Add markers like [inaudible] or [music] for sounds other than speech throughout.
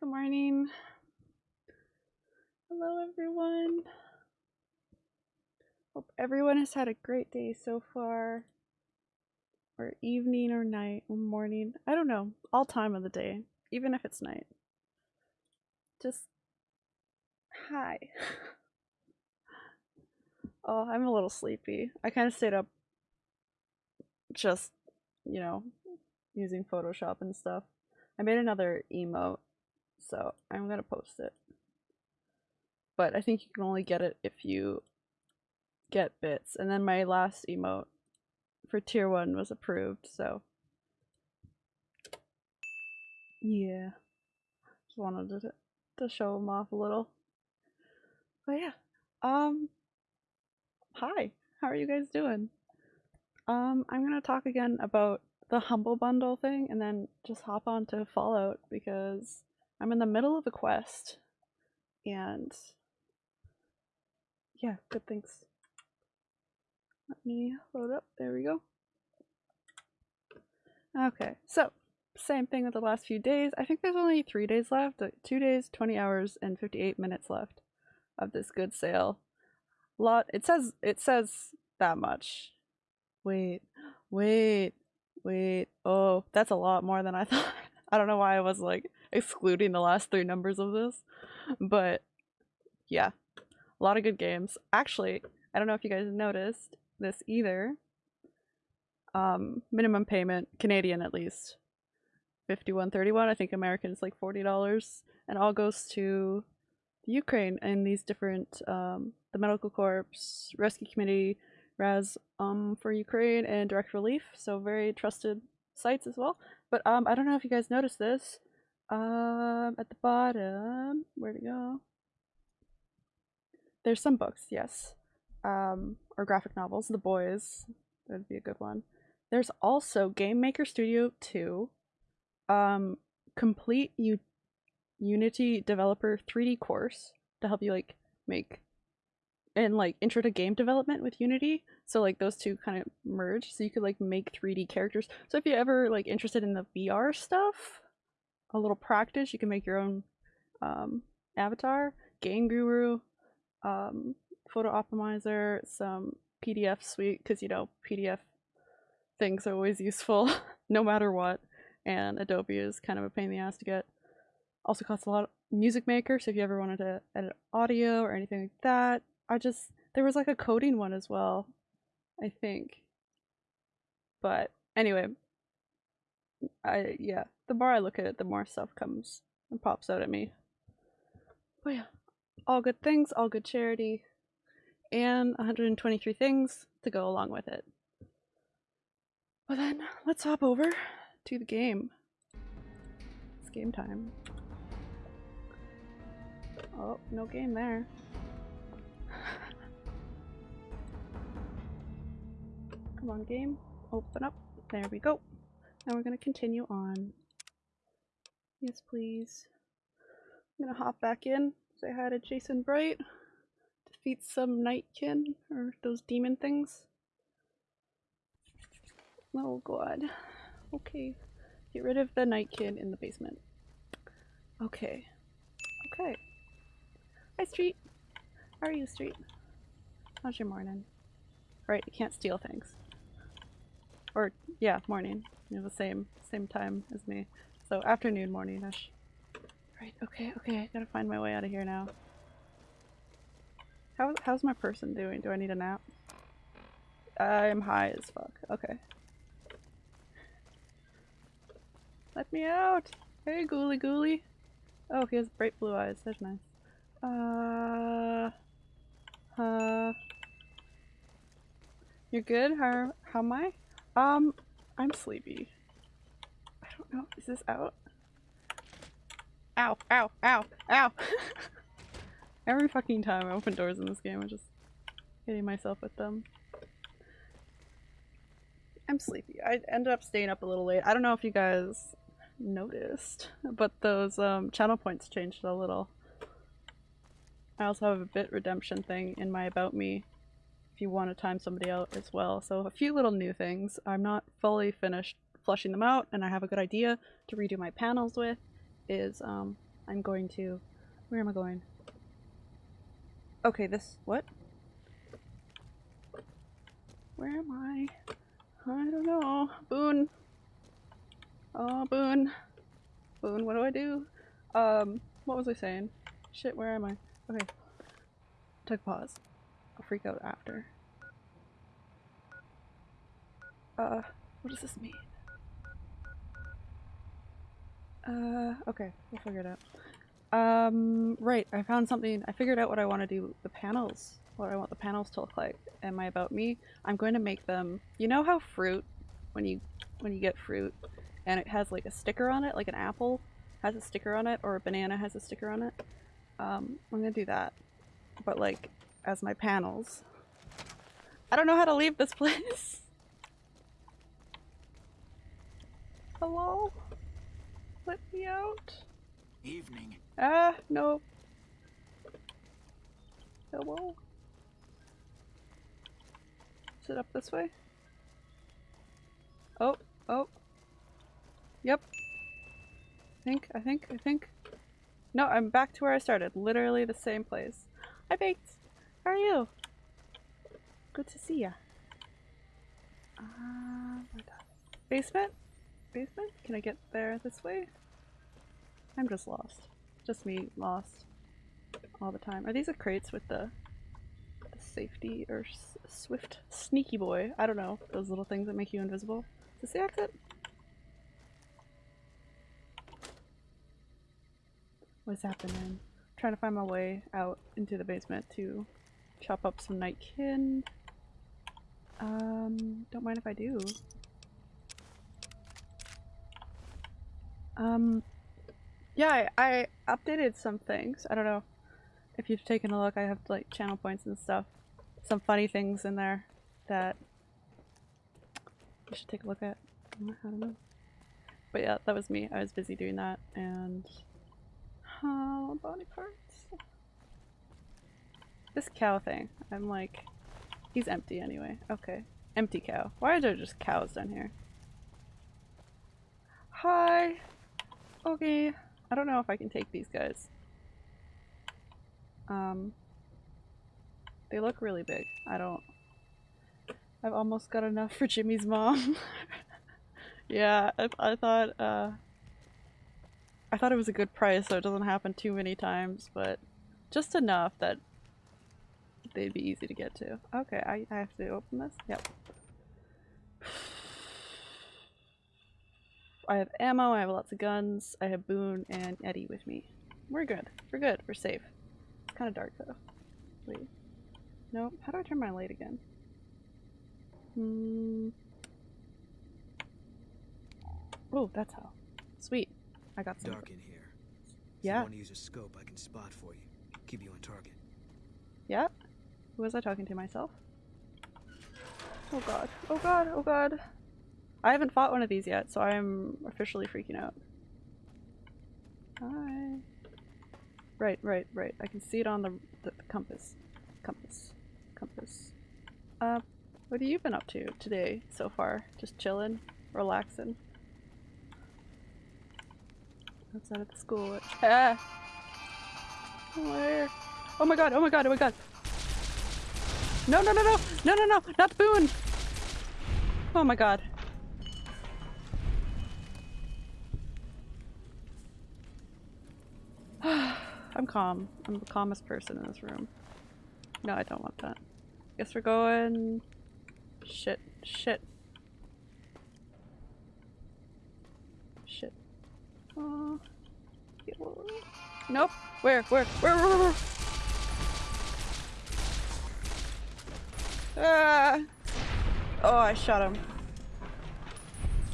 Good morning. Hello, everyone. Hope everyone has had a great day so far. Or evening or night or morning. I don't know. All time of the day. Even if it's night. Just hi. [laughs] oh, I'm a little sleepy. I kind of stayed up just, you know, using Photoshop and stuff. I made another emote, so I'm gonna post it. But I think you can only get it if you get bits. And then my last emote for tier one was approved, so yeah. Just wanted to to show them off a little. But yeah. Um hi. How are you guys doing? Um I'm going to talk again about the humble bundle thing and then just hop on to Fallout because I'm in the middle of a quest and yeah, good things. Let me load up. There we go. Okay, so same thing with the last few days. I think there's only three days left. Two days, 20 hours, and 58 minutes left of this good sale. Lot. It says it says that much. Wait, wait, wait. Oh, that's a lot more than I [laughs] thought. I don't know why I was like excluding the last three numbers of this, but yeah, a lot of good games. Actually, I don't know if you guys noticed this either. Um, minimum payment, Canadian at least, fifty-one thirty-one. I think American is like forty dollars, and all goes to Ukraine and these different um, the Medical Corps, Rescue Committee, Raz um for Ukraine, and Direct Relief. So very trusted sites as well. But um, I don't know if you guys noticed this. Um, at the bottom, where to go? There's some books, yes. Um, or graphic novels. The Boys, that'd be a good one. There's also Game Maker Studio 2, um, complete U- Unity developer 3D course to help you like make and like intro to game development with Unity. So like those two kind of merge, so you could like make 3D characters. So if you're ever like interested in the VR stuff, a little practice, you can make your own um, avatar. Game Guru, um, Photo Optimizer, some PDF suite because you know PDF things are always useful [laughs] no matter what, and Adobe is kind of a pain in the ass to get. Also costs a lot. of Music Maker, so if you ever wanted to edit audio or anything like that, I just there was like a coding one as well, I think. But anyway, I yeah, the more I look at it, the more stuff comes and pops out at me. But yeah, all good things, all good charity, and 123 things to go along with it. But then let's hop over to the game. It's game time. Oh, no game there. [laughs] Come on, game. Open up. There we go. Now we're gonna continue on. Yes, please. I'm gonna hop back in, say hi to Jason Bright, defeat some Nightkin, or those demon things. Oh god. Okay. Get rid of the Nightkin in the basement. Okay. Okay. Hi, Street. How are you, Street? How's your morning? Right, you can't steal things. Or, yeah, morning. You know, the same, same time as me. So, afternoon, morning-ish. Right, okay, okay, I gotta find my way out of here now. How, how's my person doing? Do I need a nap? I'm high as fuck. Okay. Let me out! Hey, Ghoulie Ghoulie! Oh, he has bright blue eyes. That's nice. Uh... Uh... You're good? How, how am I? Um, I'm sleepy. I. Is this out? Ow, ow, ow, ow! [laughs] Every fucking time I open doors in this game, I'm just hitting myself with them. I'm sleepy. I ended up staying up a little late. I don't know if you guys noticed, but those um, channel points changed a little. I also have a bit redemption thing in my about me if you want to time somebody out as well. So a few little new things. I'm not fully finished flushing them out and I have a good idea to redo my panels with is um, I'm going to... Where am I going? Okay, this... What? Where am I? I don't know. Boone. Oh, Boone. Boone, what do I do? Um, what was I saying? Shit, where am I? Okay. Took pause. I'll freak out after. Uh, what does this mean? Uh, okay, we'll figure it out. Um, right, I found something. I figured out what I want to do. The panels. What I want the panels to look like. And my about me. I'm going to make them. You know how fruit, when you when you get fruit, and it has like a sticker on it, like an apple has a sticker on it, or a banana has a sticker on it. Um, I'm gonna do that, but like as my panels. I don't know how to leave this [laughs] place. Hello? Let me out. Evening. Ah, no. Hello? Is it up this way? Oh, oh. Yep. I think, I think, I think. No, I'm back to where I started. Literally the same place. Hi, Baked. How are you? Good to see ya. Uh, basement? Basement? Can I get there this way? I'm just lost. Just me lost all the time. Are these the crates with the, the safety or swift sneaky boy? I don't know. Those little things that make you invisible. Is this the exit? What's happening? I'm trying to find my way out into the basement to chop up some nightkin. Um, don't mind if I do. Um, yeah, I, I updated some things. I don't know if you've taken a look. I have like channel points and stuff. Some funny things in there that you should take a look at. I don't know. But yeah, that was me. I was busy doing that and oh, body parts. This cow thing. I'm like, he's empty anyway. Okay. Empty cow. Why are there just cows down here? Hi. Okay. I don't know if I can take these guys. Um, they look really big. I don't... I've almost got enough for Jimmy's mom. [laughs] yeah, I, I thought, uh... I thought it was a good price so it doesn't happen too many times, but just enough that they'd be easy to get to. Okay, I, I have to open this? Yep. I have ammo, I have lots of guns, I have Boone and Eddie with me. We're good. We're good. We're safe. It's kind of dark though. Wait. No. How do I turn my light again? Hmm. Oh, that's how. Sweet. I got some. Dark in here. If Yeah. you want to use a scope, I can spot for you. Keep you on target. Yeah? Who was I talking to? Myself? Oh god. Oh god. Oh god. I haven't fought one of these yet, so I'm officially freaking out. Hi. Right, right, right. I can see it on the, the, the compass. Compass. Compass. Uh, what have you been up to today so far? Just chilling? Relaxing? Outside of the school. Ah! Where? Oh my god, oh my god, oh my god! No, no, no, no! No, no, no! Not Boone! Oh my god. [sighs] I'm calm. I'm the calmest person in this room. No, I don't want that. Guess we're going... Shit. Shit. Shit. Oh. Nope. Where? Where? Where? Where? Where? Ah! Oh, I shot him.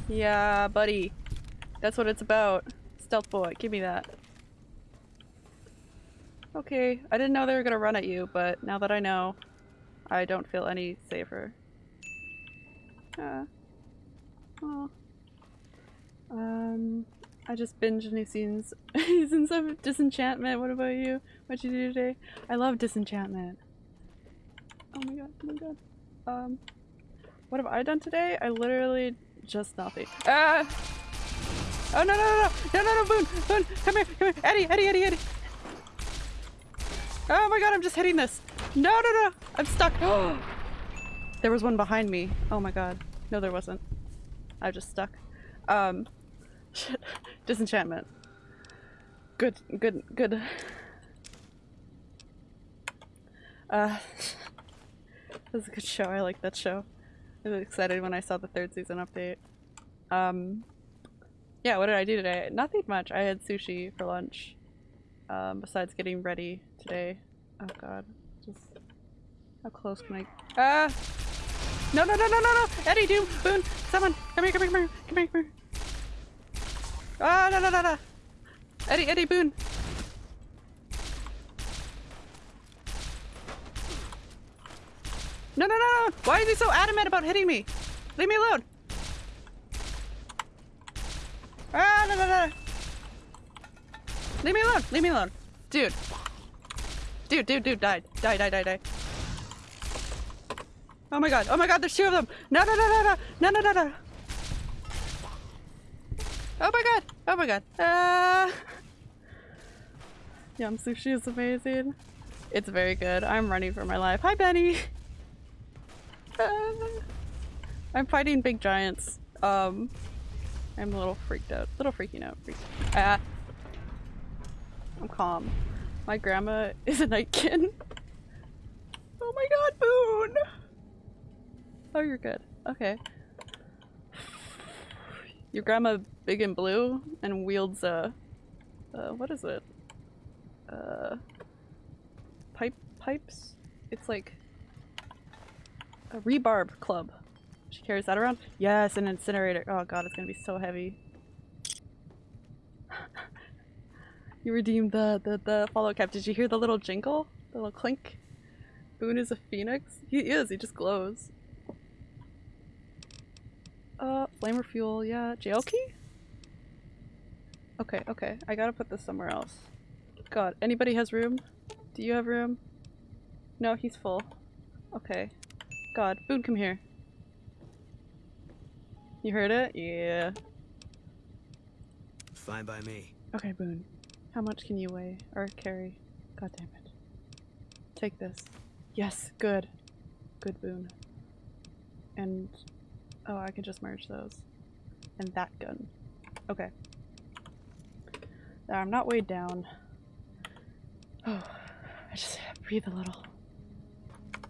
Yeah, buddy. That's what it's about. Stealth boy, give me that. Okay, I didn't know they were gonna run at you, but now that I know, I don't feel any safer. Uh, oh. Um, I just binged new seasons, [laughs] seasons of Disenchantment. What about you? What'd you do today? I love Disenchantment. Oh my god, oh my god. Um, what have I done today? I literally just nothing. Ah! Oh no no no no no no no Boone Boone come here come here Eddie Eddie Eddie Eddie. Oh my god I'm just hitting this. No no no I'm stuck. [gasps] there was one behind me. Oh my god. No there wasn't. I just stuck. Um. Shit. [laughs] Disenchantment. Good good good. Uh. [laughs] That was a good show. I like that show. I was excited when I saw the third season update. Um, yeah, what did I do today? Nothing much. I had sushi for lunch. Um, besides getting ready today. Oh god. Just how close can I Ah No no no no no no Eddie Doom Boone Someone come here come here come here come here come here Ah no no no no Eddie Eddie Boone No, no, no, no! Why is he so adamant about hitting me? Leave me alone! Ah, no, no, no! Leave me alone! Leave me alone! Dude. Dude, dude, dude, died. Die, die, die, die. Oh my god, oh my god, there's two of them! No, no, no, no, no! No, no, no, no! Oh my god! Oh my god! Ah! [laughs] Yum sushi is amazing. It's very good. I'm running for my life. Hi, Benny! [laughs] I'm fighting big giants. Um, I'm a little freaked out. Little freaking out. Freaked. Ah. I'm calm. My grandma is a nightkin. Oh my god, Boone! Oh, you're good. Okay. Your grandma big and blue and wields a... Uh, what is it? Uh... Pipe- pipes? It's like a rebarb club. She carries that around? Yes, an incinerator. Oh god, it's gonna be so heavy. You redeemed the, the, the follow cap. Did you hear the little jingle? The little clink? Boone is a phoenix? He is, he just glows. Uh, flamer fuel, yeah. Jail key? Okay, okay. I gotta put this somewhere else. God, anybody has room? Do you have room? No, he's full. Okay. God, Boone, come here. You heard it? Yeah. Fine by me. Okay, Boone. How much can you weigh? Or carry? God damn it. Take this. Yes, good. Good, boon. And... Oh, I can just merge those. And that gun. Okay. Now, I'm not weighed down. Oh, [sighs] I just breathe a little.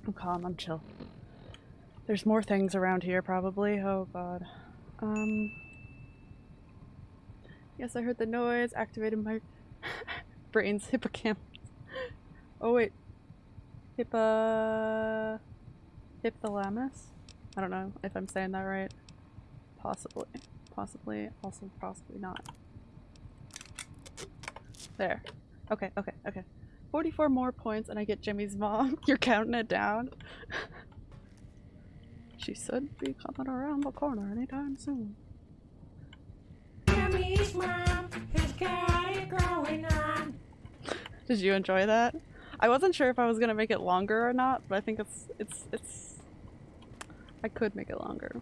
I'm calm, I'm chill. There's more things around here, probably. Oh god. Um... Yes, I heard the noise. Activated my [laughs] brain's hippocampus. oh wait. Hippa... Hypothalamus? I don't know if I'm saying that right. Possibly. Possibly. Also possibly not. There. Okay, okay, okay. 44 more points and I get Jimmy's mom. [laughs] You're counting it down? [laughs] She should be coming around the corner anytime soon. Did you enjoy that? I wasn't sure if I was gonna make it longer or not, but I think it's it's it's I could make it longer.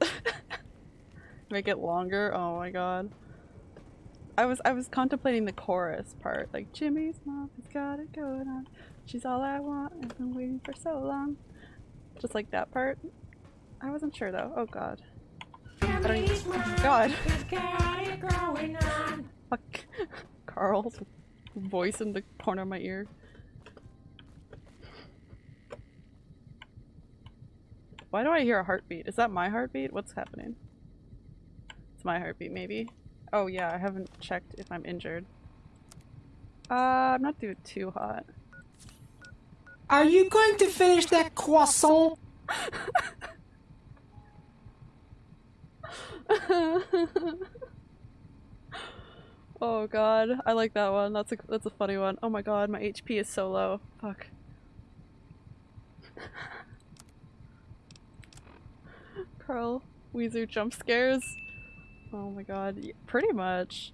[laughs] make it longer? Oh my god. I was I was contemplating the chorus part, like Jimmy's mom has got it going on. She's all I want. I've been waiting for so long. Just like that part. I wasn't sure though. Oh god. God. [laughs] Fuck. Carl's voice in the corner of my ear. Why do I hear a heartbeat? Is that my heartbeat? What's happening? It's my heartbeat, maybe. Oh yeah, I haven't checked if I'm injured. Uh, I'm not doing too hot. Are you going to finish that croissant? [laughs] [laughs] oh god, I like that one. That's a that's a funny one. Oh my god, my HP is so low. Fuck. [laughs] Carl, Wheezer jump scares. Oh my god, pretty much.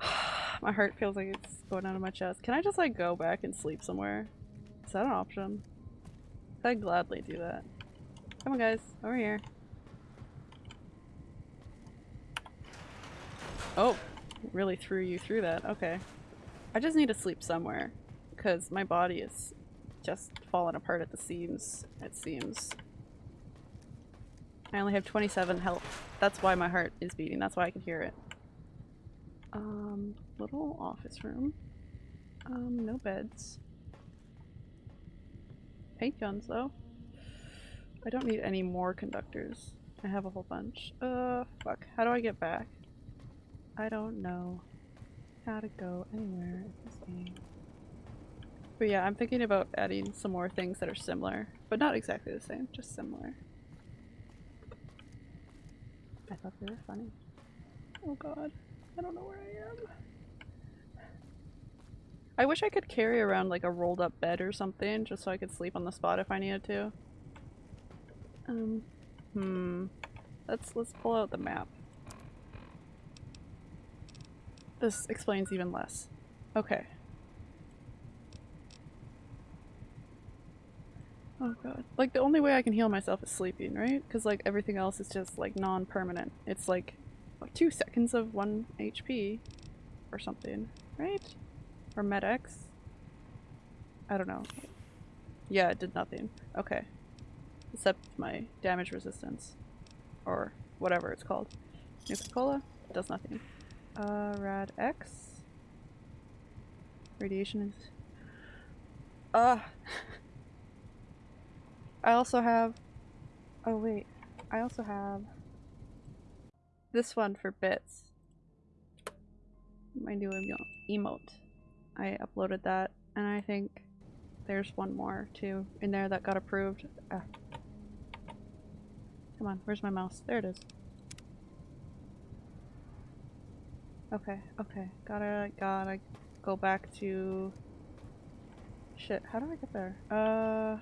[sighs] my heart feels like it's going out of my chest. Can I just like go back and sleep somewhere? Is that an option? I'd gladly do that. Come on, guys. Over here. Oh, really threw you through that. Okay. I just need to sleep somewhere. Because my body is just falling apart at the seams, it seems. I only have 27 health. That's why my heart is beating. That's why I can hear it. Um, little office room. Um, no beds. Paint guns, though. I don't need any more conductors. I have a whole bunch. Uh, fuck. How do I get back? I don't know how to go anywhere in this game. But yeah, I'm thinking about adding some more things that are similar, but not exactly the same, just similar. I thought they were funny. Oh god, I don't know where I am. I wish I could carry around like a rolled up bed or something just so I could sleep on the spot if I needed to. Um, hmm. Let's let's pull out the map. This explains even less. Okay. Oh god. Like the only way I can heal myself is sleeping, right? Because like everything else is just like non-permanent. It's like two seconds of one HP or something, right? Or med-X? I don't know. Yeah, it did nothing. Okay. Except my damage resistance. Or whatever it's called. Nuka-Cola? Does nothing. Uh, Rad X? Radiation is... Uh, [laughs] I also have... Oh wait. I also have... This one for bits. My new emo emote. I uploaded that, and I think there's one more too in there that got approved. Ah. Come on, where's my mouse? There it is. Okay, okay. Gotta, gotta go back to... Shit, how do I get there? Uh...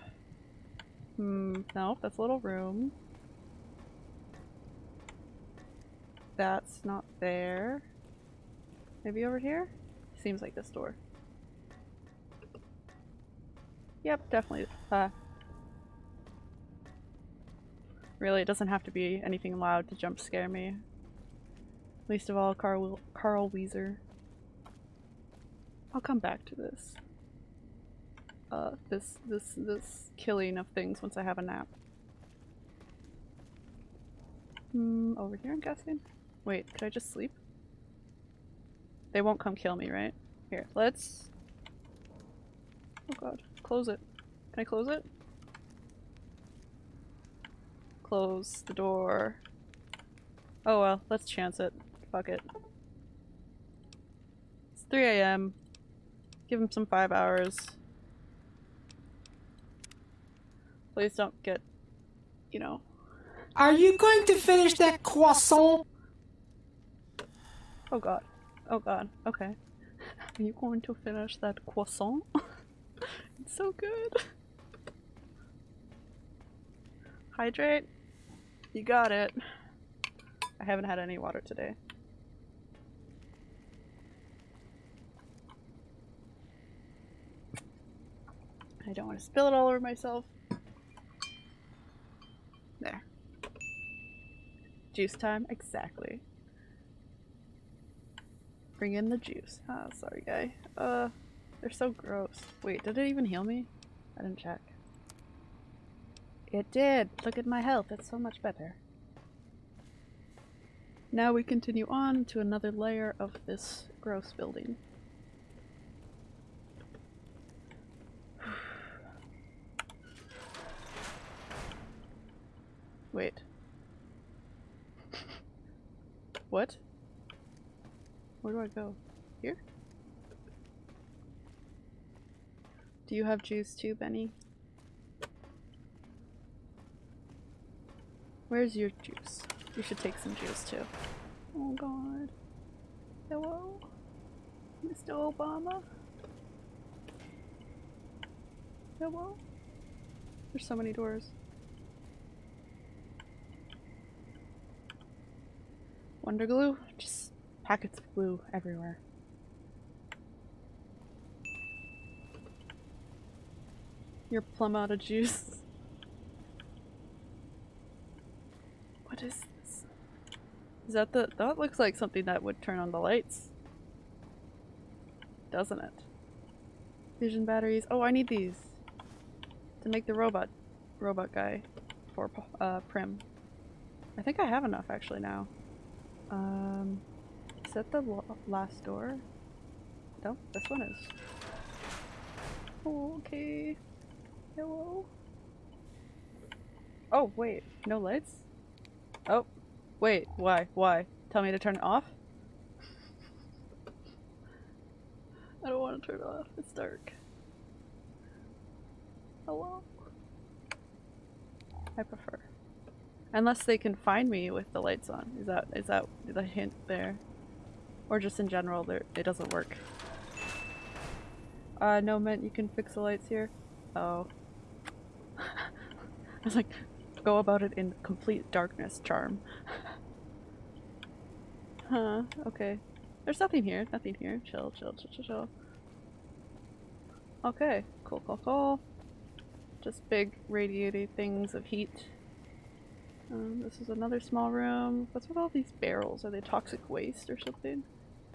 Hmm, no, that's a little room. That's not there. Maybe over here? Seems like this door. Yep, definitely. Uh, really, it doesn't have to be anything loud to jump scare me. Least of all, Carl, Carl Wheezer. I'll come back to this. Uh, this, this, this killing of things once I have a nap. Hmm, over here I'm guessing? Wait, could I just sleep? They won't come kill me, right? Here, let's... Oh god, close it. Can I close it? Close the door. Oh well, let's chance it. Fuck it. It's 3 a.m. Give him some five hours. Please don't get, you know. Are you going to finish that croissant? Oh god. Oh god. Okay. Are you going to finish that croissant? [laughs] it's so good. Hydrate. You got it. I haven't had any water today. I don't want to spill it all over myself. There. Juice time? Exactly. Bring in the juice. Ah, sorry guy. Uh, they're so gross. Wait, did it even heal me? I didn't check. It did! Look at my health, it's so much better. Now we continue on to another layer of this gross building. Wait. what? Where do I go? Here? Do you have juice too, Benny? Where's your juice? You should take some juice too. Oh god. Hello? Mr. Obama? Hello? There's so many doors. Wonder glue? Just packets of glue everywhere. You're plum out of juice. What is this? Is that the- that looks like something that would turn on the lights. Doesn't it? Fission batteries. Oh, I need these. To make the robot- robot guy for uh, Primm. I think I have enough actually now. Um, is that the last door? No, this one is. Oh, okay. Hello. Oh, wait. No lights? Oh. Wait. Why? Why? Tell me to turn it off? I don't want to turn it off. It's dark. Hello? I prefer. Unless they can find me with the lights on. Is that is that the hint there? Or just in general, it doesn't work. Uh, no, meant you can fix the lights here. Oh. [laughs] I was like, go about it in complete darkness, charm. [laughs] huh, okay. There's nothing here, nothing here. Chill, chill, chill, chill, chill. Okay, cool, cool, cool. Just big radiating things of heat. Um, this is another small room. What's with all these barrels? Are they toxic waste or something?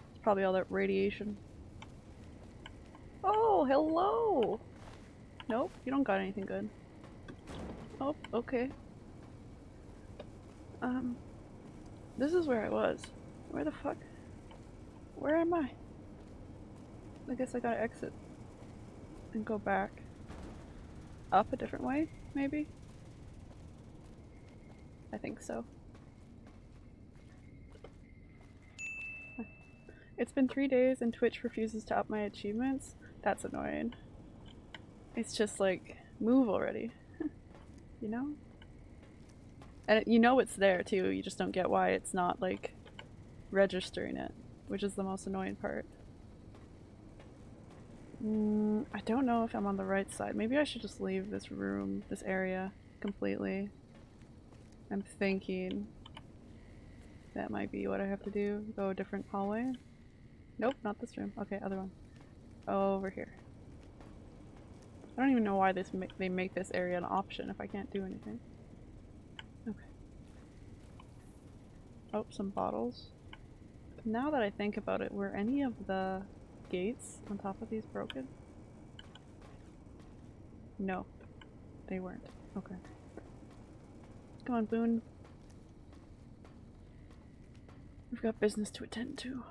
It's probably all that radiation. Oh, hello! Nope, you don't got anything good. Oh, okay. Um, this is where I was. Where the fuck? Where am I? I guess I gotta exit. And go back. Up a different way, maybe? I think so. It's been three days and Twitch refuses to up my achievements. That's annoying. It's just like, move already. [laughs] you know? And it, you know it's there too, you just don't get why it's not like registering it, which is the most annoying part. Mm, I don't know if I'm on the right side. Maybe I should just leave this room, this area, completely. I'm thinking that might be what I have to do. Go a different hallway. Nope, not this room. Okay, other one. Over here. I don't even know why this ma they make this area an option if I can't do anything. Okay. Oh, some bottles. Now that I think about it, were any of the gates on top of these broken? No, they weren't. Okay. Come on, Boone. We've got business to attend to.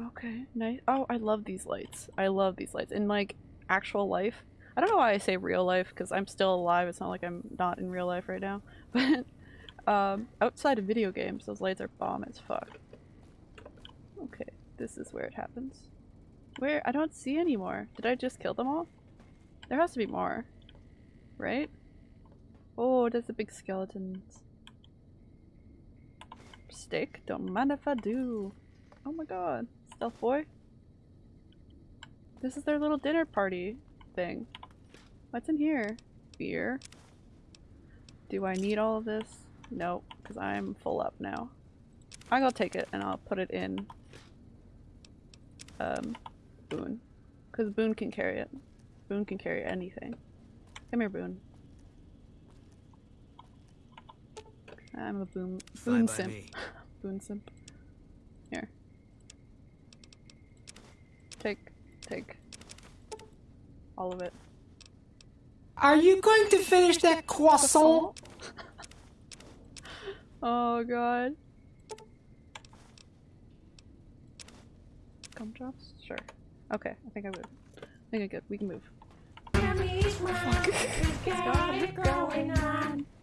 Okay, nice. Oh, I love these lights. I love these lights. In like actual life, I don't know why I say real life because I'm still alive. It's not like I'm not in real life right now. [laughs] But um, outside of video games, those lights are bomb as fuck. Okay, this is where it happens. Where? I don't see any more. Did I just kill them all? There has to be more. Right? Oh, there's a big skeleton. Stick, Don't mind if I do. Oh my god. Stealth boy? This is their little dinner party thing. What's in here? Beer. Do I need all of this? Nope, because I'm full up now. I will take it and I'll put it in um, Boone. Because Boone can carry it. Boone can carry anything. Come here, Boone. I'm a boom Fine boon simp. me. [laughs] boon simp. Here. Take take all of it. Are you going to finish that croissant? [laughs] Oh god. Gumdrops? Sure. Okay, I think I would. I think I'm good. We can move. [laughs]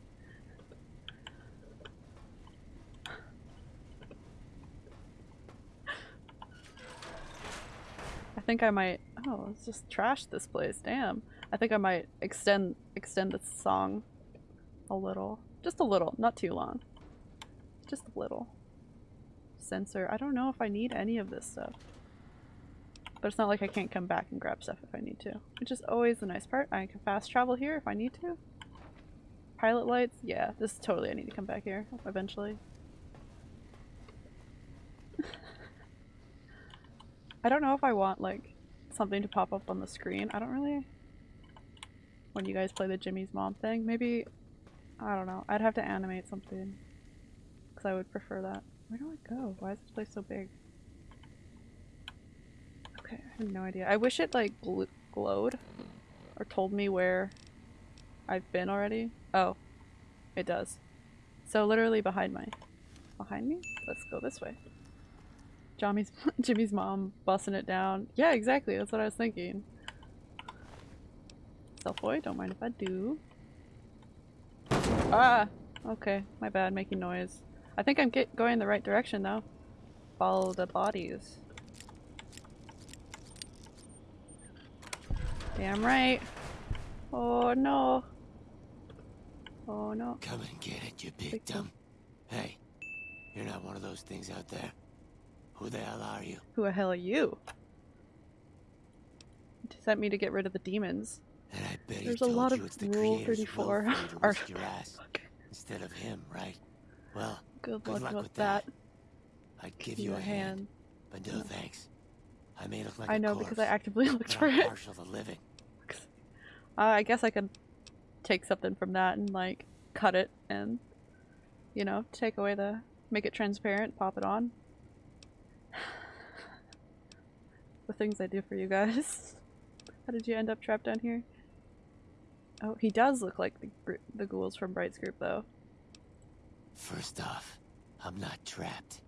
think I might. Oh, let's just trash this place. Damn. I think I might extend extend this song a little, just a little, not too long, just a little. Sensor. I don't know if I need any of this stuff, but it's not like I can't come back and grab stuff if I need to, which is always the nice part. I can fast travel here if I need to. Pilot lights. Yeah, this is totally. I need to come back here eventually. I don't know if I want like something to pop up on the screen. I don't really. When you guys play the Jimmy's mom thing, maybe I don't know. I'd have to animate something. because I would prefer that. Where do I go? Why is this place so big? Okay, I have no idea. I wish it like gl glowed or told me where I've been already. Oh, it does. So literally behind my, behind me? Let's go this way. Johnny's, [laughs] Jimmy's mom busting it down. Yeah, exactly. That's what I was thinking. Self boy, don't mind if I do. Ah! Okay, my bad, making noise. I think I'm get going the right direction though. Follow the bodies. Damn right. Oh no. Oh no. Come and get it, you big Big dumb. Hey, you're not one of those things out there. Who the hell are you? Who the hell are you? You sent me to get rid of the demons. And I bet he There's a lot of it's the Rule 34 will for you to art. your ass [laughs] instead of him, right? Well, Good, Good luck, luck with that. that. I'd give, Give you a hand, hand. but no thanks. I may look like I know corpse, because I actively [laughs] looked for I'm it. partial to living. [laughs] Uh, I guess I could take something from that and like cut it and you know take away the make it transparent, pop it on. The things I do for you guys. [laughs] How did you end up trapped down here? Oh, he does look like the the ghouls from Bright's group though. First off, I'm not trapped.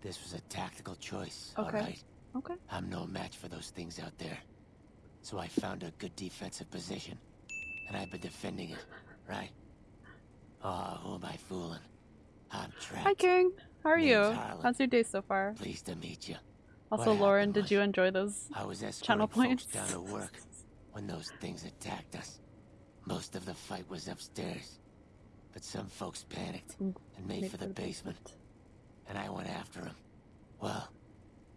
This was a tactical choice, Okay. alright? Okay. I'm no match for those things out there. So I found a good defensive position. And I've been defending it, right? Oh, who am I fooling? I'm trapped. Hi King, how are Name's you? Harland. How's your day so far? Pleased to meet you. Also, What Lauren, did you enjoy those I was channel folks points? down to work when those things attacked us. Most of the fight was upstairs. But some folks panicked Mm, and made for the basement. And I went after them. Well,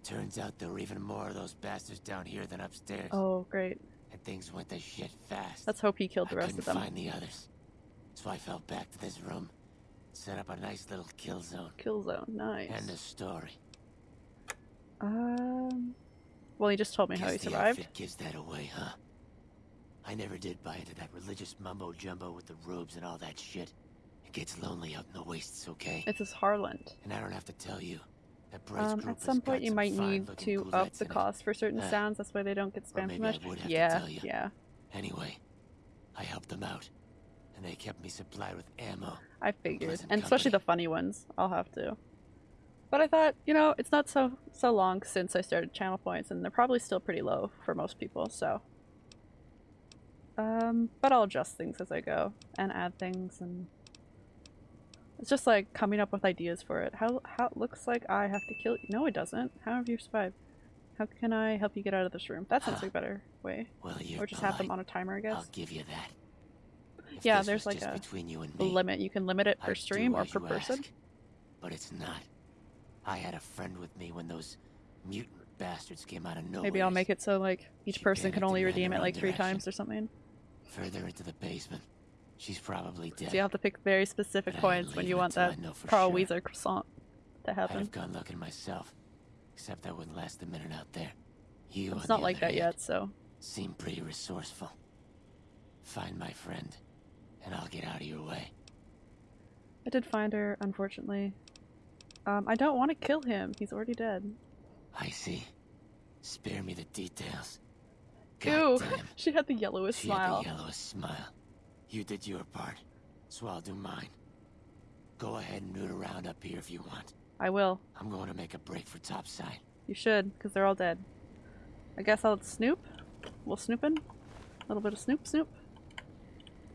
turns out there were even more of those bastards down here than upstairs. Oh, great. And things went to shit fast. Let's hope he killed the rest couldn't of them. find the others. So I fell back to this room, set up a nice little kill zone. Kill zone, nice. End of story. Um. Well, he just told me how he Guess the survived. outfit gives that away, huh? I never did buy into that religious mumbo jumbo with the robes and all that shit. It gets lonely out in the wastes, okay? It's his Harland. And I don't have to tell you that Bright's Um, group at has some point, you might need fine-looking to up the in it. cost for certain Uh, sounds. That's why they don't get spammed too maybe I much. would have to yeah, tell you. yeah. Anyway, I helped them out, and they kept me supplied with ammo. I figured, Pleasant and especially the funny ones. I'll have to. But I thought, you know, it's not so so long since I started channel points, and they're probably still pretty low for most people. So, um, but I'll adjust things as I go and add things, and it's just like coming up with ideas for it. How how it looks like I have to kill you? No, it doesn't. How have you survived? How can I help you get out of this room? That sounds Huh. like a better way, Well, or just have them on a timer, I guess. I'll give you that. If Yeah, there's like a you and me, limit. You can limit it per I'd stream or per person. ask. But it's not. I had a friend with me when those mutant bastards came out of nowhere. Maybe I'll make it so like each She person can only redeem it like three direction. times or something. further into the basement. She's probably dead. So you have to pick very specific But points when you want that know Carl sure. Wheezer croissant to happen. have gone looking myself, except I wouldn't last a minute out there. You, It's not like that yet, so Seem pretty resourceful. Find my friend, and I'll get out of your way. I did find her, unfortunately. Um, I don't want to kill him. He's already dead. I see. Spare me the details. Ew. Goddamn. [laughs] She had the yellowest She smile. had the yellowest smile. You did your part, so I'll do mine. Go ahead and root around up here if you want. I will. I'm going to make a break for topside. You should, because they're all dead. I guess I'll snoop. We'll snoopin'. A little bit of snoop snoop.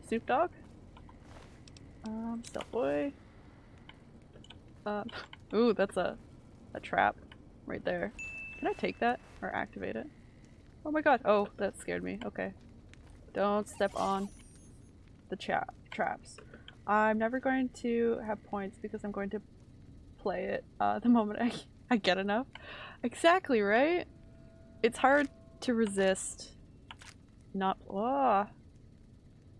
Snoop dog. Um, stealth boy. Um, [laughs] ooh, that's a, a trap right there. Can I take that or activate it? Oh my god. Oh, that scared me. Okay. Don't step on the cha- traps. I'm never going to have points because I'm going to play it uh, [laughs] the moment I, I get enough. Exactly, right? It's hard to resist not. Ah.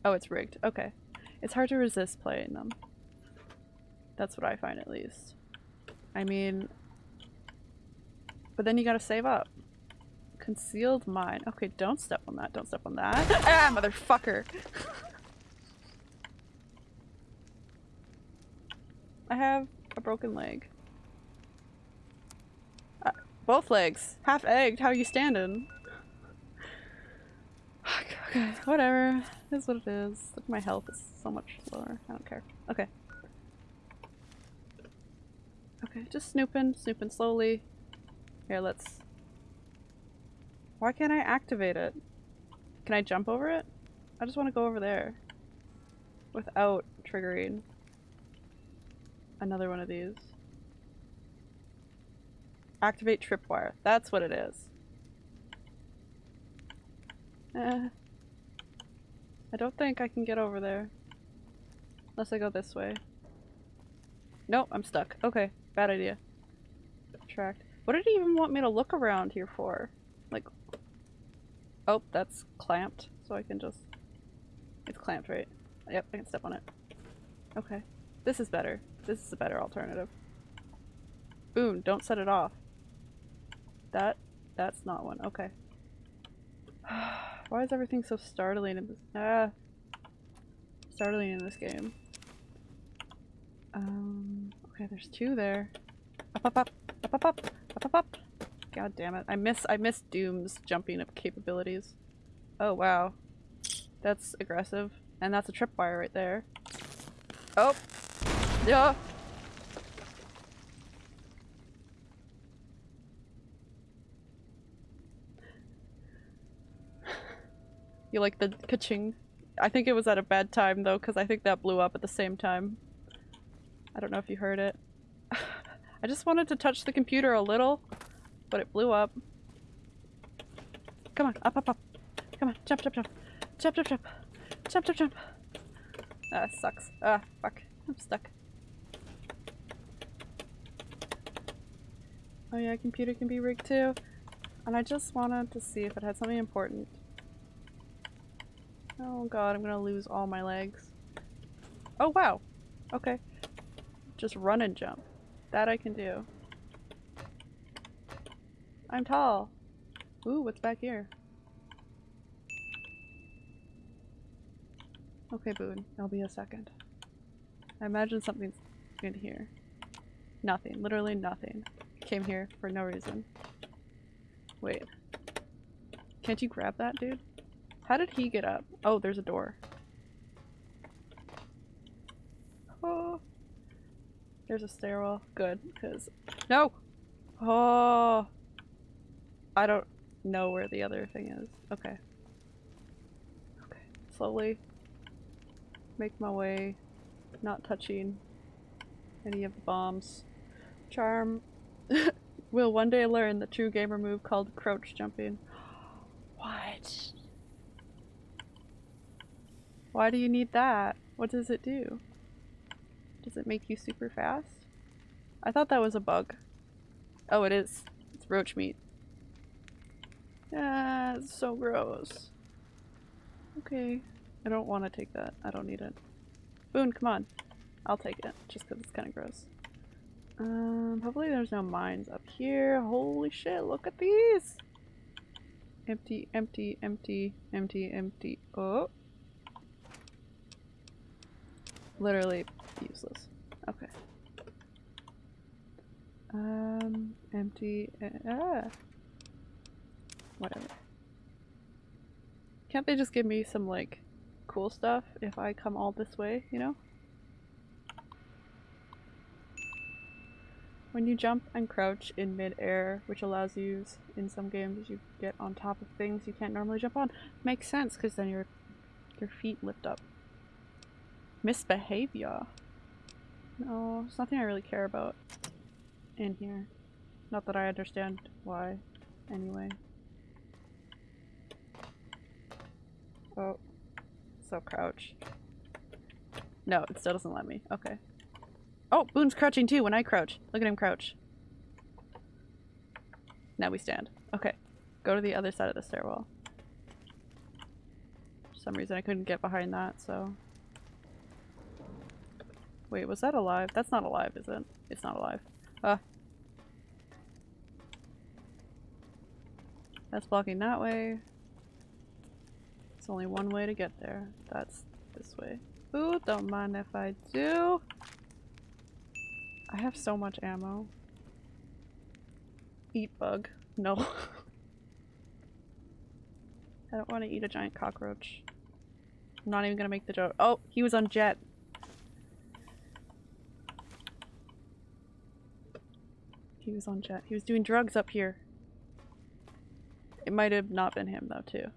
Oh, it's rigged. Okay. It's hard to resist playing them. That's what I find at least. I mean. But then you gotta save up. Concealed mine. Okay, don't step on that. Don't step on that. [laughs] ah, motherfucker! I have a broken leg. Uh, both legs. Half egged. How are you standing? [sighs] okay, whatever. It is what it is. Look, my health is so much lower. I don't care. Okay. Okay, just snooping, snooping slowly. Here, let's... Why can't I activate it? Can I jump over it? I just want to go over there. Without triggering another one of these. Activate tripwire. That's what it is. Eh. I don't think I can get over there. Unless I go this way. Nope, I'm stuck. Okay, bad idea. Tracked. What did he even want me to look around here for? Like... Oh, that's clamped, so I can just... It's clamped, right? Yep, I can step on it. Okay. This is better. This is a better alternative. Boom, don't set it off. That, that's not one. Okay. [sighs] Why is everything so startling in this- ah! Startling in this game. Um, okay, there's two there. Up, up, up, up, up, up, up, up, up. God damn it. I miss- I miss Doom's jumping up capabilities. Oh, wow. That's aggressive. And that's a tripwire right there. Oh! Yeah! You like the ka-ching? I think it was at a bad time though, because I think that blew up at the same time. I don't know if you heard it. [sighs] I just wanted to touch the computer a little, but it blew up. Come on, up, up, up. Come on, jump, jump, jump. Jump, jump, jump. Jump, jump, jump. Ah, sucks. Ah, fuck. I'm stuck. Oh yeah, computer can be rigged too. And I just wanted to see if it had something important. Oh god, I'm gonna lose all my legs. Oh wow! Okay. Just run and jump. That I can do. I'm tall! Ooh, what's back here? Okay, Boone. I'll be a second. I imagine something's in here. Nothing. Literally nothing. Came here for no reason. Wait. Can't you grab that, dude? How did he get up? Oh, there's a door. Oh. There's a stairwell. Good, because... No! Oh! I don't know where the other thing is. Okay. Okay. Slowly make my way, not touching any of the bombs. Charm [laughs] will one day learn the true gamer move called crouch jumping. [gasps] what? Why do you need that? What does it do? Does it make you super fast? I thought that was a bug. Oh, it is. It's roach meat. Yeah, it's so gross. Okay. I don't want to take that. I don't need it. Boone, come on. I'll take it, just because it's kind of gross. Um, hopefully there's no mines up here. Holy shit, look at these! Empty, empty, empty, empty, empty. Oh! Literally useless. Okay. Um, empty, uh, ah. Whatever. Can't they just give me some, like, cool stuff if I come all this way, you know? When you jump and crouch in mid-air, which allows you, in some games, you get on top of things you can't normally jump on. Makes sense, because then your, your feet lift up. Misbehavior. No, it's nothing I really care about in here. Not that I understand why, anyway. Oh. So crouch. No, it still doesn't let me. Okay. Oh, Boone's crouching too when I crouch. Look at him crouch. Now we stand. Okay. Go to the other side of the stairwell. For some reason I couldn't get behind that, so... Wait, was that alive? That's not alive, is it? It's not alive. Ah. That's blocking that way. It's only one way to get there. That's this way. Ooh, don't mind if I do. I have so much ammo. Eat bug. No. [laughs] I don't want to eat a giant cockroach. I'm not even gonna make the joke. Oh, he was on jet. He was on jet. He was doing drugs up here. It might have not been him though, too.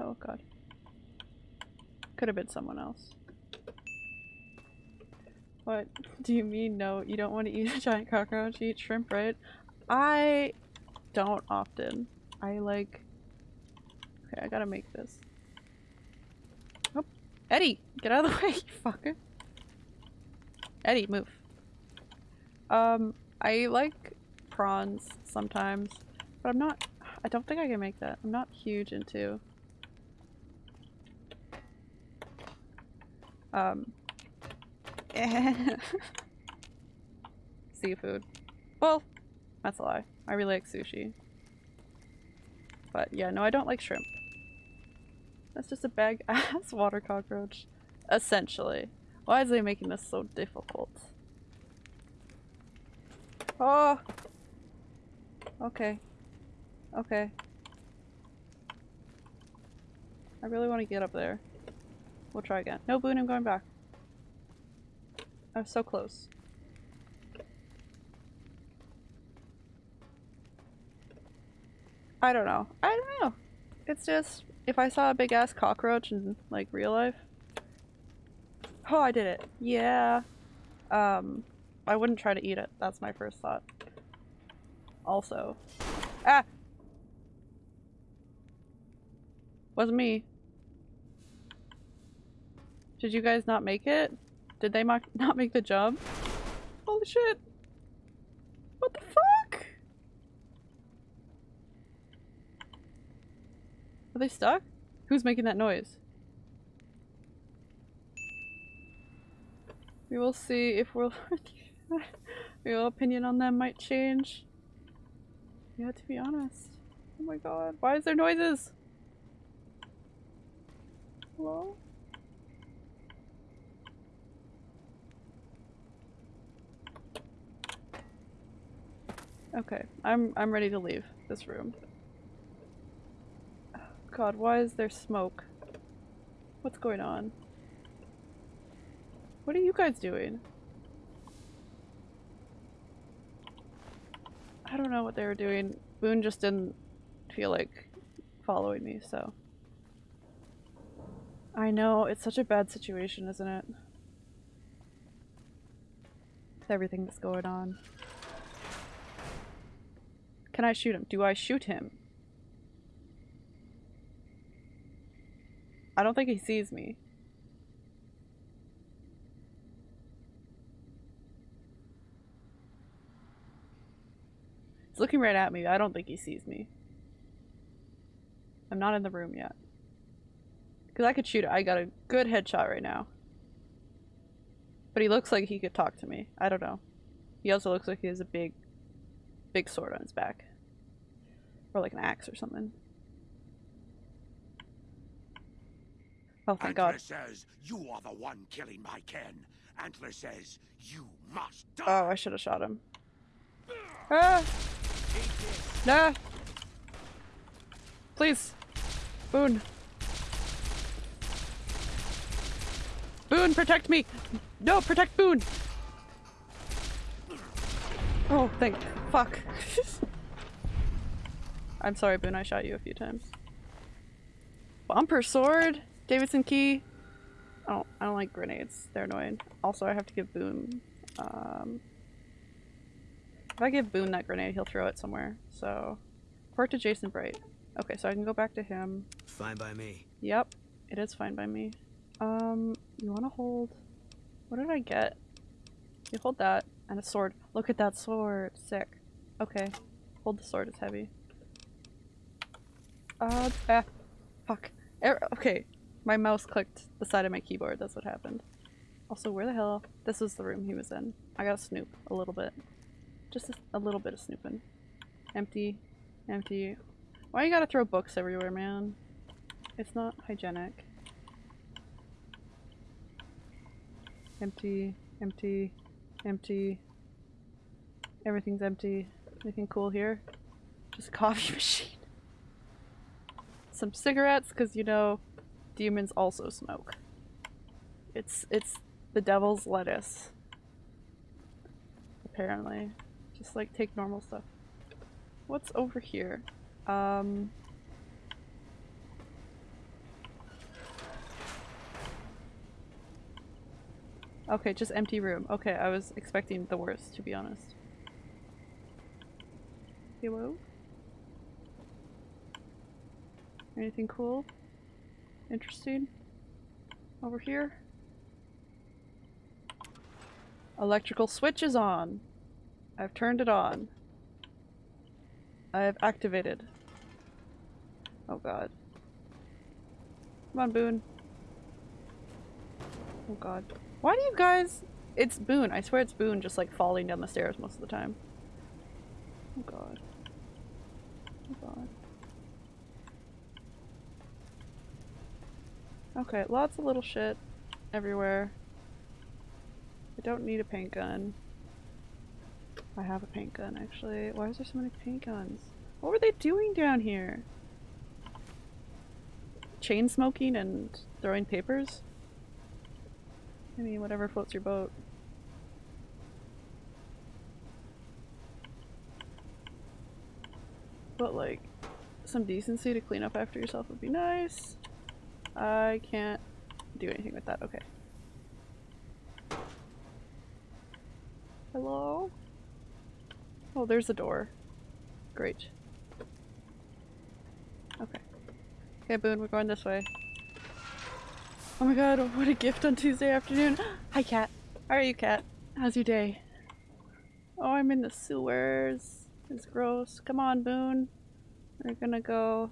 Oh god. Could have been someone else. What do you mean no? You don't want to eat a giant cockroach, you eat shrimp, right? I don't often. I like... Okay, I gotta make this. Oh, Eddie! Get out of the [laughs] way, you fucker! Eddie, move. Um, I like prawns sometimes, but I'm not- I don't think I can make that. I'm not huge into Um. [laughs] seafood. Well, that's a lie. I really like sushi. But yeah, no, I don't like shrimp. That's just a big ass [laughs] water cockroach. Essentially. Why is they making this so difficult? Oh! Okay. Okay. I really want to get up there. We'll try again. No, Boone, I'm going back. I was so close. I don't know. I don't know. It's just, if I saw a big ass cockroach in, like, real life. Oh, I did it. Yeah. Um, I wouldn't try to eat it. That's my first thought. Also. Ah! Wasn't me. Did you guys not make it? Did they [laughs] not make the jump? Holy shit! What the fuck? Are they stuck? Who's making that noise? We will see if we'll [laughs] [laughs] your opinion on them might change. Yeah, to be honest. Oh my god, why is there noises? Hello? Okay, I'm I'm ready to leave this room. God, why is there smoke? What's going on? What are you guys doing? I don't know what they were doing. Boone just didn't feel like following me, so. I know, it's such a bad situation, isn't it? With everything that's going on. Can I shoot him? Do I shoot him? I don't think he sees me. Looking right at me. I don't think he sees me. I'm not in the room yet. Because I could shoot it. I got a good headshot right now. But he looks like he could talk to me. I don't know. He also looks like he has a big, big sword on his back. Or like an axe or something. Oh, thank Antler god. says you are the one killing my kin. Antler says you must die. Oh, I should have shot him. Ah! Nah! Please! Boone! Boone, protect me! No, protect Boone! Oh, thank fuck. [laughs] I'm sorry, Boone, I shot you a few times. Bumper sword! Davidson key! I don't, I don't like grenades. They're annoying. Also, I have to give Boone, um... If I give Boone that grenade, he'll throw it somewhere, so... Report to Jason Bright. Okay, so I can go back to him. Fine by me. Yep, it is fine by me. Um, you want to hold... What did I get? You hold that, and a sword. Look at that sword! Sick. Okay, hold the sword, it's heavy. Uh, ah, fuck. Er okay, my mouse clicked the side of my keyboard, that's what happened. Also, where the hell? This is the room he was in. I gotta snoop a little bit. Just a, little bit of snooping. Empty. Empty. Why you gotta throw books everywhere, man? It's not hygienic. Empty. Empty. Empty. Everything's empty. Anything cool here? Just a coffee [laughs] machine. Some cigarettes, because you know, demons also smoke. It's it's the devil's lettuce. Apparently. Just like take normal stuff. What's over here? Um Okay, just empty room. Okay, I was expecting the worst, to be honest. Hello? Anything cool? Interesting? Over here? Electrical switch is on. I've turned it on. I have activated. Oh god. Come on, Boone. Oh god. Why do you guys- It's Boone. I swear it's Boone just like falling down the stairs most of the time. Oh god. Oh god. Okay, lots of little shit everywhere. I don't need a paint gun. I have a paint gun actually. Why is there so many paint guns? What were they doing down here? Chain smoking and throwing papers? I mean, whatever floats your boat. But like, some decency to clean up after yourself would be nice. I can't do anything with that. Okay. Hello? Oh, there's a door. Great. Okay. Okay, Boone, we're going this way. Oh my god, what a gift on Tuesday afternoon. [gasps] Hi, Cat. How are you, Cat? How's your day? Oh, I'm in the sewers. It's gross. Come on, Boone. We're gonna go.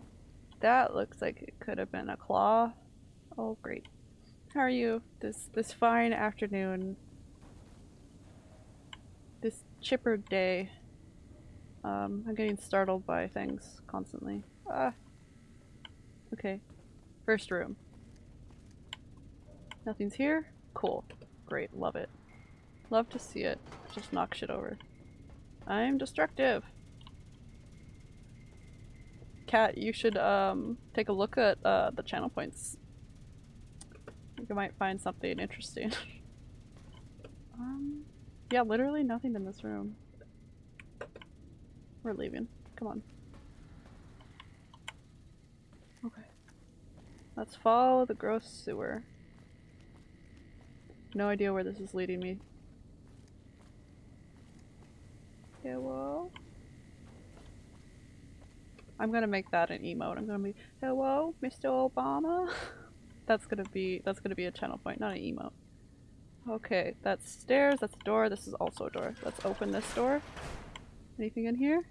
That looks like it could have been a claw. Oh, great. How are you this this fine afternoon? This chipper day. Um, I'm getting startled by things constantly. Ah. Okay. First room. Nothing's here? Cool. Great. Love it. Love to see it. Just knock shit over. I'm destructive. Cat, you should um take a look at uh, the channel points. You might find something interesting. [laughs] um, yeah, literally nothing in this room. We're leaving. Come on. Okay. Let's follow the gross sewer. No idea where this is leading me. Hello? I'm gonna make that an emote. I'm gonna be, hello, Mr. Obama? [laughs] that's gonna be, that's gonna be a channel point, not an emote. Okay, that's stairs, that's a door, this is also a door. Let's open this door. Anything in here?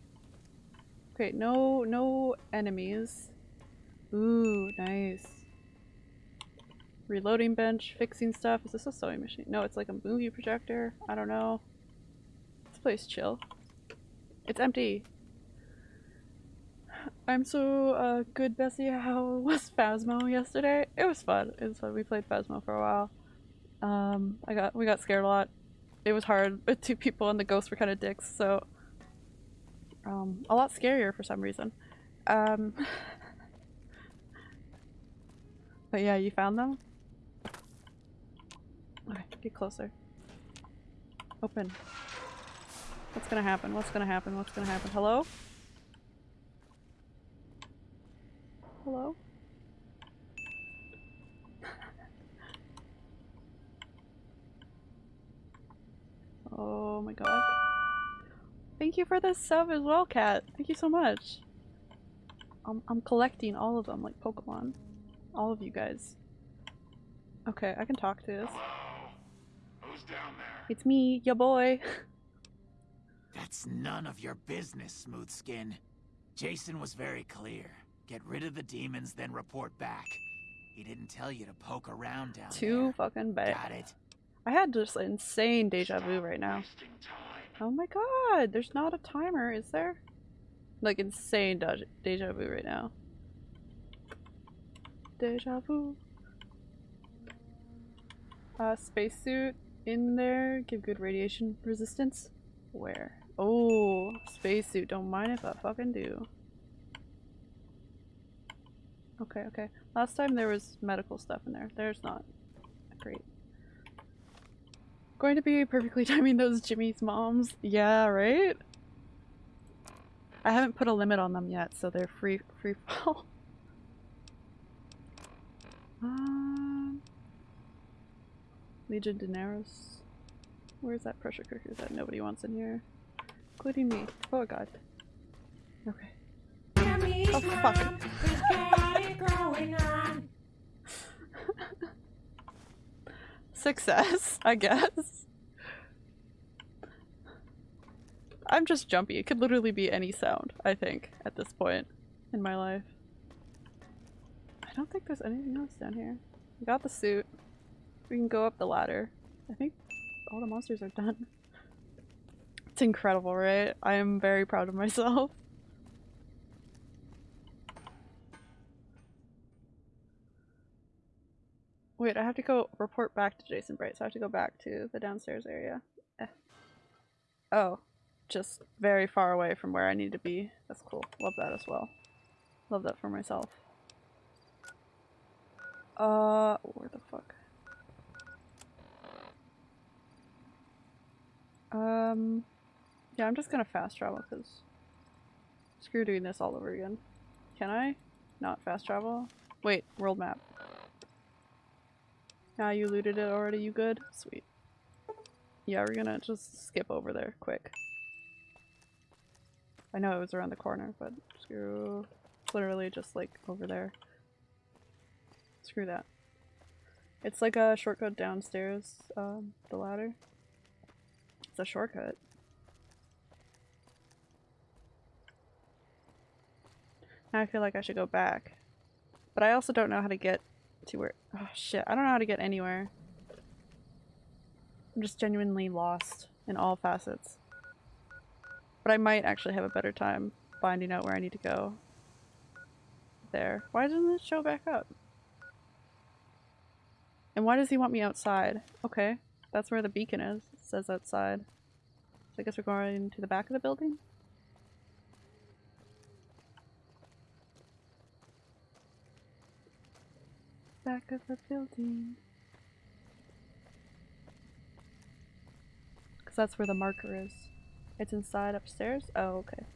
Okay, no, no enemies. Ooh, nice. Reloading bench, fixing stuff. Is this a sewing machine? No, it's like a movie projector. I don't know. This place chill. It's empty. I'm so uh, good, Bessie. How [laughs] was Phasmo yesterday? It was fun. It was fun. We played Phasmo for a while. Um, I got we got scared a lot. It was hard with two people and the ghosts were kind of dicks, so um, a lot scarier for some reason. Um, [laughs] but yeah, you found them? Okay, get closer. Open. What's gonna happen? What's gonna happen? What's gonna happen? Hello? Hello? [laughs] oh my god. Thank you for the sub as well, Cat. Thank you so much. I'm, I'm collecting all of them like Pokemon. All of you guys. Okay, I can talk to this. Who's down there? It's me, your boy. [laughs] That's none of your business, Smooth Skin. Jason was very clear. Get rid of the demons, then report back. He didn't tell you to poke around down Too there. fucking bad. Got it? I had just insane deja vu right now. Oh my god, there's not a timer, is there? Like insane deja, deja vu right now. Deja vu. Uh, spacesuit. in there give good radiation resistance? Where? Oh, spacesuit. Don't mind if I fucking do. Okay, okay. Last time there was medical stuff in there. There's not. Great. Going to be perfectly [laughs] timing those Jimmy's moms. Yeah, right? I haven't put a limit on them yet, so they're free free [laughs] fall. um, Legion Daenerys. Where's that pressure cooker that nobody wants in here? Including me. Oh god. Okay. Oh fuck. Success, I guess. I'm just jumpy. It could literally be any sound, I think, at this point in my life. I don't think there's anything else down here. We got the suit. We can go up the ladder. I think all the monsters are done. It's incredible, right? I am very proud of myself. Wait, I have to go report back to Jason Bright, so I have to go back to the downstairs area. Eh. Oh, just very far away from where I need to be. That's cool. Love that as well. Love that for myself. Uh, where the fuck? Um, yeah, I'm just gonna fast travel because screw doing this all over again. Can I not fast travel? Wait, world map. Now you looted it already, you good? Sweet. Yeah, we're gonna just skip over there quick. I know it was around the corner, but screw. Literally just like over there. Screw that. It's like a shortcut downstairs, um, the ladder. It's a shortcut. Now I feel like I should go back. But I also don't know how to get to where- oh shit, I don't know how to get anywhere. I'm just genuinely lost in all facets. But I might actually have a better time finding out where I need to go. There. Why doesn't it show back up? And why does he want me outside? Okay, that's where the beacon is. It says outside. So I guess we're going to the back of the building? Back of the building. Because that's where the marker is. It's inside upstairs? Oh, okay.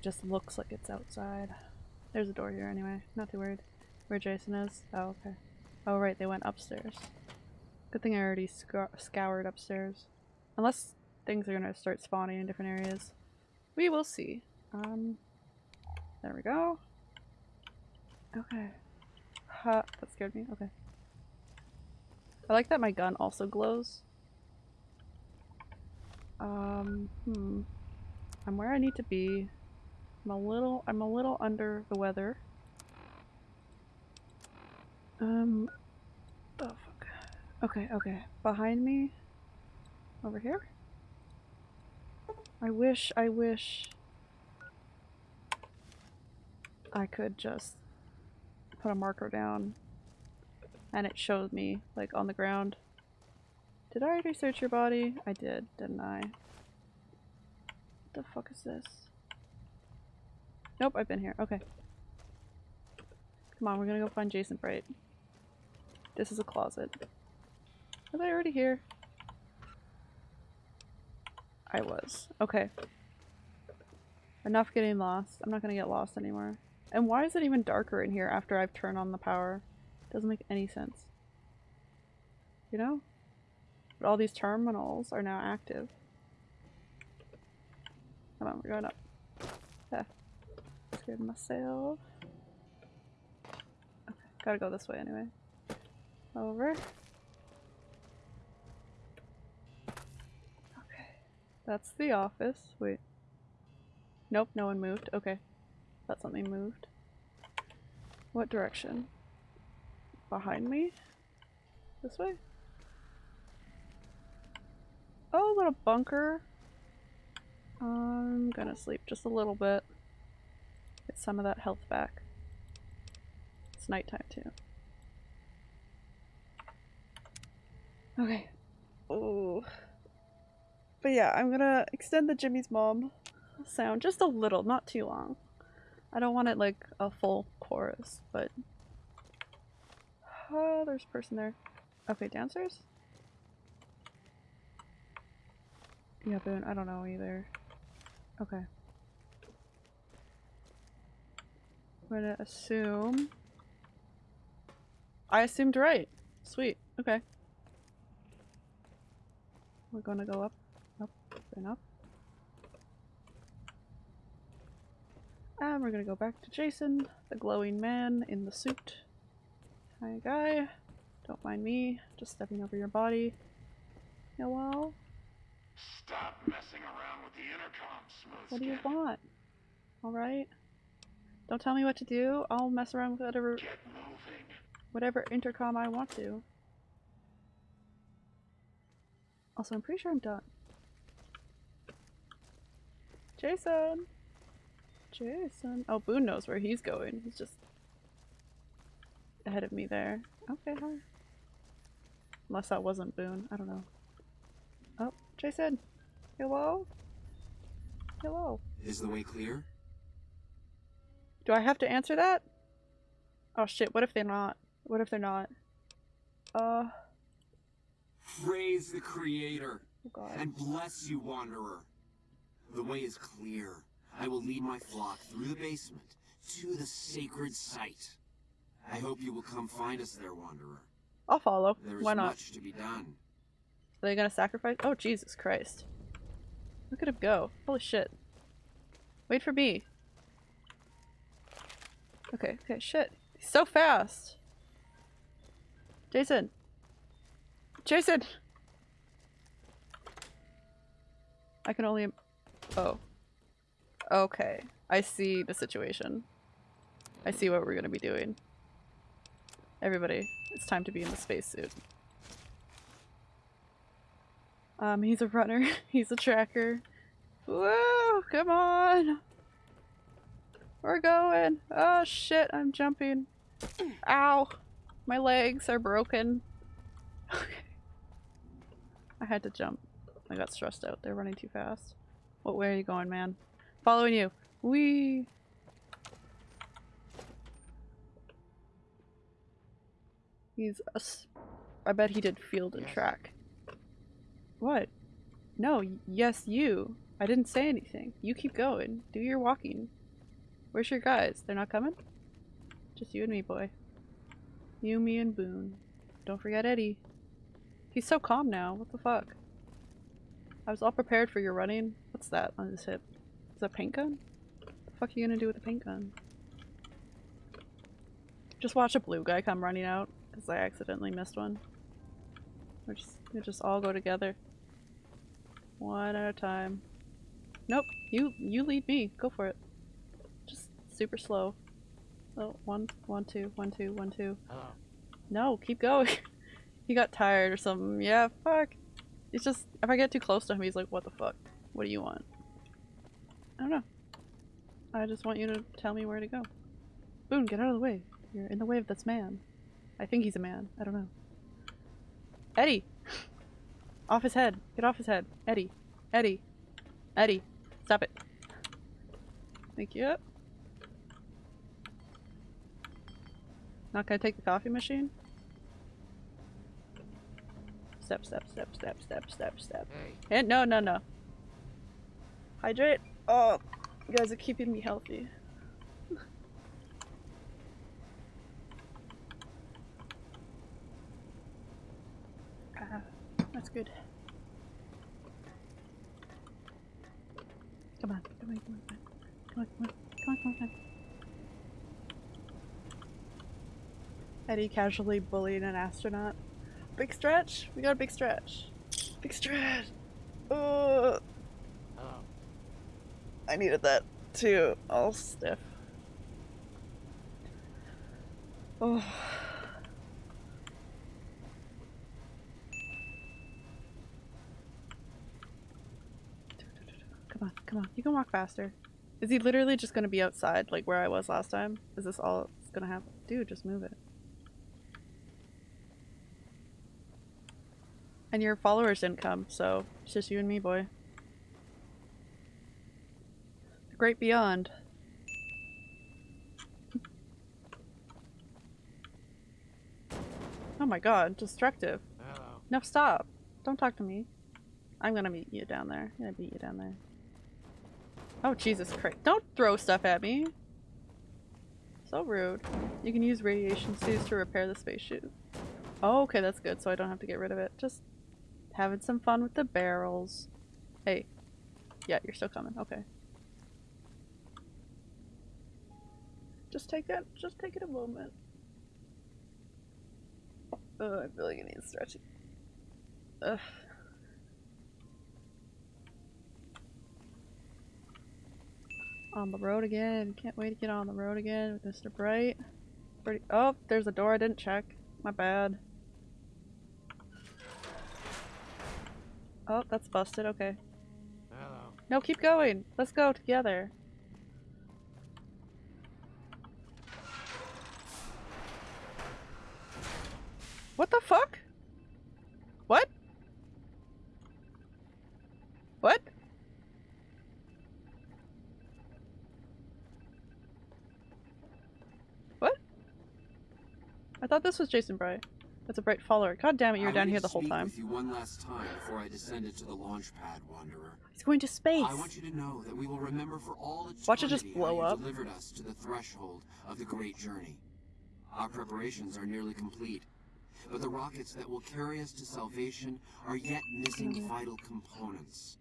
Just looks like it's outside. There's a door here anyway. Not too worried. Where Jason is? Oh, okay. Oh, right, they went upstairs. Good thing I already sc scoured upstairs. Unless things are gonna start spawning in different areas. We will see. Um, there we go. Okay. Ha, that scared me. Okay. I like that my gun also glows. Um, hmm. I'm where I need to be. I'm a little- I'm a little under the weather. Um, the fuck. Okay, okay. Behind me? Over here? I wish, I wish I could just put a marker down and it showed me, like, on the ground. Did I already search your body? I did, didn't I? What the fuck is this? Nope, I've been here. Okay. Come on, we're gonna go find Jason Bright. This is a closet. Was I already here? I was. Okay. Enough getting lost. I'm not gonna get lost anymore. And why is it even darker in here after I've turned on the power? Doesn't make any sense. You know? But all these terminals are now active. Come on, we're going up. Yeah. Scared myself. Okay, gotta go this way anyway. Over. Okay. That's the office. Wait. Nope, no one moved. Okay. Thought something moved. What direction? Behind me? This way? Oh, little bunker. I'm gonna sleep just a little bit. Get some of that health back. It's nighttime too. Okay. Oh. But yeah, I'm gonna extend the Jimmy's mom sound just a little, not too long. I don't want it like a full chorus, but. Oh, there's a person there. Okay, downstairs? Yeah, Boone, I don't know either. Okay. I'm gonna assume. I assumed right. Sweet. Okay. We're gonna go up, up, and up. And we're gonna go back to Jason, the glowing man in the suit. Hi, guy. Don't mind me, just stepping over your body. Hello? Stop messing around with the intercom, Smooth What do you want? Alright? Don't tell me what to do. I'll mess around with whatever whatever intercom I want to. Also, I'm pretty sure I'm done. Jason! Jason! Oh, Boone knows where he's going. He's just ahead of me there. Okay, hi. Unless that wasn't Boone. I don't know. Oh, Jason! Hello? Hello? Is the way clear? Do I have to answer that? Oh shit, what if they're not? What if they're not? Uh, Praise the Creator oh and bless you, Wanderer. The way is clear. I will lead my flock through the basement to the sacred site. I hope you will come find us there, Wanderer. I'll follow. There is Why not? much to be done. Are they gonna sacrifice? Oh, Jesus Christ. Look at him go. Holy shit. Wait for me. Okay, okay, shit. He's so fast. Jason. Jason! I can only... Oh. Okay. I see the situation. I see what we're gonna be doing. Everybody, it's time to be in the spacesuit. Um, he's a runner. [laughs] he's a tracker. Woo! Come on! We're going! Oh shit, I'm jumping. Ow! My legs are broken. Okay. [laughs] I had to jump. I got stressed out. They're running too fast. What way are you going, man? Following you. Wee! He's us. I bet he did field and Yes. track. What? No, yes, you. I didn't say anything. You keep going. Do your walking. Where's your guys? They're not coming? Just you and me, boy. You, me, and Boone. Don't forget Eddie. He's so calm now. What the fuck? I was all prepared for your running. What's that on his hip? Is that a paint gun? What the fuck are you gonna do with a paint gun? Just watch a blue guy come running out because I accidentally missed one. We're just, we just all go together. One at a time. Nope, you you lead me. Go for it. Just super slow. Oh, one, one, two, one, two, one, two. Hello. No, keep going. [laughs] he got tired or something. Yeah, fuck. It's just, if I get too close to him, he's like, what the fuck? What do you want? I don't know. I just want you to tell me where to go. Boone, get out of the way. You're in the way of this man. I think he's a man. I don't know. Eddie! off his head. Get off his head. Eddie. Eddie. Eddie. Stop it. Thank you. Not gonna take the coffee machine? Step, step, step, step, step, step, step. Hey. And no, no, no. Hydrate. Oh, you guys are keeping me healthy. ah, that's good. Come on, come on, come on, come on, come on, come on, come on, come on. Eddie casually bullied an astronaut. Big stretch? We got a big stretch. Big stretch! Oh! I needed that too. All stiff. Oh. Come on, come on. You can walk faster. Is he literally just gonna be outside like where I was last time? Is this all it's gonna happen? Dude, just move it. And your followers didn't come, so it's just you and me, boy. The great beyond. Oh my god, destructive. Hello. No, stop. Don't talk to me. I'm gonna meet you down there. I'm gonna beat you down there. Oh, Jesus Christ. Don't throw stuff at me! So rude. You can use radiation suits to repair the spacesuit. Oh, okay, that's good, so I don't have to get rid of it. Just having some fun with the barrels. Hey. Yeah, you're still coming. Okay. Just take it. Just take it a moment. Oh, I feel like I need stretching. Ugh. On the road again. Can't wait to get on the road again with Mr. Bright. Pretty- oh, there's a door I didn't check. My bad. Oh, that's busted. Okay. Hello. No, keep going. Let's go together. What the fuck? What? What? What? I thought this was Jason Bright. That's a bright follower. God damn it, you were I down here the whole time. With you one last time before I descended to the launch pad, Wanderer. He's going to space. I want you to know that we will remember for all eternity Watch it just blow up. delivered us to the threshold of the great journey. Our preparations are nearly complete, but the rockets that will carry us to salvation are yet missing Mm-hmm. vital components.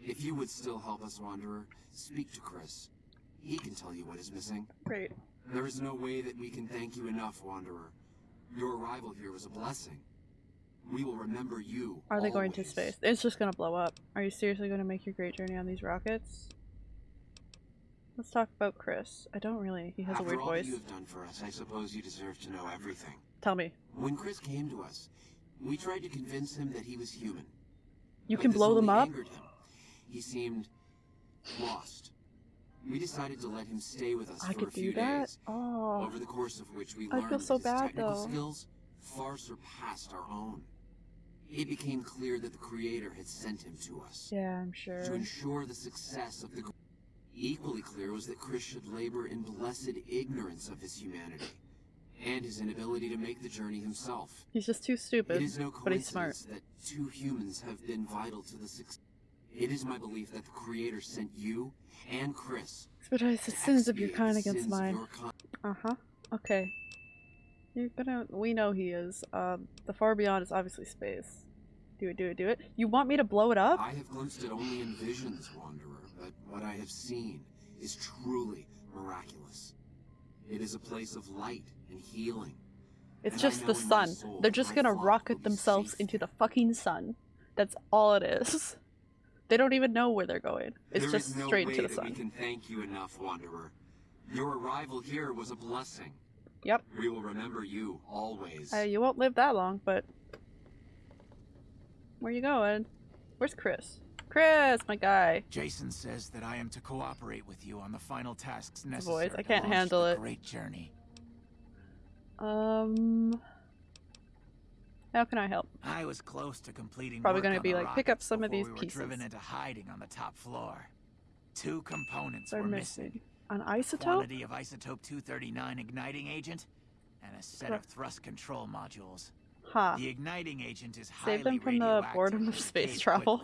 If you would still help us, Wanderer, speak to Chris. He can tell you what is missing. Great. There is no way that we can thank you enough, Wanderer. Your arrival here was a blessing. We will remember you. Are they going to space? It's just gonna blow up. Are you seriously going to make your great journey on these rockets? Let's talk about Chris. I don't really. He has After a weird all voice. that you have done for us, I suppose you deserve to know everything. Tell me. When Chris came to us, we tried to convince him that he was human. You but can blow them up? angered him. He seemed lost. We decided to let him stay with us I for a few days, Oh. over the course of which we I learned feel so that his bad, technical though. skills far surpassed our own. It became clear that the Creator had sent him to us Yeah, I'm sure. to ensure the success of the. Equally clear was that Chris should labor in blessed ignorance of his humanity and his inability to make the journey himself. He's just too stupid, is no but he's smart. that two humans have been vital to the success. It is my belief that the Creator sent you and Chris. Expedite the sins of your kind against mine. kind. Uh huh. Okay. You're gonna. We know he is. Um, the far beyond is obviously space. Do it, do it, do it. You want me to blow it up? I have glimpsed it only in visions, Wanderer, but what I have seen is truly miraculous. It is a place of light and healing. It's and just the sun. soul They're just gonna rocket themselves safe into the fucking sun. That's all it is. [laughs] They don't even know where they're going. It's There just is no straight way into the that we sun. can thank you enough, Wanderer. Your arrival here was a blessing. Yep. We will remember you always. Uh, you won't live that long, but where you going? Where's Chris? Chris, my guy. Jason says that I am to cooperate with you on the final tasks voice, necessary I can't launch handle the it. Great journey. Um, how can I help? I was close to completing. Probably gonna be like, pick up some of these we were pieces. driven into hiding on the top floor. Two components They're were missing an isotope. Quantity of isotope 239 igniting agent, and a set Huh. of thrust control modules. Ha. The igniting agent is Save highly them from the boredom of space travel.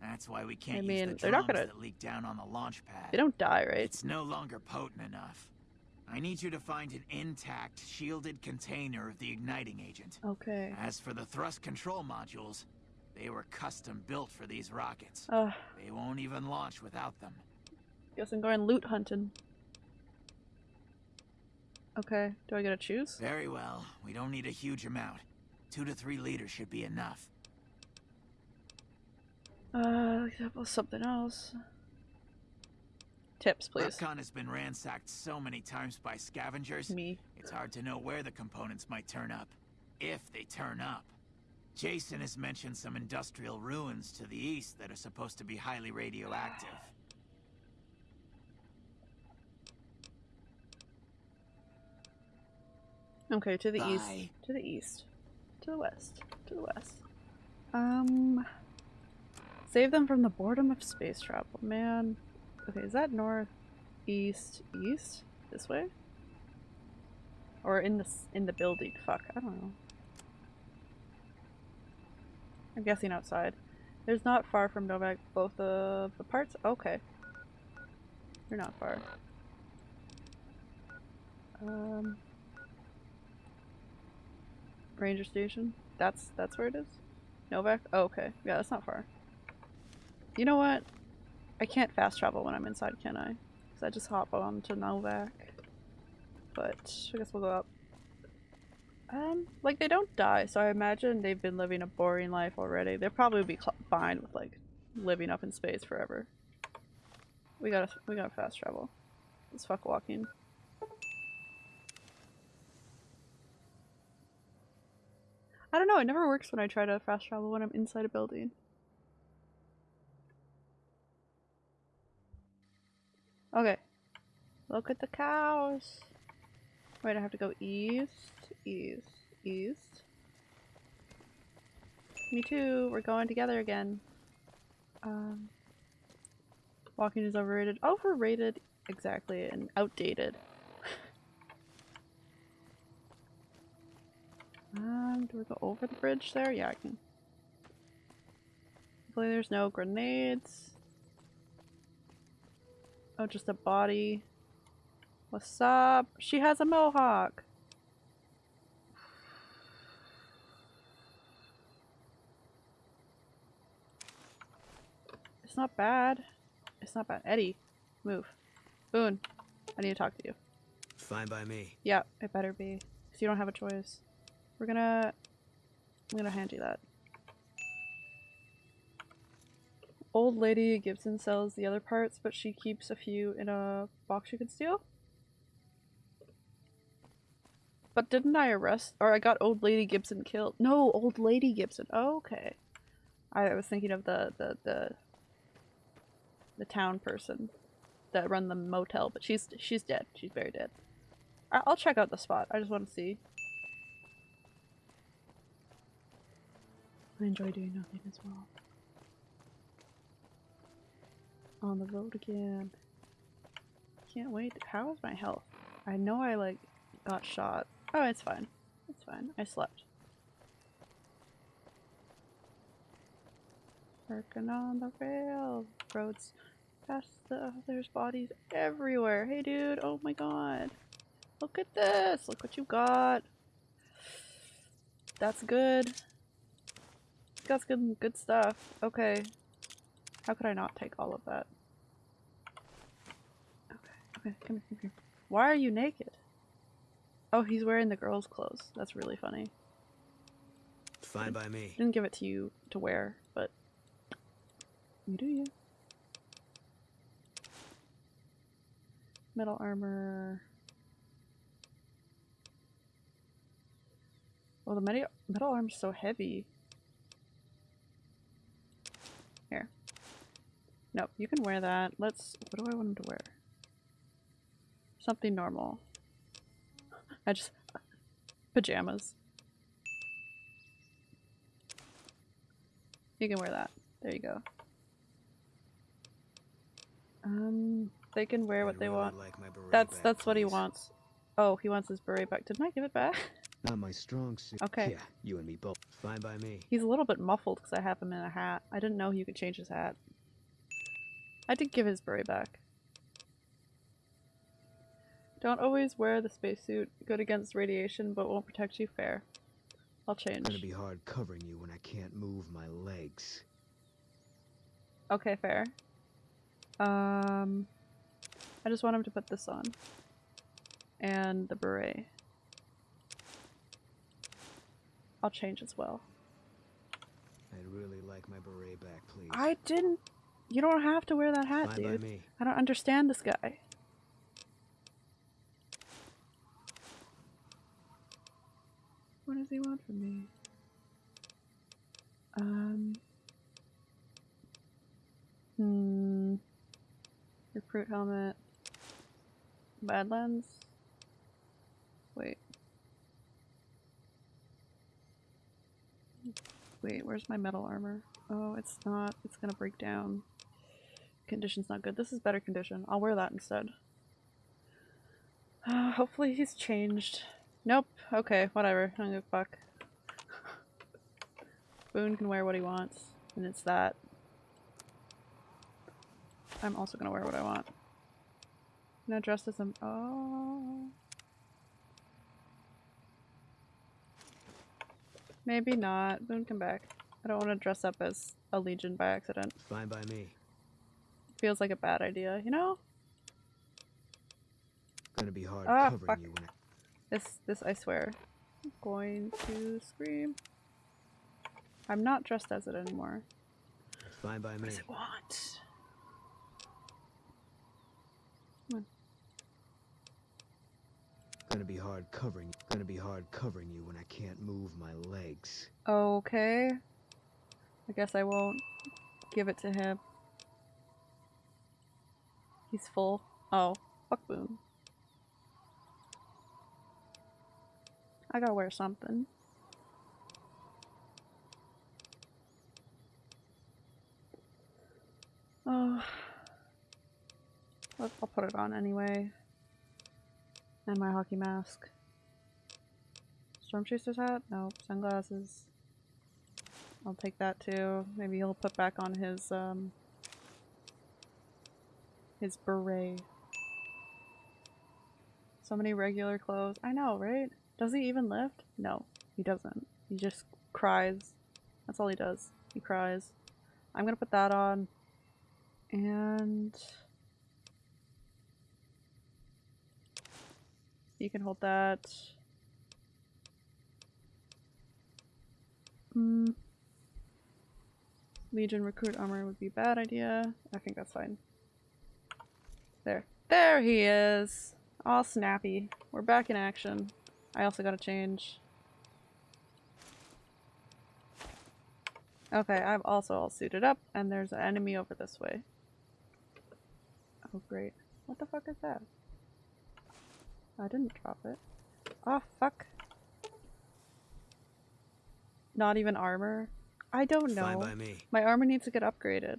That's why we can't I use the they're not gonna- that leak down on the launch pad. They don't die, right? It's no longer potent enough. I need you to find an intact, shielded container of the igniting agent. Okay. As for the thrust control modules, they were custom built for these rockets. Uh, They won't even launch without them. guess I'm going loot hunting. Okay. Do I get to choose? Very well. We don't need a huge amount. Two to three liters should be enough. Uh, something else. Tips, please. REPCONN has been ransacked so many times by scavengers, Me. it's hard to know where the components might turn up. If they turn up. Jason has mentioned some industrial ruins to the east that are supposed to be highly radioactive. Okay, to the east. To the east. To the west. To the west. Um, save them from the boredom of space travel, man. Okay, is that north, east, east? This way? Or in the in the building? Fuck, I don't know. I'm guessing outside. There's not far from Novac. Both of the parts. Okay, you're not far. Um, Ranger Station. That's that's where it is. Novac. Oh, okay. Yeah, that's not far. You know what? I can't fast travel when I'm inside, can I? Because I just hop on to Novac. But I guess we'll go up. Um, like they don't die, so I imagine they've been living a boring life already. They'll probably be fine with like living up in space forever. We gotta we gotta fast travel. Let's fuck walking. I don't know, it never works when I try to fast travel when I'm inside a building. Okay. Look at the cows. Wait, I have to go east, east, east. Me too, we're going together again. Um, walking is overrated. Overrated, exactly, and outdated. [laughs] Um, do we go over the bridge there? Yeah, I can. Hopefully there's no grenades. Oh, just a body. What's up? She has a mohawk. It's not bad. It's not bad. Eddie, move. Boone, I need to talk to you. Fine by me. Yeah, it better be. Because you don't have a choice. We're gonna... I'm gonna hand you that. Old lady Gibson sells the other parts, but she keeps a few in a box you can steal? But didn't I arrest- or I got old lady Gibson killed? No, old lady Gibson. Oh, okay. I was thinking of the, the, the, the town person that run the motel, but she's, she's dead. She's very dead. I'll check out the spot. I just want to see. I enjoy doing nothing as well. On the road again. Can't wait. How is my health? I know I like got shot. Oh, it's fine. It's fine. I slept. Working on the railroads. Past the there's bodies everywhere. Hey dude, oh my god. Look at this. Look what you got. That's good. Got good good stuff. Okay. How could I not take all of that? Okay, okay, come here, come here. Why are you naked? Oh, he's wearing the girl's clothes. That's really funny. Fine by me. Didn't give it to you to wear, but you do you. Metal armor. Oh, the metal metal armor's so heavy. Here. No, you can wear that. Let's. What do I want him to wear? Something normal. I just. Pajamas. You can wear that. There you go. Um, they can wear what I'd they really want. like That's back, that's what he wants. Oh, he wants his beret back. Didn't I give it back? [laughs] Not my strong suit. Okay. Yeah, you and me both. Fine by me. He's a little bit muffled because I have him in a hat. I didn't know you could change his hat. I did give his beret back. Don't always wear the spacesuit. Good against radiation, but won't protect you. Fair. I'll change. It's Gonna be hard covering you when I can't move my legs. Okay, fair. Um, I just want him to put this on. And the beret. I'll change as well. I'd really like my beret back, please. I didn't. You don't have to wear that hat, Fine dude. I don't understand this guy. What does he want from me? Um. Hmm. Recruit helmet. Badlands. Wait. Wait, where's my metal armor? Oh, it's not. It's gonna break down. Condition's not good. This is better condition. I'll wear that instead. Uh, hopefully he's changed. Nope. Okay, whatever. I don't give a fuck. [laughs] Boone can wear what he wants, and it's that. I'm also gonna wear what I want. Now dressed as a- oh. Maybe not. Boone, come back. I don't want to dress up as a Legion by accident. Fine by me. Feels like a bad idea, you know? Gonna be hard Ah, covering fuck. you when This, this I swear. I'm going to scream. I'm not dressed as it anymore. fine by me. want? Gonna be hard covering gonna be hard covering you when I can't move my legs. Okay. I guess I won't give it to him. He's full. Oh, fuck boom. I gotta wear something. Oh. I'll put it on anyway. And my hockey mask. Storm Chaser's hat? No. Sunglasses. I'll take that too. Maybe he'll put back on his, um... His beret. So many regular clothes. I know, right? Does he even lift? No, he doesn't. He just cries. That's all he does. He cries. I'm gonna put that on. And... You can hold that. Hmm. Legion recruit armor would be a bad idea. I think that's fine. There. There he is! All snappy. We're back in action. I also gotta change. Okay, I'm also all suited up, and there's an enemy over this way. Oh great. What the fuck is that? I didn't drop it. Oh fuck. Not even armor? I don't know. Fine by me. My armor needs to get upgraded.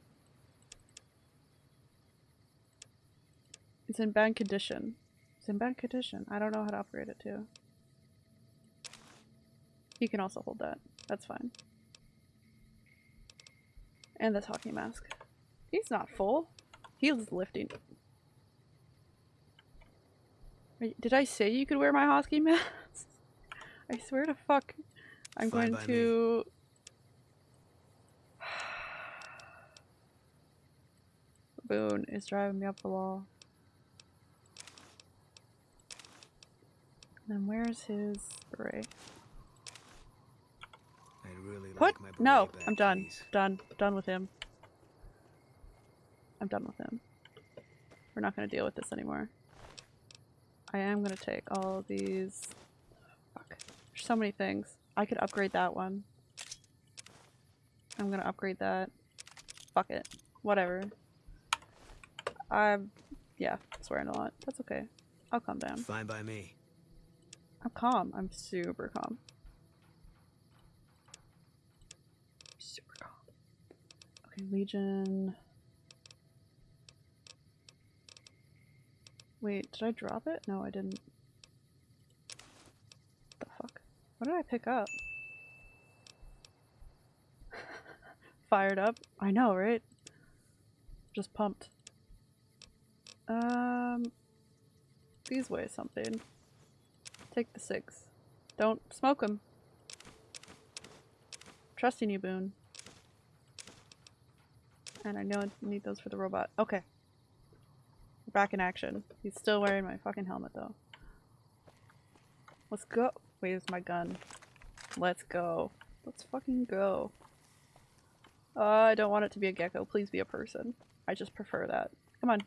It's in bad condition. It's in bad condition. I don't know how to upgrade it too. You can also hold that. That's fine. And this hockey mask. He's not full. He's lifting. Did I say you could wear my hockey [laughs] mask? I swear to fuck. I'm going me. to [sighs] Boone is driving me up the wall. Then where's his beret? Really like my no, back, I'm done. please. Done. Done with him. I'm done with him. We're not gonna deal with this anymore. I am gonna take all these. Fuck. There's so many things. I could upgrade that one. I'm gonna upgrade that. Fuck it. Whatever. I'm yeah, swearing a lot. That's okay. I'll calm down. Fine by me. I'm calm. I'm super calm. Super calm. Okay, Legion. Wait, did I drop it? No, I didn't. the fuck? What did I pick up? [laughs] Fired up? I know, right? Just pumped. Um, these weigh something. Take the six. Don't smoke them. Trusting you, Boone. And I know I need those for the robot. Okay. We're back in action. He's still wearing my fucking helmet, though. Let's go. Wait, Where's my gun? Let's go. Let's fucking go. Uh, I don't want it to be a gecko. Please be a person. I just prefer that. Come on.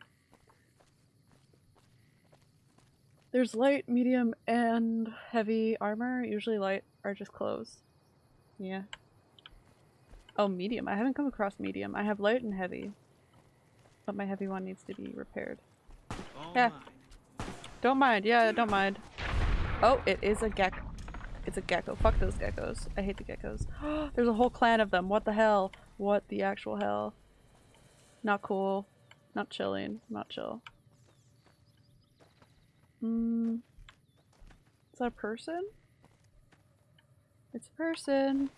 There's light, medium, and heavy armor. Usually light are just clothes. Yeah. Oh, medium. I haven't come across medium. I have light and heavy. But my heavy one needs to be repaired. All Yeah. mine. Don't mind. Yeah, don't mind. Oh, it is a gecko. It's a gecko. Fuck those geckos. I hate the geckos. [gasps] There's a whole clan of them. What the hell? What the actual hell? Not cool. Not chilling. Not chill. Mm. Is that a person? It's a person.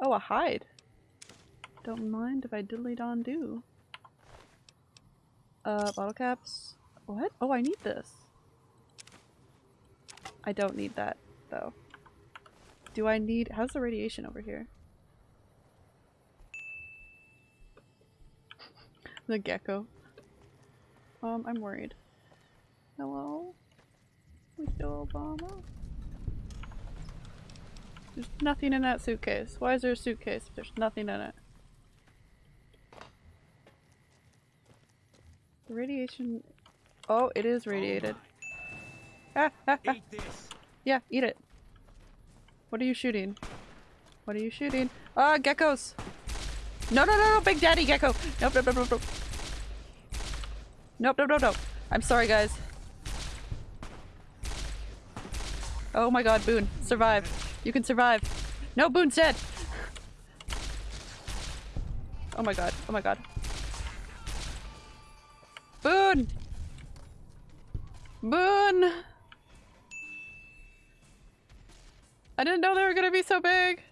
Oh, a hide. Don't mind if I diddly don do. Uh, bottle caps. What? Oh, I need this. I don't need that, though. Do I need- how's the radiation over here? [laughs] the gecko. Um, I'm worried. Hello? Michelle Obama? There's nothing in that suitcase. Why is there a suitcase if there's nothing in it? The radiation... Oh, it is radiated. Ah, ah, ah. Eat this. Yeah, eat it. What are you shooting? What are you shooting? Ah, geckos! No, no, no, no, Big Daddy Gecko! Nope, nope, nope, nope, nope. Nope, nope, nope, nope. I'm sorry, guys. Oh my god, Boone. Survive. You can survive. No, Boone's dead! Oh my god, oh my god. Boone! Boone! I didn't know they were gonna be so big!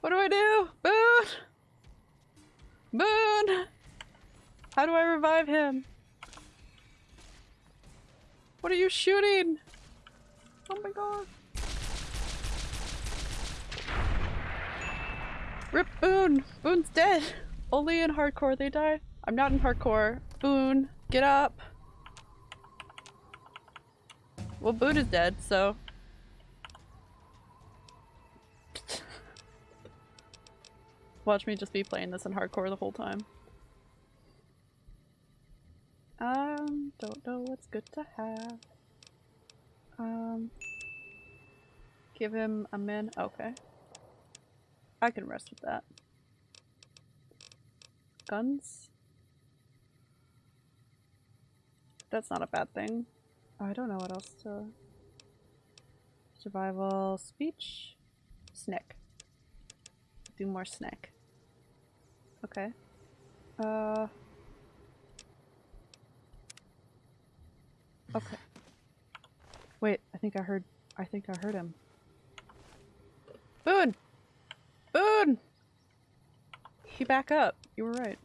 What do I do? Boone! Boone! How do I revive him? What are you shooting? Oh my god. Rip Boone! Boone's dead! Only in hardcore they die. I'm not in hardcore. Boone, get up! Well, Boone is dead, so... [laughs] Watch me just be playing this in hardcore the whole time. Um, don't know what's good to have. Um, give him a min. Okay. I can rest with that. Guns? That's not a bad thing. I don't know what else to... Survival, speech, snack. Do more snack. Okay. Uh... Okay. Wait, I think I heard- I think I heard him. Boone! Boone! He back up. You were right.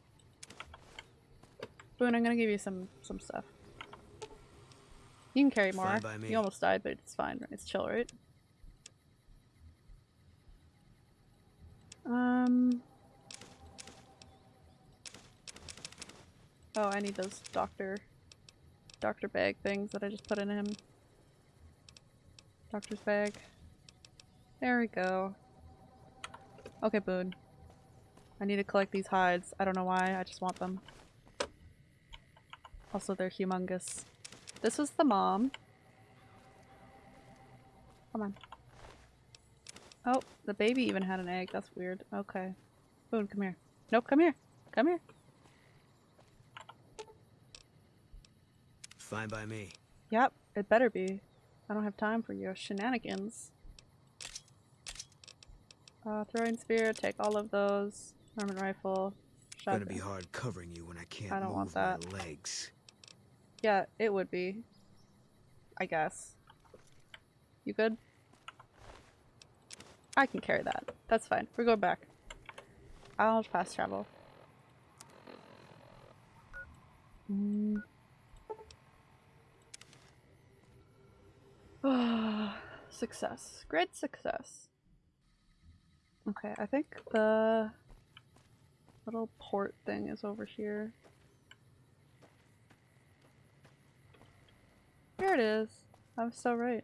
Boone, I'm gonna give you some- some stuff. You can carry more. Fine by me. You almost died, but it's fine. It's chill, right? Um... Oh, I need those doctor doctor bag things that I just put in him. Doctor's bag. There we go. Okay, Boone. I need to collect these hides. I don't know why, I just want them. Also, they're humongous. This was the mom. Come on. Oh, the baby even had an egg. That's weird. Okay. Boone, come here. Nope, come here. Come here. Fine by me. Yep, it better be. I don't have time for your shenanigans. Uh, throwing spear, take all of those. Armor rifle. It's gonna be hard covering you when I can't I don't move want my that. legs. Yeah, it would be. I guess. You good? I can carry that. That's fine. We're going back. I'll fast travel. Mm. [sighs] success. Great success. Okay, I think the little port thing is over here. Here it is. I was so right.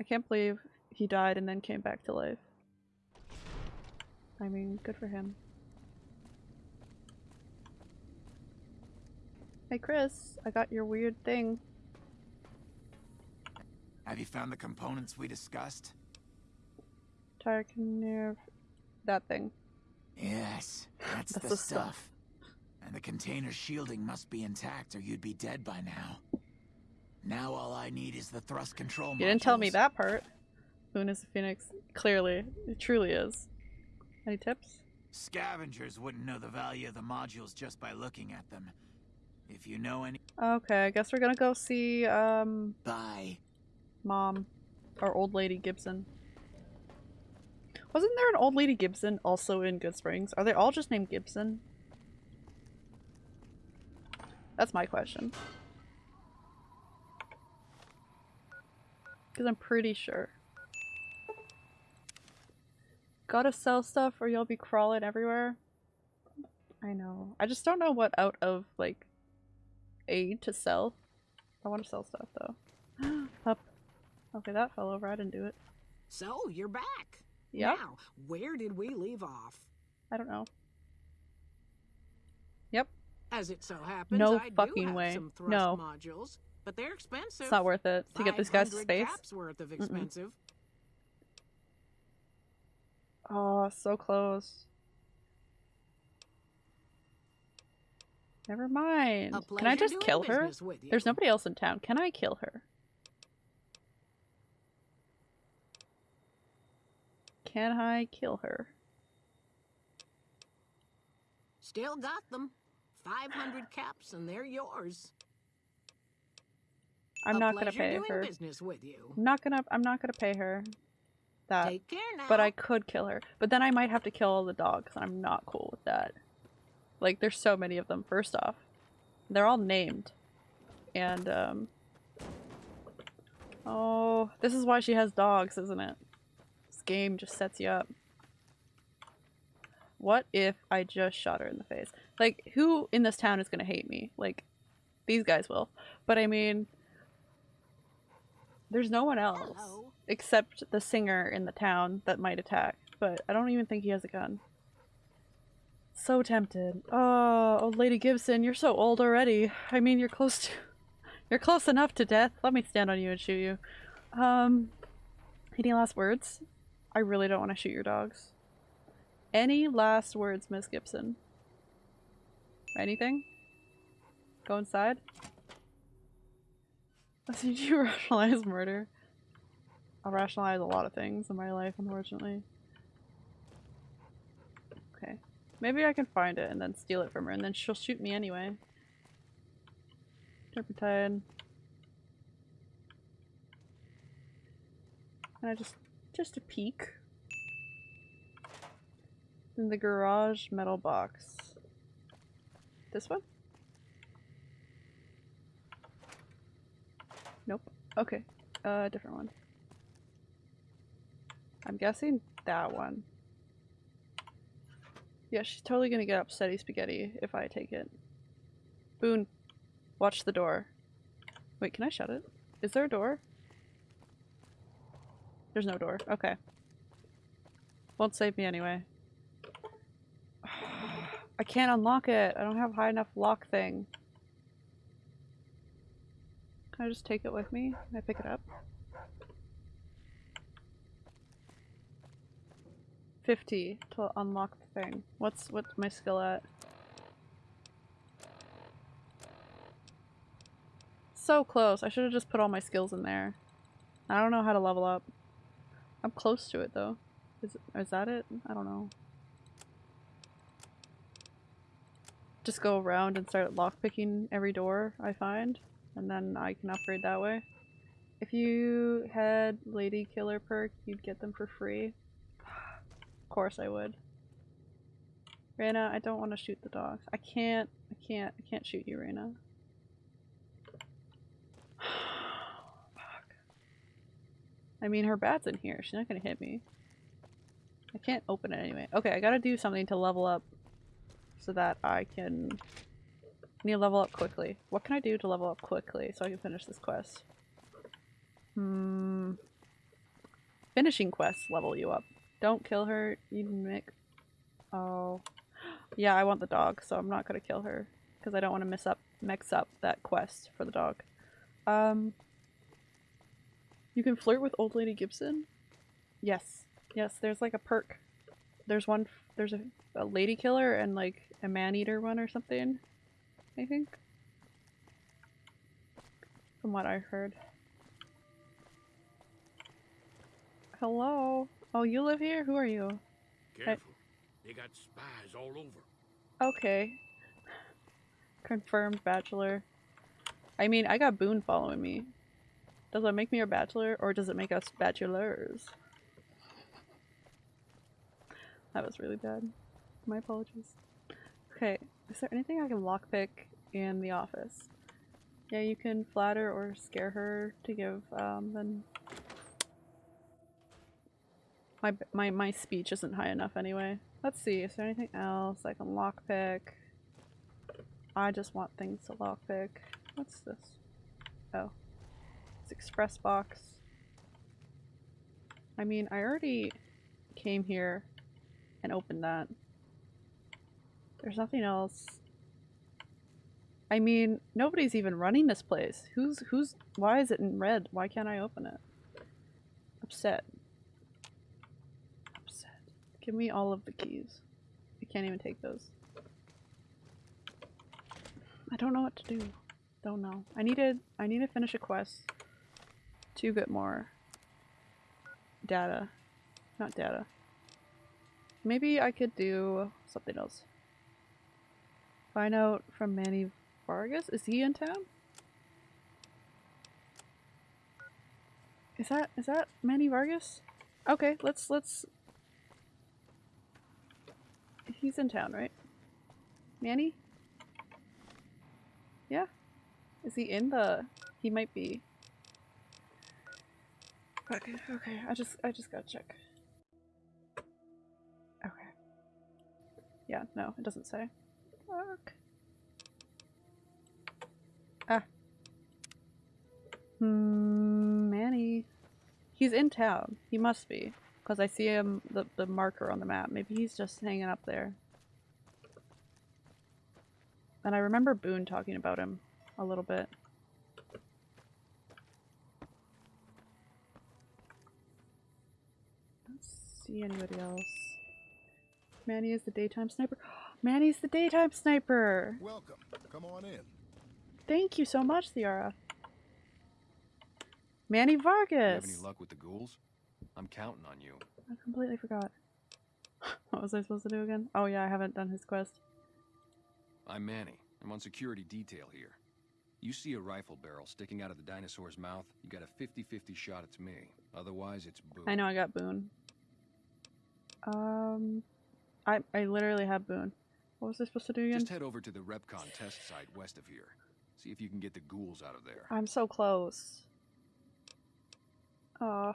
I can't believe he died and then came back to life. I mean, good for him. Hey Chris, I got your weird thing. Have you found the components we discussed? Tarkin that thing. Yes, that's, That's the, the stuff. stuff. And the container shielding must be intact or you'd be dead by now. Now all I need is the thrust control module. You didn't tell me that part. Moon is a phoenix. Clearly. It truly is. Any tips? Scavengers wouldn't know the value of the modules just by looking at them. If you know any... Okay, I guess we're gonna go see, um, Bye. Mom. Or Old Lady Gibson. Wasn't there an Old Lady Gibson also in Goodsprings? Are they all just named Gibson? That's my question. Because I'm pretty sure. Gotta sell stuff or you'll be crawling everywhere. I know. I just don't know what out of, like, aid to sell. I want to sell stuff though. [gasps] Up. Okay, that fell over. I didn't do it. So, you're back. Yeah. Now, where did we leave off? I don't know. Yep. As it so happens, No I do fucking have way. some thrust No. modules, but they're expensive. It's not worth it to get this guys to 500 space. caps worth of expensive. Oh, so close. Never mind. Can I just kill her? business with you. There's nobody else in town. Can I kill her? Can I kill her? Still got them. 500 caps and they're yours. I'm not gonna pay her. business with you. I'm not gonna I'm not gonna pay her that. Take care now. But I could kill her. But then I might have to kill all the dogs, and I'm not cool with that. Like, there's so many of them, first off. They're all named. And, um... Oh, this is why she has dogs, isn't it? This game just sets you up. What if I just shot her in the face? Like, who in this town is gonna hate me? Like, these guys will. But I mean... There's no one else Hello. except the singer in the town that might attack, but I don't even think he has a gun. So tempted. Oh, old Lady Gibson, you're so old already. I mean, you're close to [laughs] you're close enough to death. Let me stand on you and shoot you. Um any last words? I really don't want to shoot your dogs. Any last words, Miss Gibson? Anything? Go inside? [laughs] Did you [laughs] rationalize murder? I'll rationalize a lot of things in my life, unfortunately. Okay. Maybe I can find it and then steal it from her, and then she'll shoot me anyway. Turpentine. Can I just... just a peek? In the garage metal box. This one? Nope. Okay. Uh, different one. I'm guessing that one. Yeah, she's totally gonna get upsetty spaghetti if I take it. Boone, watch the door. Wait, can I shut it? Is there a door? There's no door. Okay. Won't save me anyway. [sighs] I can't unlock it. I don't have high enough lock thing. Can I just take it with me? Can I pick it up? 50 to unlock the thing. What's what's my skill at? So close. I should have just put all my skills in there. I don't know how to level up. I'm close to it though. Is is that it? I don't know. Just go around and start lockpicking every door I find, and then I can upgrade that way. If you had Lady Killer perk, you'd get them for free. Of course I would. Reyna, I don't want to shoot the dogs. I can't. I can't. I can't shoot you, Reyna. [sighs] Fuck. I mean, her bat's in here. She's not gonna hit me. I can't open it anyway. Okay, I gotta do something to level up so that I can... I need to level up quickly. What can I do to level up quickly so I can finish this quest? Hmm... Finishing quests level you up. Don't kill her, you make... Oh... Yeah, I want the dog, so I'm not gonna kill her. Because I don't want to mess up, mix up that quest for the dog. Um... You can flirt with Old Lady Gibson? Yes. Yes, there's like a perk. There's one, there's a, a lady killer and like a man eater one or something. I think. from what I heard. Hello? Oh, you live here? Who are you? Careful. They got spies all over. Okay. Confirmed bachelor. I mean, I got Boone following me. Does that make me a bachelor or does it make us bachelors? That was really bad. My apologies. Okay, is there anything I can lockpick in the office? Yeah, you can flatter or scare her to give um then my my my speech isn't high enough anyway. Let's see, is there anything else I can lockpick? I just want things to lockpick. What's this? Oh. It's express box. I mean, I already came here and opened that. There's nothing else. I mean, nobody's even running this place. Who's who's why is it in red? Why can't I open it? Upset. Upset. Give me all of the keys. I can't even take those. I don't know what to do. Don't know. I needed I need to finish a quest to get more data. Not data. Maybe I could do something else. Find out from Manny Vargas. Is he in town? Is that is that Manny Vargas? Okay, let's let's He's in town, right? Manny? Yeah? Is he in the he might be. Okay, okay, I just I just gotta check. Okay. Yeah, no, it doesn't say. Fuck. Ah. Hmm, Manny. He's in town. He must be. Because I see him, the, the marker on the map. Maybe he's just hanging up there. And I remember Boone talking about him a little bit. See anybody else. Manny is the daytime sniper. [gasps] Manny's the daytime sniper! Welcome. Come on in. Thank you so much, Ciara. Manny Vargas! You have any luck with the ghouls? I'm counting on you. I completely forgot. [laughs] what was I supposed to do again? Oh yeah, I haven't done his quest. I'm Manny. I'm on security detail here. You see a rifle barrel sticking out of the dinosaur's mouth, you got a 50-50 shot it's me. Otherwise, it's Boone. I know I got Boone. Um, I I literally have Boone. What was I supposed to do again? Just head over to the REPCONN test site west of here. See if you can get the ghouls out of there. I'm so close. Oh.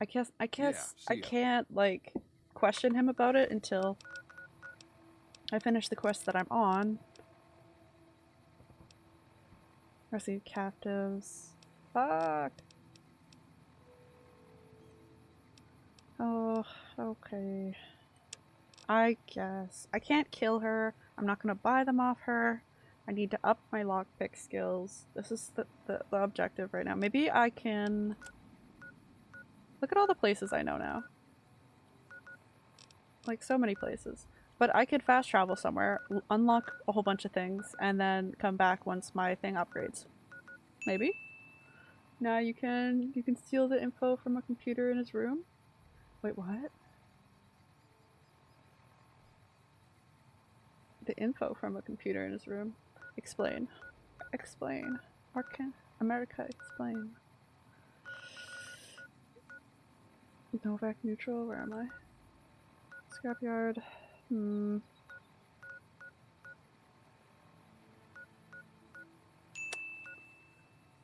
I guess I guess see I ya. can't like question him about it until I finish the quest that I'm on. Rescue captives. Fuck. Oh, okay. I guess. I can't kill her. I'm not gonna buy them off her. I need to up my lockpick skills. This is the, the, the objective right now. Maybe I can... Look at all the places I know now. Like, so many places. But I could fast travel somewhere, unlock a whole bunch of things, and then come back once my thing upgrades. Maybe? Now you can you can steal the info from a computer in his room? Wait, what? The info from a computer in his room. Explain. Explain. Arcan America, explain. Novac neutral, where am I? Scrapyard. Hmm.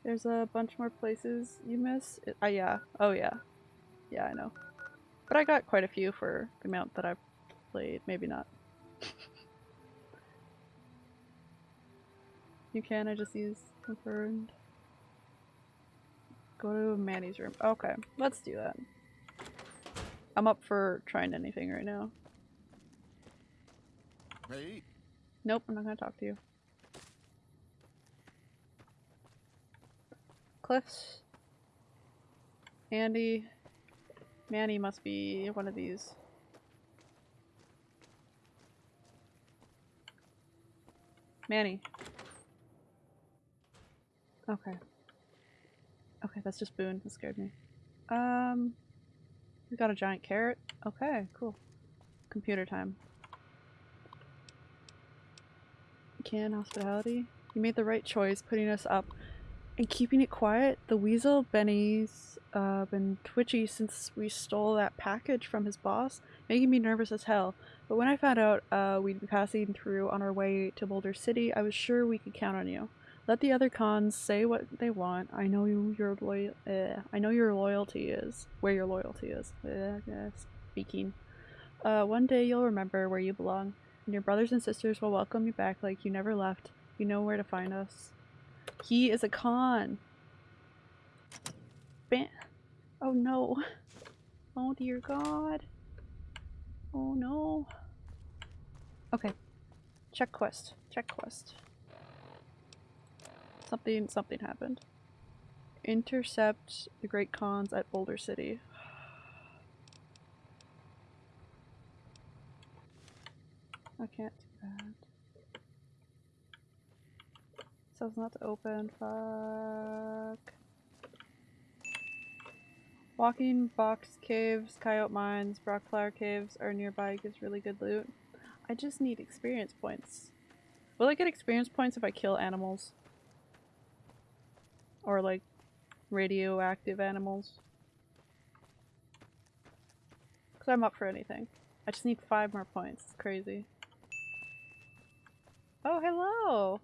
There's a bunch more places you miss. It, uh, yeah. Oh, yeah. Yeah, I know. But I got quite a few for the amount that I've played. Maybe not. [laughs] you can, I just use confirmed. Go to Manny's room. Okay, let's do that. I'm up for trying anything right now. Hey, Nope, I'm not gonna talk to you. Cliffs. Andy. Manny must be one of these. Manny. Okay. Okay, that's just Boone. That scared me. Um, we got a giant carrot. Okay, cool. Computer time. Can hospitality. You made the right choice putting us up and keeping it quiet. The weasel Benny's uh, been twitchy since we stole that package from his boss, making me nervous as hell. But when I found out uh, we'd be passing through on our way to Boulder City, I was sure we could count on you. Let the other Khans say what they want. I know you, your loyal. Uh, I know your loyalty is where your loyalty is. Yeah, speaking. Uh, one day you'll remember where you belong, and your brothers and sisters will welcome you back like you never left. You know where to find us. He is a Khan. Ban. Oh no. Oh dear God. Oh no. Okay. Check quest. Check quest. Something something happened. Intercept the Great Khans at Boulder City. I can't do that. Says not to open. Fuck. Walking Box Caves, Coyote Mines, Broc Flower Caves are nearby gives really good loot. I just need experience points. Will I get experience points if I kill animals? Or like radioactive animals? Because I'm up for anything. I just need five more points. It's crazy. Oh, hello!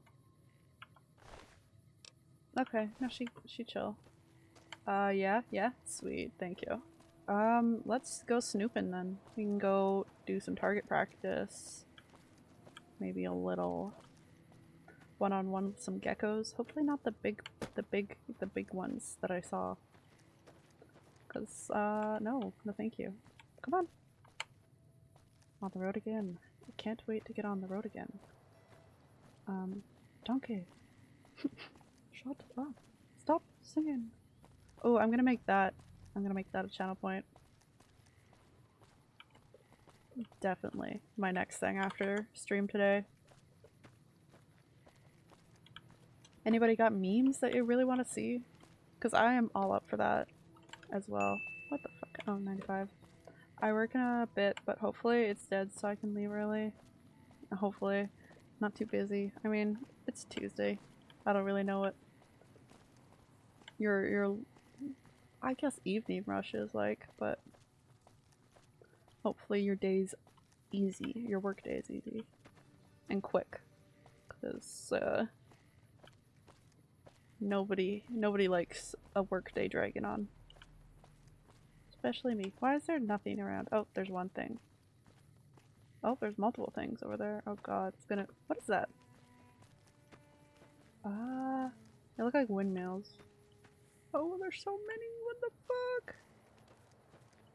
Okay, no, she she chill. Uh, yeah, yeah, sweet, thank you. Um, let's go snooping then. We can go do some target practice. Maybe a little one-on-one with some geckos. Hopefully not the big, the big, the big ones that I saw. Cause, uh, no, no thank you. Come on. On the road again. I can't wait to get on the road again. Um, donkey. [laughs] Shut up. Stop singing. Oh, I'm gonna make that. I'm gonna make that a channel point. Definitely. My next thing after stream today. Anybody got memes that you really want to see? Because I am all up for that as well. What the fuck? Oh, 95. I work in a bit, but hopefully it's dead so I can leave early. Hopefully. Not too busy. I mean, it's Tuesday. I don't really know what your your I guess evening rush is like, but hopefully your day's easy. Your work day is easy and quick, because uh, nobody nobody likes a workday dragon on, especially me. Why is there nothing around? Oh, there's one thing. Oh, there's multiple things over there. Oh god, it's gonna- what is that? Ah, uh, they look like windmills. Oh, there's so many. What the fuck?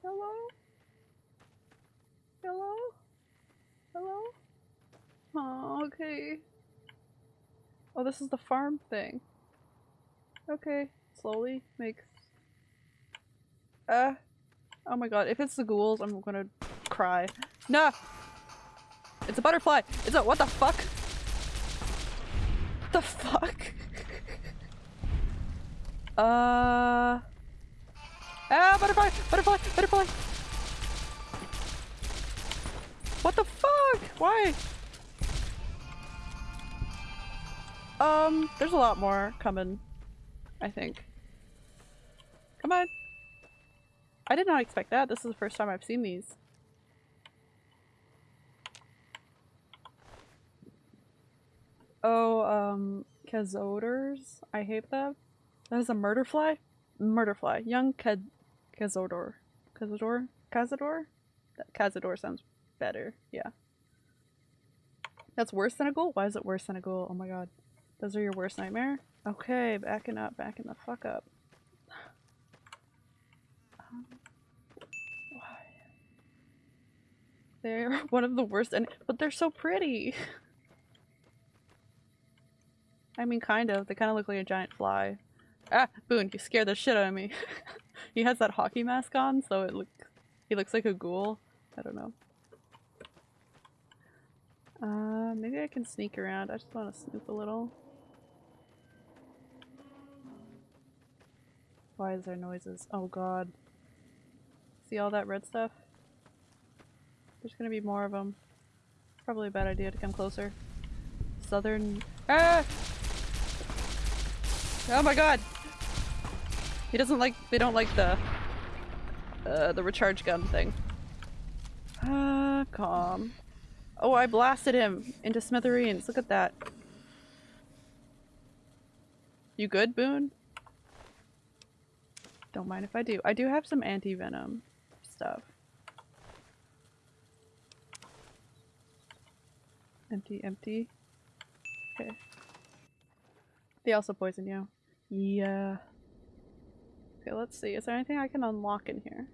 Hello? Hello? Hello? Oh, okay. Oh, this is the farm thing. Okay, slowly makes. Uh. Oh my god, if it's the ghouls, I'm gonna cry. No! It's a butterfly! It's a- what the fuck? What the fuck? [laughs] Uh. Ah, butterfly! Butterfly! Butterfly! What the fuck? Why? Um, there's a lot more coming, I think. Come on! I did not expect that. This is the first time I've seen these. Oh, um, Kazoders? I hate them. That is a murder fly? Murder fly. Young Kaz Kazodor. Cazador? Cazador? Cazador sounds better. Yeah. That's worse than a ghoul? Why is it worse than a ghoul? Oh my god. Those are your worst nightmare? Okay, backing up, backing the fuck up. Um, why? They're [laughs] one of the worst and but they're so pretty. I mean kind of. They kind of look like a giant fly. Ah, Boone, you scared the shit out of me. [laughs] he has that hockey mask on, so it looks- he looks like a ghoul. I don't know. Uh, maybe I can sneak around. I just want to snoop a little. Why is there noises? Oh god. See all that red stuff? There's gonna be more of them. Probably a bad idea to come closer. Southern- Ah! Oh my god! He doesn't like- they don't like the- uh, the recharge gun thing. Ah, calm. Oh, I blasted him into smithereens. Look at that. You good, Boone? Don't mind if I do. I do have some anti-venom stuff. Empty, empty. Okay. They also poison you. Yeah. Okay, let's see. Is there anything I can unlock in here?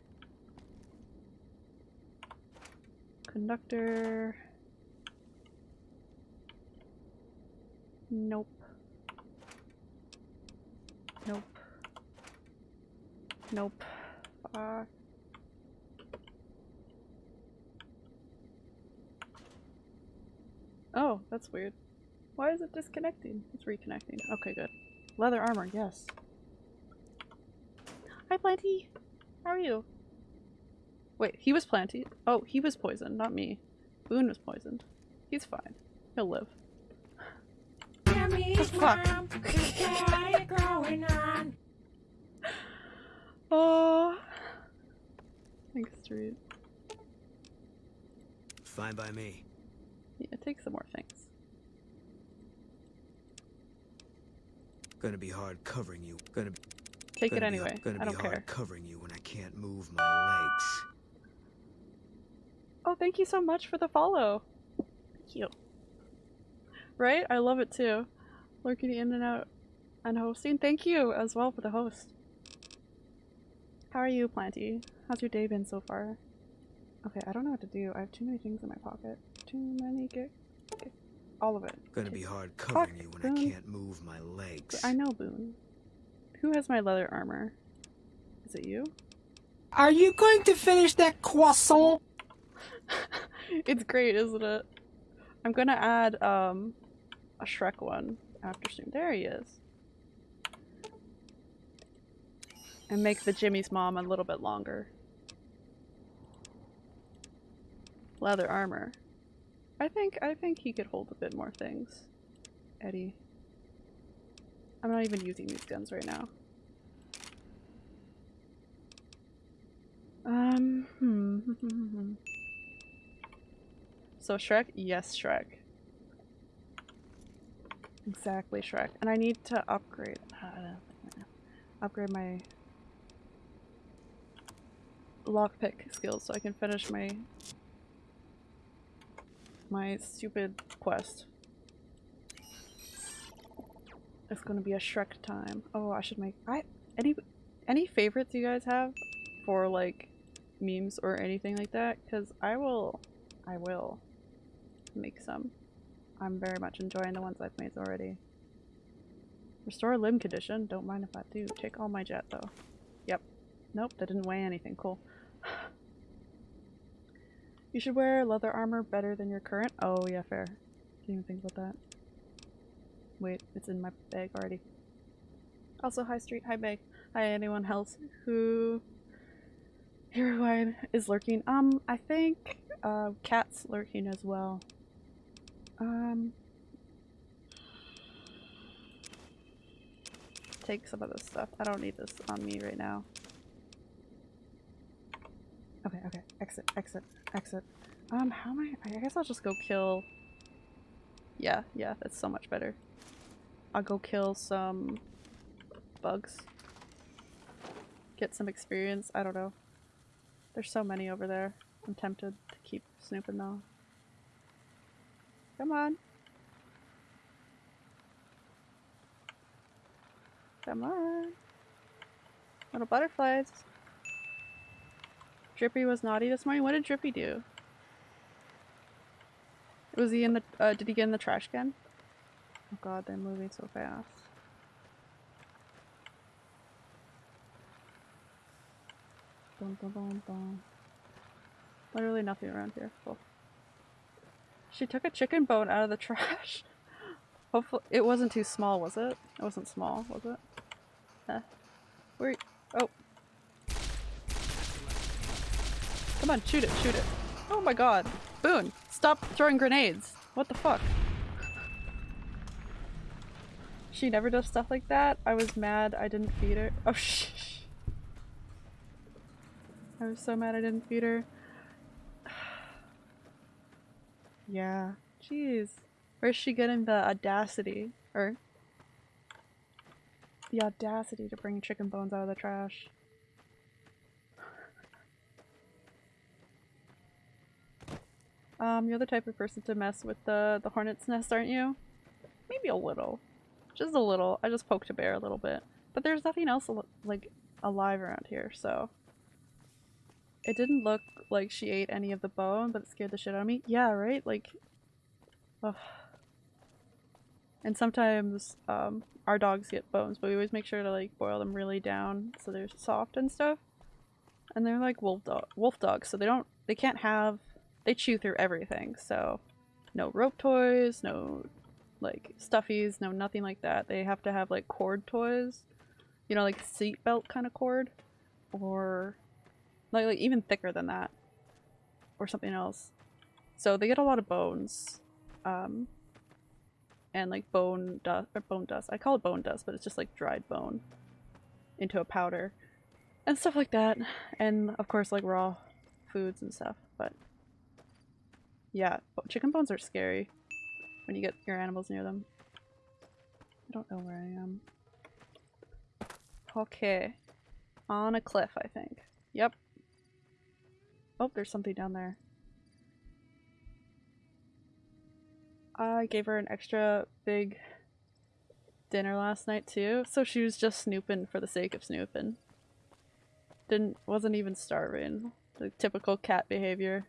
Conductor. Nope. Nope. Fuck. Oh, that's weird. Why is it disconnecting? It's reconnecting. Okay, good. Leather armor, yes. Hi, Planty! How are you? Wait, he was Planty? Oh, he was poisoned, not me. Boone was poisoned. He's fine. He'll live. Oh, fuck. Oh. Thanks, Street. Fine by me. Yeah, take some more things. Gonna be hard covering you. Gonna Take it gonna be anyway. hard- Gonna I be don't hard care. covering you when I can't move my legs. Oh, thank you so much for the follow. Thank you. Right? I love it too. Lurking in and out and hosting. Thank you as well for the host. How are you, Planty? How's your day been so far? Okay, I don't know what to do. I have too many things in my pocket. Too many get all of it. Gonna be hard covering Fuck, you when I can't move my legs. I know, Boone. Who has my leather armor? Is it you? Are you going to finish that croissant? [laughs] it's great, isn't it? I'm gonna add um a Shrek one after stream. There he is. And make the Jimmy's mom a little bit longer. Leather armor. I think I think he could hold a bit more things. Eddie. I'm not even using these guns right now. Um, hmm. [laughs] So Shrek? Yes, Shrek. Exactly, Shrek. And I need to upgrade. Uh, [sighs] upgrade my lockpick skills so I can finish my my stupid quest. It's gonna be a Shrek time. Oh, I should make I any any favorites you guys have for like memes or anything like that? Cause I will I will make some. I'm very much enjoying the ones I've made already. Restore limb condition. Don't mind if I do. Take all my jet though. Yep. Nope, that didn't weigh anything. Cool. You should wear leather armor better than your current. Oh yeah, fair. Didn't even think about that. Wait, it's in my bag already. Also, hi Street, hi Bag. Hi anyone else who I is lurking. Um, I think uh Cat's lurking as well. Um take some of this stuff. I don't need this on me right now. Okay, okay. Exit, exit, exit. Um, how am I? I guess I'll just go kill. Yeah, yeah, that's so much better. I'll go kill some bugs. Get some experience. I don't know. There's so many over there. I'm tempted to keep snooping though. Come on. Come on. Little butterflies. Drippy was naughty this morning. What did Drippy do? Was he in the, uh, did he get in the trash can? Oh god, they're moving so fast. Dun, dun, dun, dun. Literally nothing around here. Cool. She took a chicken bone out of the [laughs] trash. Hopefully, it wasn't too small, was it? It wasn't small, was it? Eh. Where, Oh. Come on, shoot it, shoot it. Oh my god. Boone, stop throwing grenades. What the fuck? She never does stuff like that. I was mad I didn't feed her. Oh [laughs] shh. I was so mad I didn't feed her. [sighs] yeah. Jeez. Where's she getting the audacity? Or the audacity to bring chicken bones out of the trash. Um, you're the type of person to mess with the, the hornet's nest, aren't you? Maybe a little. Just a little. I just poked a bear a little bit. But there's nothing else like alive around here, so... It didn't look like she ate any of the bone, but it scared the shit out of me. Yeah, right? Like... Ugh. And sometimes, um, our dogs get bones, but we always make sure to like boil them really down so they're soft and stuff. And they're like wolf dog wolf dogs, so they don't they can't have they chew through everything, so no rope toys, no like stuffies, no nothing like that. They have to have like cord toys. You know, like seatbelt kind of cord. Or like, like even thicker than that. Or something else. So they get a lot of bones. Um and like bone dust or bone dust. I call it bone dust, but it's just like dried bone into a powder and stuff like that. And of course like raw foods and stuff. But yeah, chicken bones are scary when you get your animals near them. I don't know where I am. Okay. On a cliff, I think. Yep. Oh, there's something down there. I gave her an extra big dinner last night too, so she was just snooping for the sake of snooping. Didn't wasn't even starving. The typical cat behavior.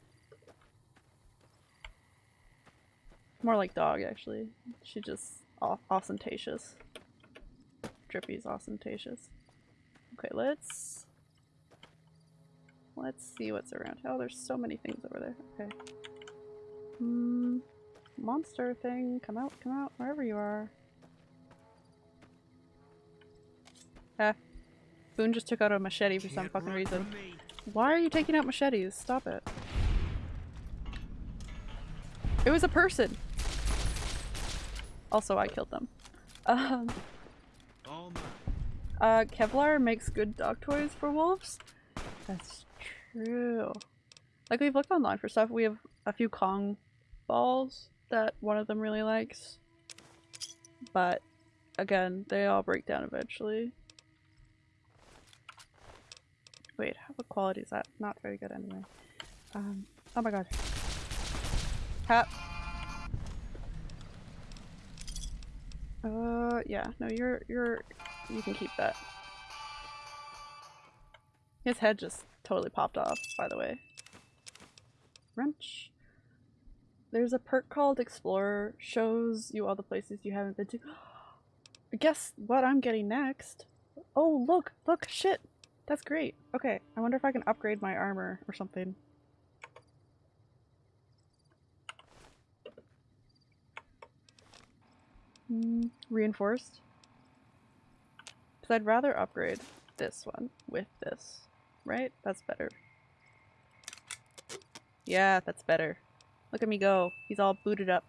More like dog actually. She just ostentatious. Drippy's ostentatious. Okay, let's let's see what's around. Oh, there's so many things over there. Okay. Hmm monster thing, come out, come out, wherever you are. Eh. Boone just took out a machete for some fucking reason. Why are you taking out machetes? Stop it. It was a person! Also, I killed them. Um, uh, Kevlar makes good dog toys for wolves? That's true. Like, we've looked online for stuff. We have a few Kong balls that one of them really likes. But again, they all break down eventually. Wait, what quality is that? Not very good anyway. Um, oh my god. Hat. Uh, yeah, no, you're, you're, you can keep that. His head just totally popped off, by the way. Wrench. There's a perk called Explorer. Shows you all the places you haven't been to. [gasps] Guess what I'm getting next? Oh, look! Look! Shit! That's great. Okay, I wonder if I can upgrade my armor or something. Mm, reinforced? Because I'd rather upgrade this one with this, right? That's better. Yeah, that's better. Look at me go. He's all booted up.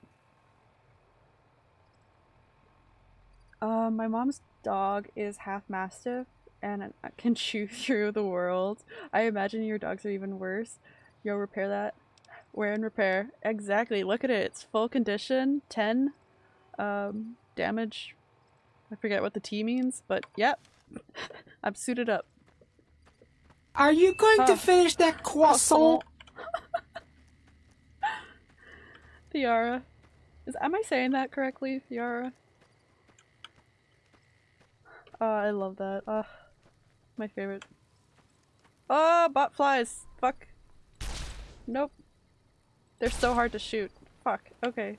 Uh, my mom's dog is half mastiff and can [laughs] chew through the world. I imagine your dogs are even worse. Yo, repair that. Wear and repair. Exactly. Look at it. It's full condition. 10 um, damage. I forget what the T means, but yep. [laughs] I'm suited up. Are you going huh. to finish that croissant? Theara. [laughs] Is am I saying that correctly, Theara? Oh, I love that. Ah, my favorite. Oh, bot flies! Fuck. Nope. They're so hard to shoot. Fuck. Okay.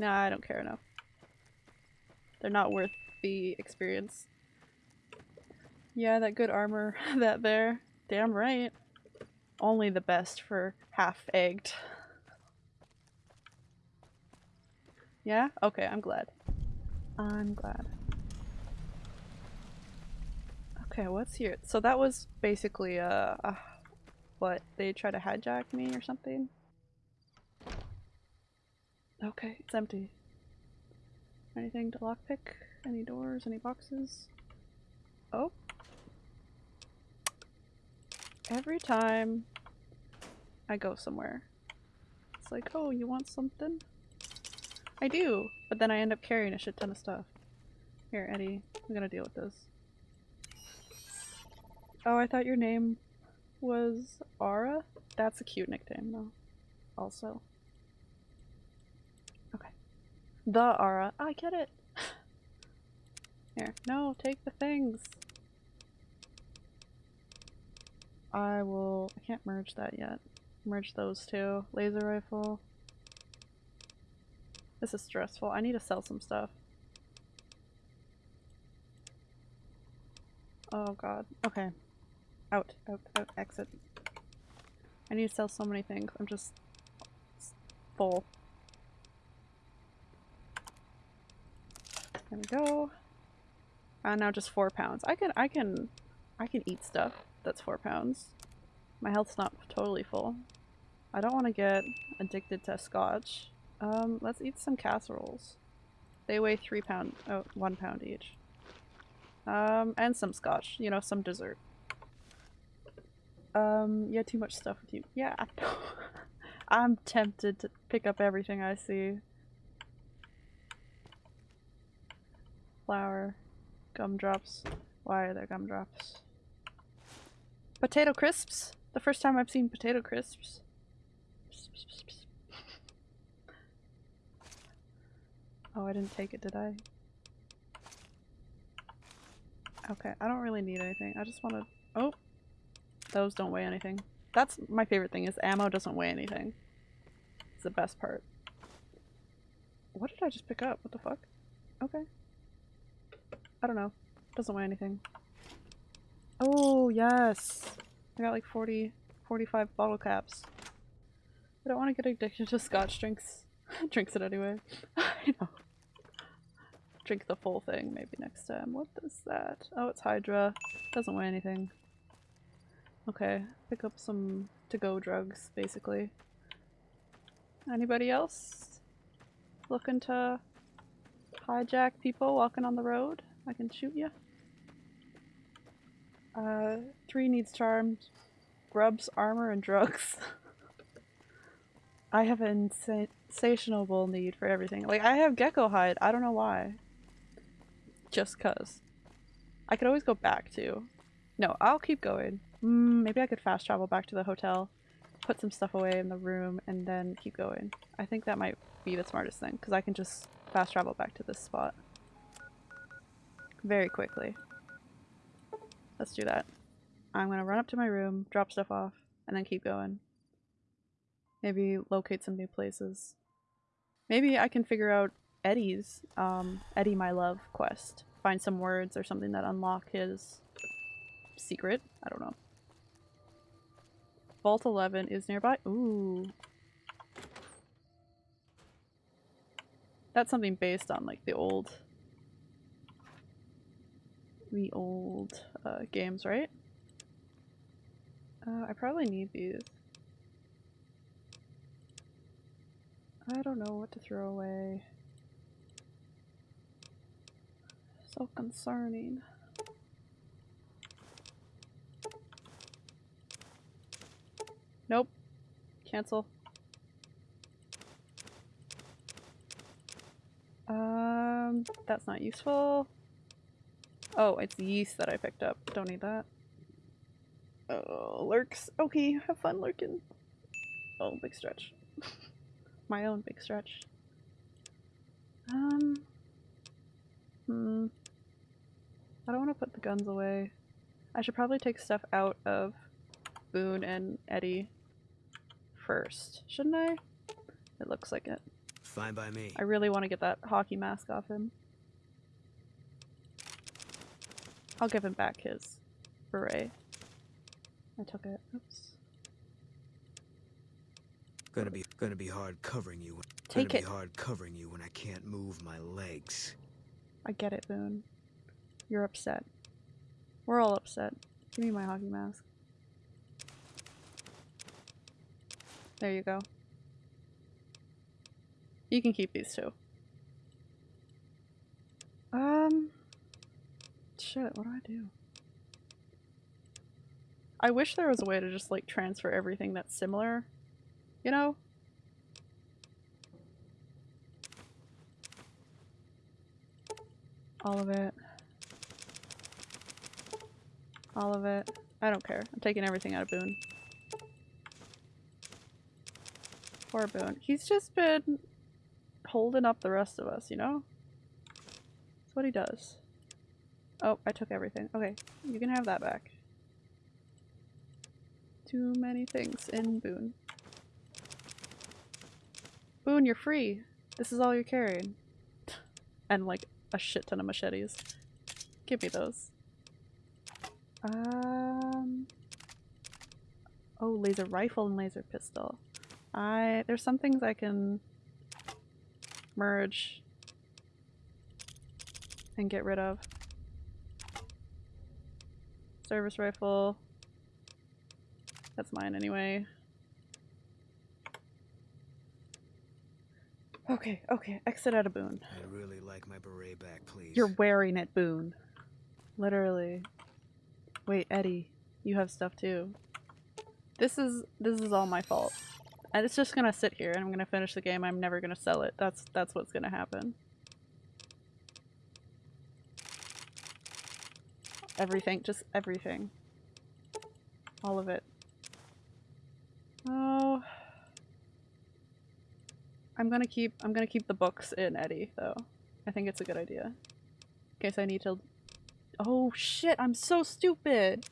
Nah, I don't care enough. They're not worth the experience. Yeah, that good armor, [laughs] that there. Damn right. Only the best for half-egged. Yeah? Okay, I'm glad. I'm glad. Okay, what's here? So that was basically uh, uh what they try to hijack me or something. Okay, it's empty. Anything to lockpick? Any doors? Any boxes? Oh. Every time I go somewhere, it's like, oh, you want something? I do, but then I end up carrying a shit ton of stuff. Here, Eddie, I'm gonna deal with this. Oh, I thought your name was Aura? That's a cute nickname, though. Also. The Aura. Ah, I get it! [sighs] Here. No, take the things! I will- I can't merge that yet. Merge those two. Laser rifle. This is stressful. I need to sell some stuff. Oh god. Okay. Out, out, out, exit. I need to sell so many things. I'm just full. There we go. Uh, now just four pounds. I can, I can, I can eat stuff that's four pounds. My health's not totally full. I don't want to get addicted to scotch. Um, let's eat some casseroles. They weigh three pound, oh, one pound each. Um, and some scotch, you know, some dessert. Um, yeah, too much stuff with you. Yeah. [laughs] I'm tempted to pick up everything I see. Flour. Gumdrops. Why are there gumdrops? Potato crisps? The first time I've seen potato crisps. Oh, I didn't take it, did I? Okay, I don't really need anything. I just want to- Oh! Those don't weigh anything. That's my favorite thing, is ammo doesn't weigh anything. It's the best part. What did I just pick up? What the fuck? Okay. I don't know. Doesn't weigh anything. Oh, yes! I got like 40, 45 bottle caps. I don't want to get addicted to scotch drinks. [laughs] Drinks it anyway. [laughs] I know. Drink the full thing maybe next time. What is that? Oh, it's Hydra. Doesn't weigh anything. Okay, pick up some to-go drugs, basically. Anybody else looking to hijack people walking on the road? I can shoot you. Uh, three needs charmed, grubs, armor, and drugs. [laughs] I have an insa insatiable need for everything. Like, I have gecko hide. I don't know why. Just cuz. I could always go back to. No, I'll keep going. Mm, maybe I could fast travel back to the hotel, put some stuff away in the room, and then keep going. I think that might be the smartest thing, because I can just fast travel back to this spot. Very quickly. Let's do that. I'm gonna run up to my room, drop stuff off, and then keep going. Maybe locate some new places. Maybe I can figure out Eddie's, um, Eddie My Love quest. Find some words or something that unlock his secret. I don't know. Vault 11 is nearby. Ooh. That's something based on like the old the old uh, games, right? Uh, I probably need these. I don't know what to throw away. So concerning. Nope. Cancel. Um, that's not useful. Oh, it's yeast that I picked up. Don't need that. Oh, lurks. Okay, have fun lurking. Oh, big stretch. [laughs] My own big stretch. Um. Hmm. I don't want to put the guns away. I should probably take stuff out of Boone and Eddie first, shouldn't I? It looks like it. Fine by me. I really want to get that hockey mask off him. I'll give him back his beret. I took it. Oops. Gonna be gonna be hard covering you. Take gonna it. be hard covering you when I can't move my legs. I get it, Boone. You're upset. We're all upset. Give me my hockey mask. There you go. You can keep these too. Um, shit, what do I do? I wish there was a way to just like transfer everything that's similar, you know? All of it. All of it. I don't care. I'm taking everything out of Boone. Poor Boone. He's just been holding up the rest of us, you know? That's what he does. Oh, I took everything. Okay, you can have that back. Too many things in Boone. Boone, you're free. This is all you're carrying. [laughs] And like a shit ton of machetes. Give me those. Um. Oh, laser rifle and laser pistol. I there's some things I can merge and get rid of. Service rifle. That's mine anyway. Okay, okay, exit out of Boone. I'd really like my beret back, please. You're wearing it, Boone. Literally. Wait, Eddie, you have stuff too. This is this is all my fault. And it's just gonna sit here and I'm gonna finish the game. I'm never gonna sell it. That's that's what's gonna happen. Everything, just everything. All of it. Oh. I'm gonna keep I'm gonna keep the books in Eddie though. I think it's a good idea. In case I need to Oh shit, I'm so stupid!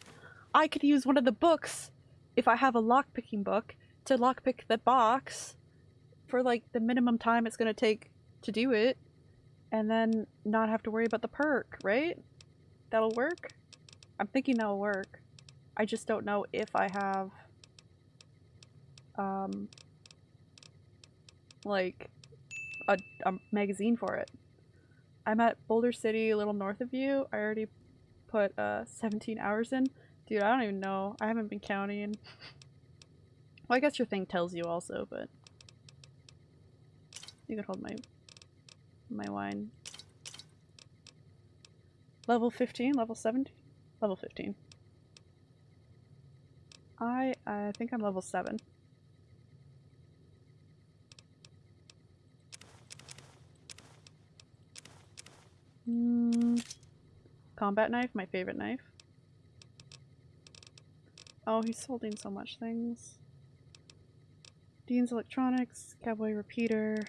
I could use one of the books if I have a lockpicking book to lockpick the box for like the minimum time it's gonna take to do it and then not have to worry about the perk, right? That'll work? I'm thinking that'll work. I just don't know if I have um like a, a magazine for it. I'm at Boulder City, a little north of you. I already put uh 17 hours in. Dude, I don't even know. I haven't been counting. Well, I guess your thing tells you also, but you can hold my my wine. Level 15, level 17, level 15. I I think I'm level 7. Mm, combat knife, my favorite knife. Oh, he's holding so much things. Dean's Electronics, Cowboy Repeater.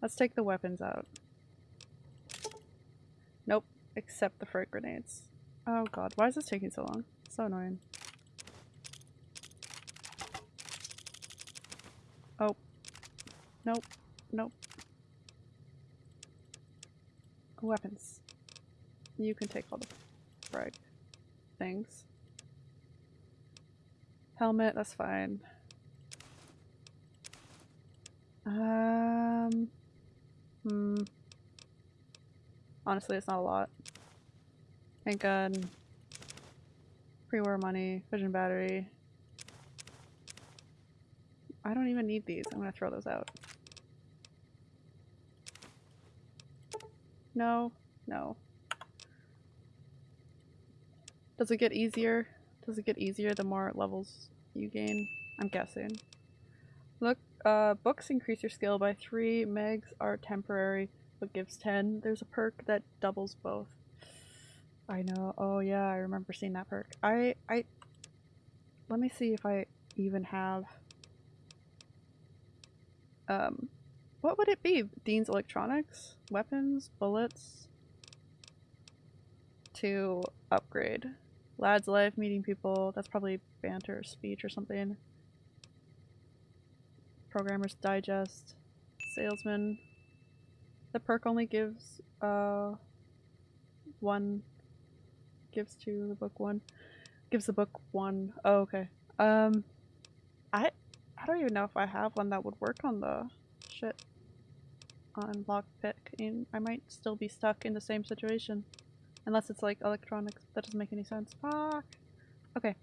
Let's take the weapons out. Nope, except the frag grenades. Oh god, why is this taking so long? So annoying. Oh. Nope. Nope. Weapons. You can take all the frag things. Helmet, that's fine. Um. Hmm. Honestly, it's not a lot. Handgun. Pre-war money. Fission battery. I don't even need these. I'm gonna throw those out. No. No. Does it get easier? Does it get easier the more levels you gain? I'm guessing. Look, uh, books increase your skill by 3, megs are temporary, but gives 10. There's a perk that doubles both. I know, oh yeah, I remember seeing that perk. I, I, let me see if I even have, um, what would it be? Dean's Electronics? Weapons? Bullets? To upgrade. Lad's life, meeting people, that's probably banter, speech or something. Programmer's Digest, Salesman. The perk only gives uh one gives to the book one. Gives the book one. Oh, okay. Um I I don't even know if I have one that would work on the shit on lockpick and I might still be stuck in the same situation. Unless it's like electronics. That doesn't make any sense. Fuck. Okay.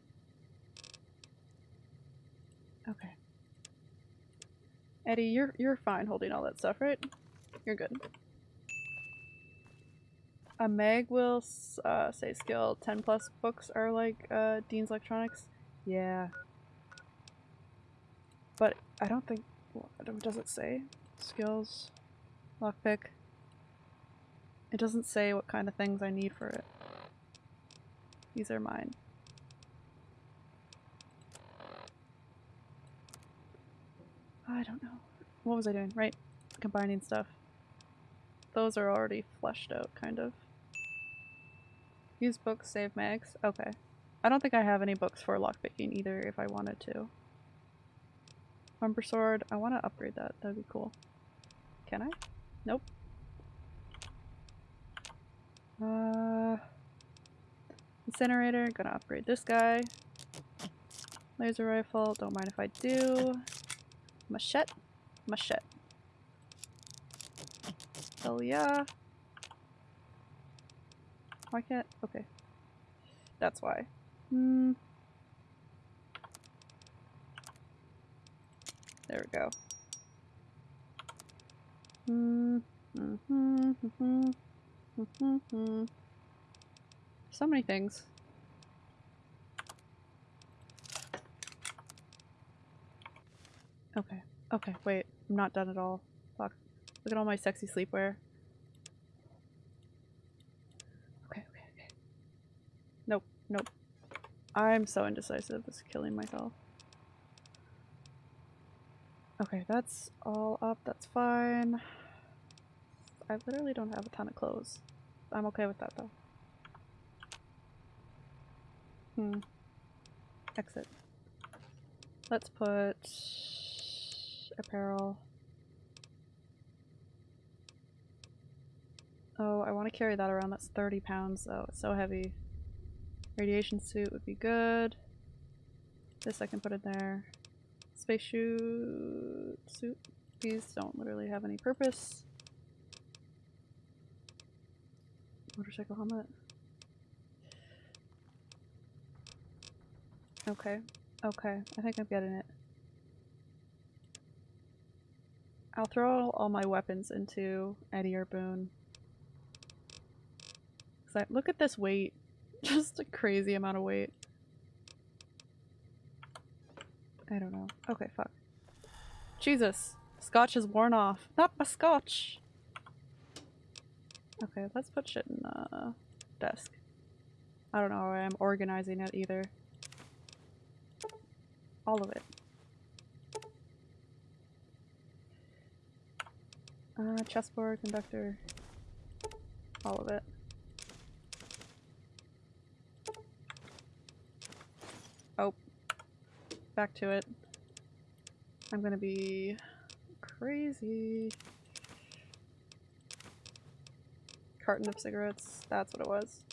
Okay. Eddie, you're you're fine holding all that stuff, right? You're good. A Meg will uh, say skill 10 plus books are like uh, Dean's Electronics. Yeah. But I don't think. What does it say? Skills. Lockpick. It doesn't say what kind of things I need for it. These are mine. I don't know. What was I doing? Right. Combining stuff. Those are already fleshed out, kind of. Use books, save mags. Okay. I don't think I have any books for lockpicking either if I wanted to. Bumper sword. I want to upgrade that. That'd be cool. Can I? Nope. Uh, incinerator. Gonna upgrade this guy. Laser rifle. Don't mind if I do. Machete. Machete. Hell yeah. Why can't? Okay. That's why. Hmm. There we go. Hmm. Hmm. Hmm. Hmm. Hmm. Hmm. So many things. Okay. Okay, wait. I'm not done at all. Look at all my sexy sleepwear. Okay, okay, okay. Nope, nope. I'm so indecisive. This is killing myself. Okay, that's all up. That's fine. I literally don't have a ton of clothes. I'm okay with that though. Hmm. Exit. Let's put apparel. Oh, I want to carry that around. That's 30 pounds though. It's so heavy. Radiation suit would be good. This I can put in there. Space shoe suit. These don't literally have any purpose. Motorcycle helmet. Okay. Okay. I think I'm getting it. I'll throw all my weapons into Eddie or Boone. I- look at this weight. [laughs] Just a crazy amount of weight. I don't know. Okay, fuck. Jesus. Scotch is worn off. Not my scotch! Okay, let's put shit in the desk. I don't know how I'm organizing it either. All of it. Uh, chessboard, conductor. All of it. Oh. Back to it. I'm gonna be crazy. Carton of cigarettes. That's what it was.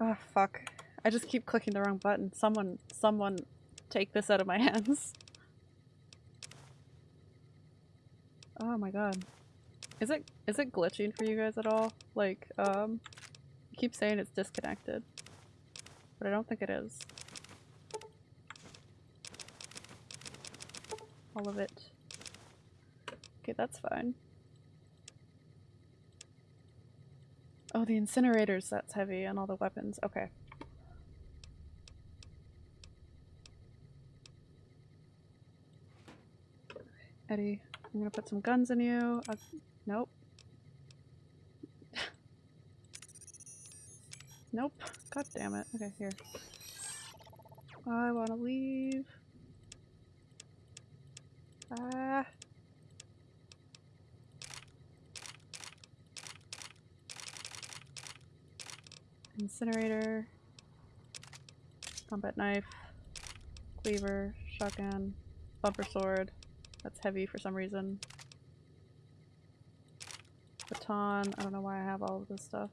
Oh, fuck. I just keep clicking the wrong button. Someone, someone take this out of my [laughs] hands. Oh my god. Is it is it glitching for you guys at all? Like, um, keep saying it's disconnected. But I don't think it is. All of it. Okay, that's fine. Oh, the incinerators, that's heavy, and all the weapons. Okay. Eddie, I'm gonna put some guns in you. Uh, nope. Nope. God damn it. Okay, here. I wanna leave. Ah. Incinerator. Combat knife. Cleaver. Shotgun. Bumper sword. That's heavy for some reason. Baton. I don't know why I have all of this stuff.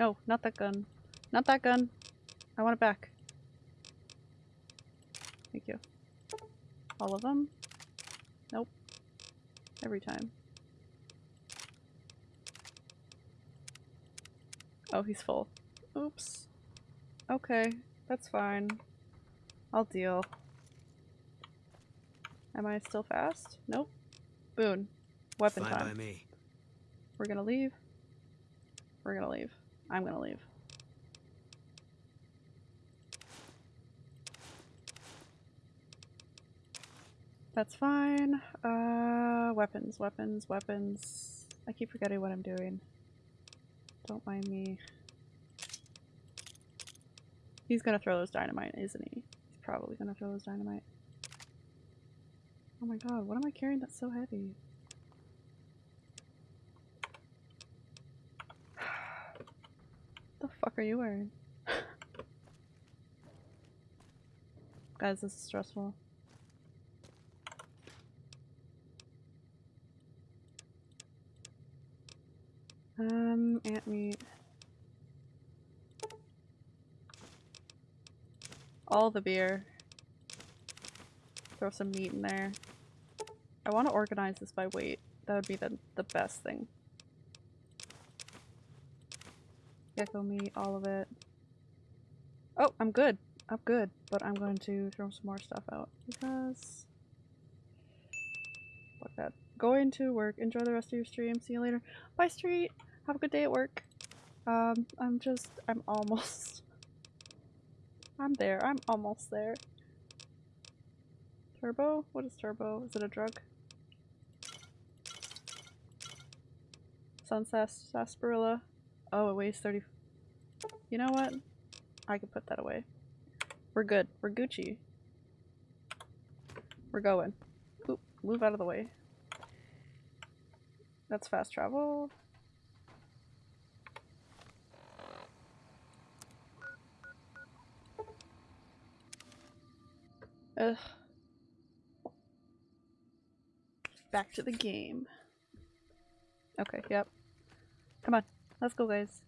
No, not that gun. Not that gun. I want it back. Thank you. All of them? Nope. Every time. Oh, he's full. Oops. Okay, that's fine. I'll deal. Am I still fast? Nope. Boone. Weapon Fine time. We're gonna leave. We're gonna leave. I'm gonna leave. That's fine. Uh, weapons, weapons, weapons. I keep forgetting what I'm doing. Don't mind me. He's gonna throw those dynamite, isn't he? He's probably gonna throw those dynamite. Oh my god, what am I carrying that's so heavy? The fuck are you wearing? Guys, this is stressful. Um, ant meat. All the beer. Throw some meat in there. I want to organize this by weight. That would be the, the best thing. Gecko meat, all of it. Oh, I'm good. I'm good. But I'm going to throw some more stuff out because... Fuck that. Going to work. Enjoy the rest of your stream. See you later. Bye, Street. Have a good day at work. Um, I'm just, I'm almost, [laughs] I'm there. I'm almost there. Turbo? What is turbo? Is it a drug? Sunset sarsaparilla. Oh, it weighs 30. You know what? I can put that away. We're good. We're Gucci. We're going. Oop, move out of the way. That's fast travel. Ugh. Back to the game. Okay, yep. Come on, let's go guys.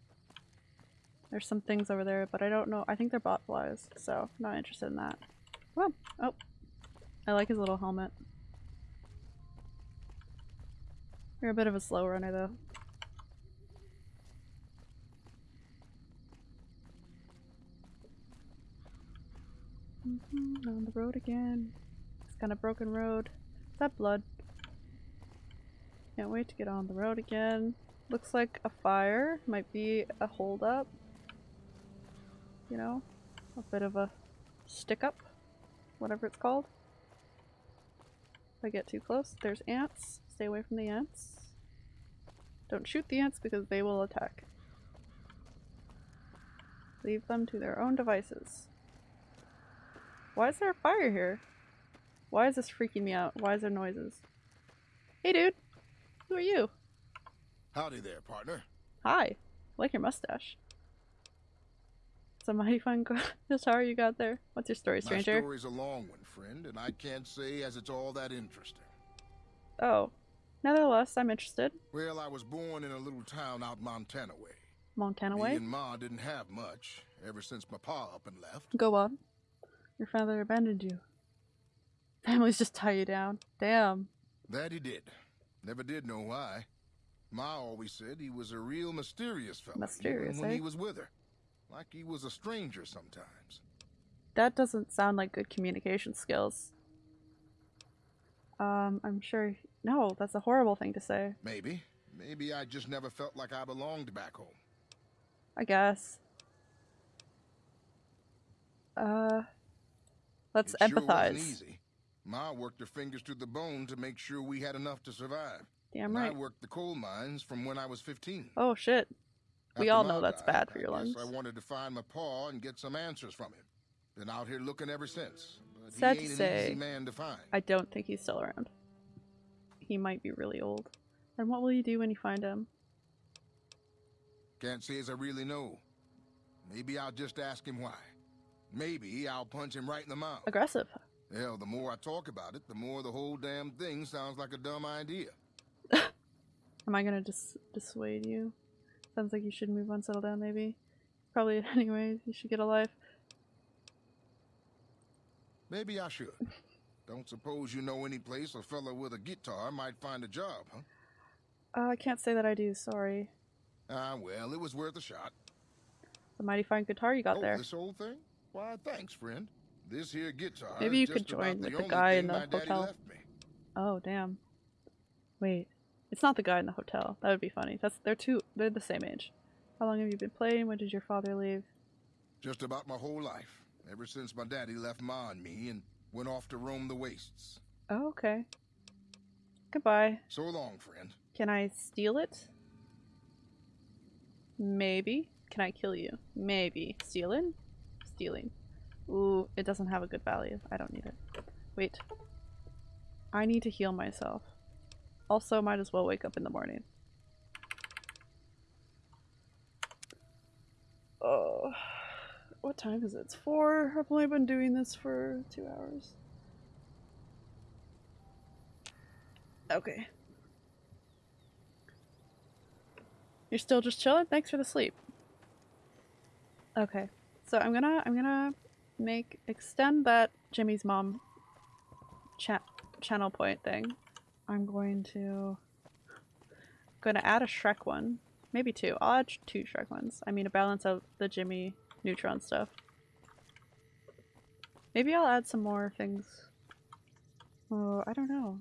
There's some things over there, but I don't know. I think they're bot flies, so not interested in that. Come. Oh. I like his little helmet. You're a bit of a slow runner though. Mhm, on the road again. It's kind of broken road. Is that blood? Can't wait to get on the road again. Looks like a fire. Might be a holdup. You know? A bit of a stick up. Whatever it's called. If I get too close, there's ants. Stay away from the ants. Don't shoot the ants because they will attack. Leave them to their own devices. Why is there a fire here? Why is this freaking me out? Why is there noises? Hey dude! Who are you? Howdy there, partner. Hi. like your mustache. It's a mighty fun guitar you got there. What's your story, stranger? My story's a long one, friend, and I can't say as it's all that interesting. Oh. Nevertheless, I'm interested. Well, I was born in a little town out Montana way. Montana way? Me and Ma didn't have much ever since my pa up and left. Go on. Your father abandoned you. Families just tie you down. Damn. That he did. Never did know why. Ma always said he was a real mysterious fellow. Mysterious, when eh? he was with her. Like he was a stranger sometimes. That doesn't sound like good communication skills. Um, I'm sure. No, that's a horrible thing to say. Maybe. Maybe I just never felt like I belonged back home. I guess. Uh, let's It sure empathize. wasn't easy. Ma worked her fingers to the bone to make sure we had enough to survive. Damn and I worked the coal mines from when I was 15. Oh shit. We all know that's died, bad for your lungs. I wanted to find my pa and get some answers from him. Been out here looking ever since. But Sad to say, an easy man to. I don't think he's still around. He might be really old. And what will you do when you find him? Can't say as I really know. Maybe I'll just ask him why. Maybe I'll punch him right in the mouth. Aggressive. Hell, the more I talk about it, the more the whole damn thing sounds like a dumb idea. Am I gonna dis dissuade you? Sounds like you should move on, settle down, maybe. Probably, [laughs] anyways. You should get a life. Maybe I should. Don't suppose you know any place a fella with a guitar might find a job, huh? Uh, I can't say that I do. Sorry. Ah, well, it was worth a shot. The mighty fine guitar you got oh, there. this old thing? Why, thanks, friend. This here guitar Maybe you could join with the guy in the hotel. Oh damn. Wait, it's not the guy in the hotel. That would be funny. That's they're two. They're the same age. How long have you been playing? When did your father leave? Just about my whole life. Ever since my daddy left Ma and me and went off to roam the wastes. Oh, okay. Goodbye. So long, friend. Can I steal it? Maybe. Can I kill you? Maybe. Stealing? Stealing. Ooh, it doesn't have a good value. I don't need it. Wait. I need to heal myself. Also, might as well wake up in the morning. Oh. What time is it? It's four. I've only been doing this for two hours. Okay. You're still just chilling? Thanks for the sleep. Okay. So I'm gonna I'm gonna make extend that Jimmy's mom cha channel point thing. I'm going to gonna add a Shrek one. Maybe two. I'll add two Shrek ones. I mean to balance out the Jimmy Neutron stuff. Maybe I'll add some more things. Oh, I don't know.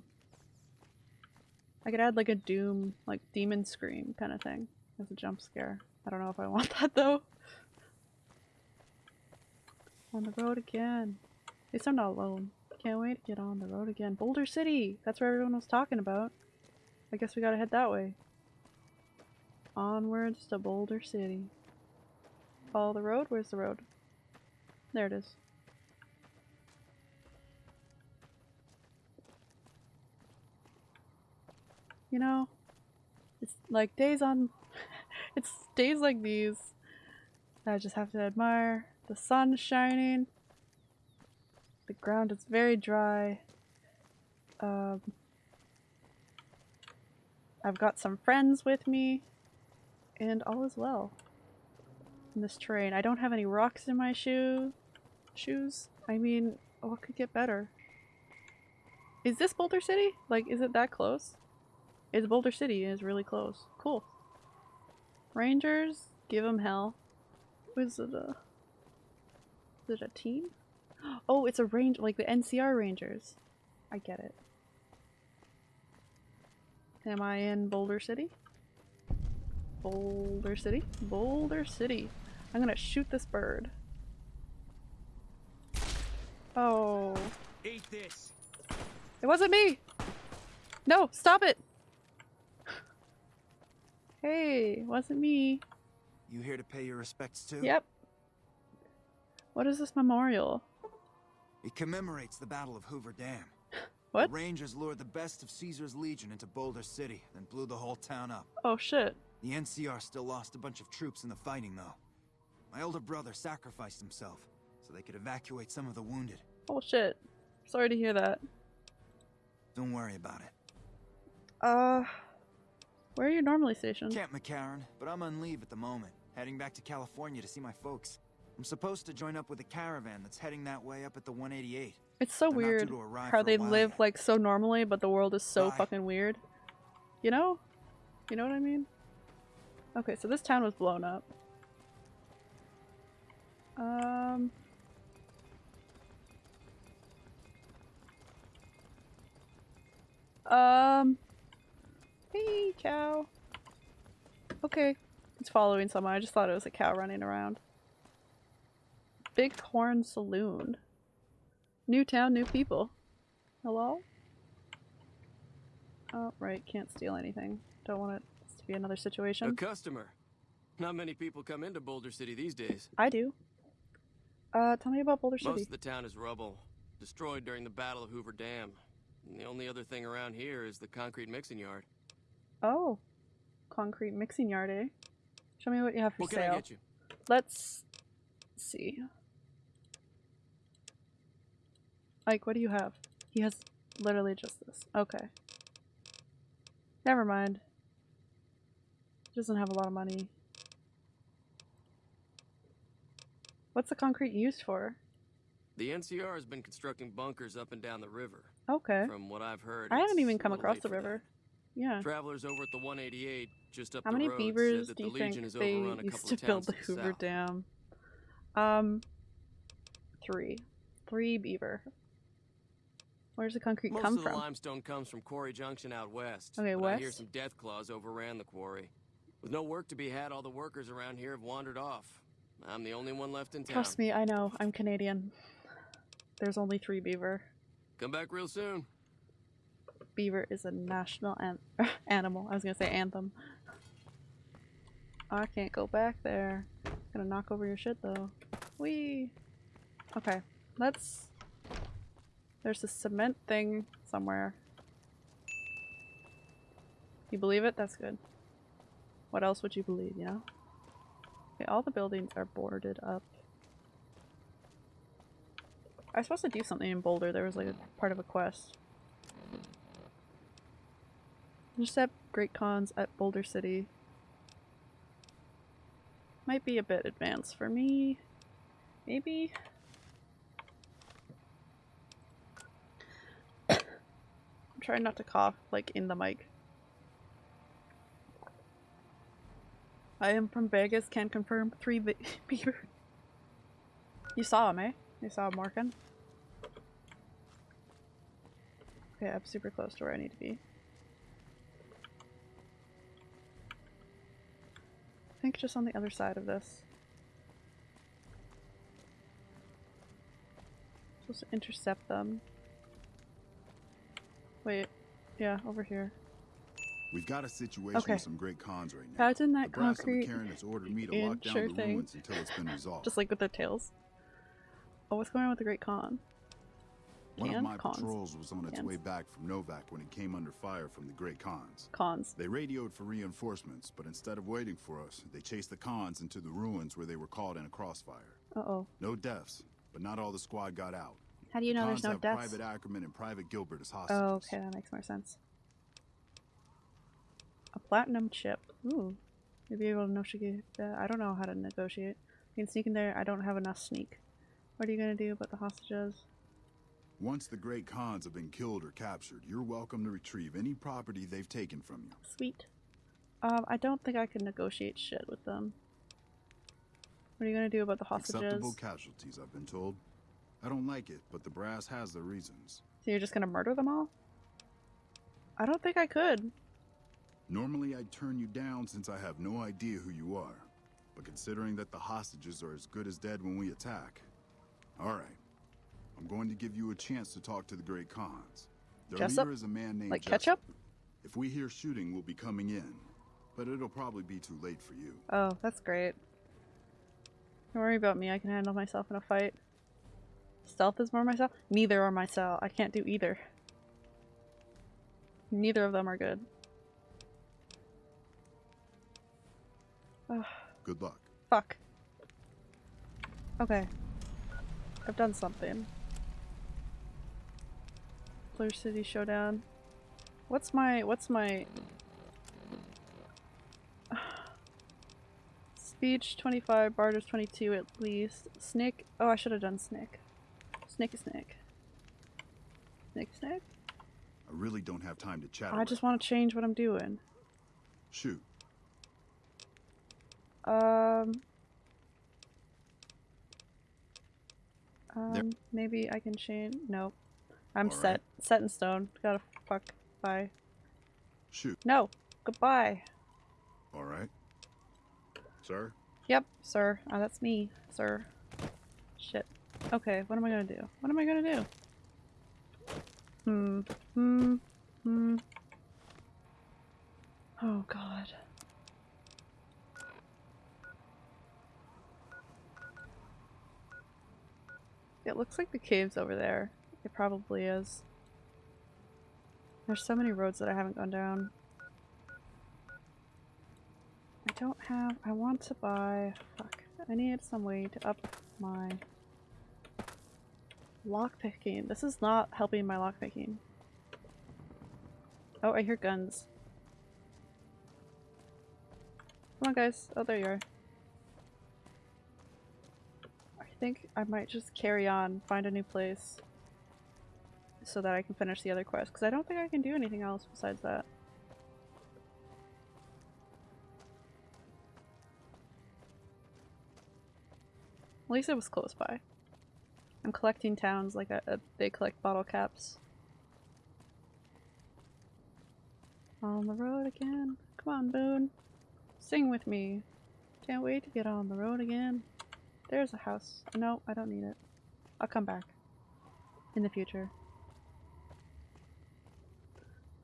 I could add like a Doom, like Demon Scream kind of thing as a jump scare. I don't know if I want [laughs] that though. On the road again. At least I'm not alone. Can't wait to get on the road again. Boulder City! That's where everyone was talking about. I guess we gotta head that way. Onwards to Boulder City. Follow the road? Where's the road? There it is. You know, it's like days on. [laughs] it's days like these that I just have to admire. The sun shining. The ground is very dry. Um, I've got some friends with me, and all is well in this terrain. I don't have any rocks in my shoe shoes. I mean, what could get better? Is this Boulder City? Like, is it that close? It's Boulder City. It's really close. Cool. Rangers, give them hell. Was it a? Is it a team? Oh, it's a range like the NCR Rangers. I get it. Am I in Boulder City? Boulder City? Boulder City. I'm gonna shoot this bird. Oh. Eat this. It wasn't me! No, stop it! Hey, wasn't me. You here to pay your respects to? Yep. What is this memorial? It commemorates the Battle of Hoover Dam. [gasps] What? The Rangers lured the best of Caesar's Legion into Boulder City, then blew the whole town up. Oh shit. The NCR still lost a bunch of troops in the fighting, though. My older brother sacrificed himself so they could evacuate some of the wounded. Oh shit. Sorry to hear that. Don't worry about it. Uh, where are you normally stationed? Camp McCarran, but I'm on leave at the moment, heading back to California to see my folks. I'm supposed to join up with a caravan that's heading that way up at the 188. It's so They're weird how they live yet. like so normally, but the world is so Bye. fucking weird. You know? You know what I mean? Okay, so this town was blown up. Um. Um. Hey, cow. Okay. It's following someone. I just thought it was a cow running around. Bighorn Saloon. New town, new people. Hello? Oh, right. Can't steal anything. Don't want it to be another situation. A customer. Not many people come into Boulder City these days. I do. Uh, tell me about Boulder Most City. of the town is rubble, destroyed during the Battle of Hoover Dam. And the only other thing around here is the concrete mixing yard. Oh. Concrete mixing yard, eh? Show me what you have for What can sale. I get you? Let's see. Like, what do you have? He has literally just this. Okay. Never mind. He doesn't have a lot of money. What's the concrete used for? The NCR has been constructing bunkers up and down the river. Okay. From what I've heard, I haven't even come across the for that. river. Yeah. Travelers over at the 188 just up How the many road beavers said that do the you Legion think has they overrun a used couple to build the the Hoover. Dam? Um, three. Three beaver. Where's the concrete Most come of the from? limestone comes from Quarry Junction out west. Okay, but I hear some death claws overran the quarry. With no work to be had, all the workers around here have wandered off. I'm the only one left in town. Trust me, I know. I'm Canadian. There's only three beaver. Come back real soon. Beaver is a national an [laughs] animal. I was gonna say anthem. I can't go back there. Gonna knock over your shit though. Wee. Okay, let's. There's a cement thing somewhere. You believe it? That's good. What else would you believe, you know? Okay, all the buildings are boarded up. I was supposed to do something in Boulder. There was like a part of a quest. Intercept Great Khans at Boulder City. Might be a bit advanced for me. Maybe? Trying not to cough, like, in the mic. I am from Vegas, can confirm. Three be [laughs] beaver. You saw him, eh? You saw him working? Okay, I'm super close to where I need to be. I think just on the other side of this. Supposed to intercept them. Wait, yeah, over here. We've got a situation Okay. with some Great Khans right now. Imagine that the concrete McCarran has ordered me to lock down sure the thing. ruins until it's been resolved. Just like with their tails. Oh, what's going on with the Great Khan? One of my Cons. patrols was on its Cans. way back from Novac when it came under fire from the Great Khans. Cons. They radioed for reinforcements, but instead of waiting for us, they chased the Khans into the ruins where they were caught in a crossfire. Uh-oh. No deaths, but not all the squad got out. How do you know there's no have deaths? Private Ackerman and Private Gilbert as hostages. Oh, okay, that makes more sense. A platinum chip. Ooh. Maybe able to negotiate that. I don't know how to negotiate. You can sneak in there. I don't have enough sneak. What are you gonna do about the hostages? Once the Great Khans have been killed or captured, you're welcome to retrieve any property they've taken from you. Sweet. Um, I don't think I can negotiate shit with them. What are you gonna do about the hostages? Acceptable casualties, I've been told. I don't like it, but the brass has their reasons. So you're just gonna murder them all? I don't think I could. Normally, I'd turn you down since I have no idea who you are. But considering that the hostages are as good as dead when we attack, alright. I'm going to give you a chance to talk to the Great Khans. Their Jessup? leader is a man named Like Jessup. ketchup? If we hear shooting, we'll be coming in. But it'll probably be too late for you. Oh, that's great. Don't worry about me, I can handle myself in a fight. Stealth is more myself? Neither are myself. I can't do either. Neither of them are good. Ugh, Good luck. fuck. Okay. I've done something. Boulder City Showdown. What's my what's my [sighs] Speech 25, Barter's 22 at least. Snick. Oh, I should have done Snick. Snick is Snick. Snick Snick? I really don't have time to chat. I just want to change what I'm doing. Shoot. Um. Um, maybe I can change. Nope. I'm All right. set. Set in stone. Gotta fuck. Bye. Shoot. No. Goodbye. Alright. Sir? Yep, sir. Ah, that's me, sir. Shit. Okay, what am I gonna do? What am I gonna do? Hmm. Hmm. Hmm. Oh god. It looks like the cave's over there. It probably is. There's so many roads that I haven't gone down. I don't have. I want to buy. Fuck. I need some way to up my Lockpicking. This is not helping my lockpicking. Oh, I hear guns. Come on, guys. Oh, there you are. I think I might just carry on, find a new place, so that I can finish the other quest, because I don't think I can do anything else besides that. At least it was close by. I'm collecting towns like a, a, they collect bottle caps. On the road again. Come on, Boone. Sing with me. Can't wait to get on the road again. There's a house. No, I don't need it. I'll come back. In the future.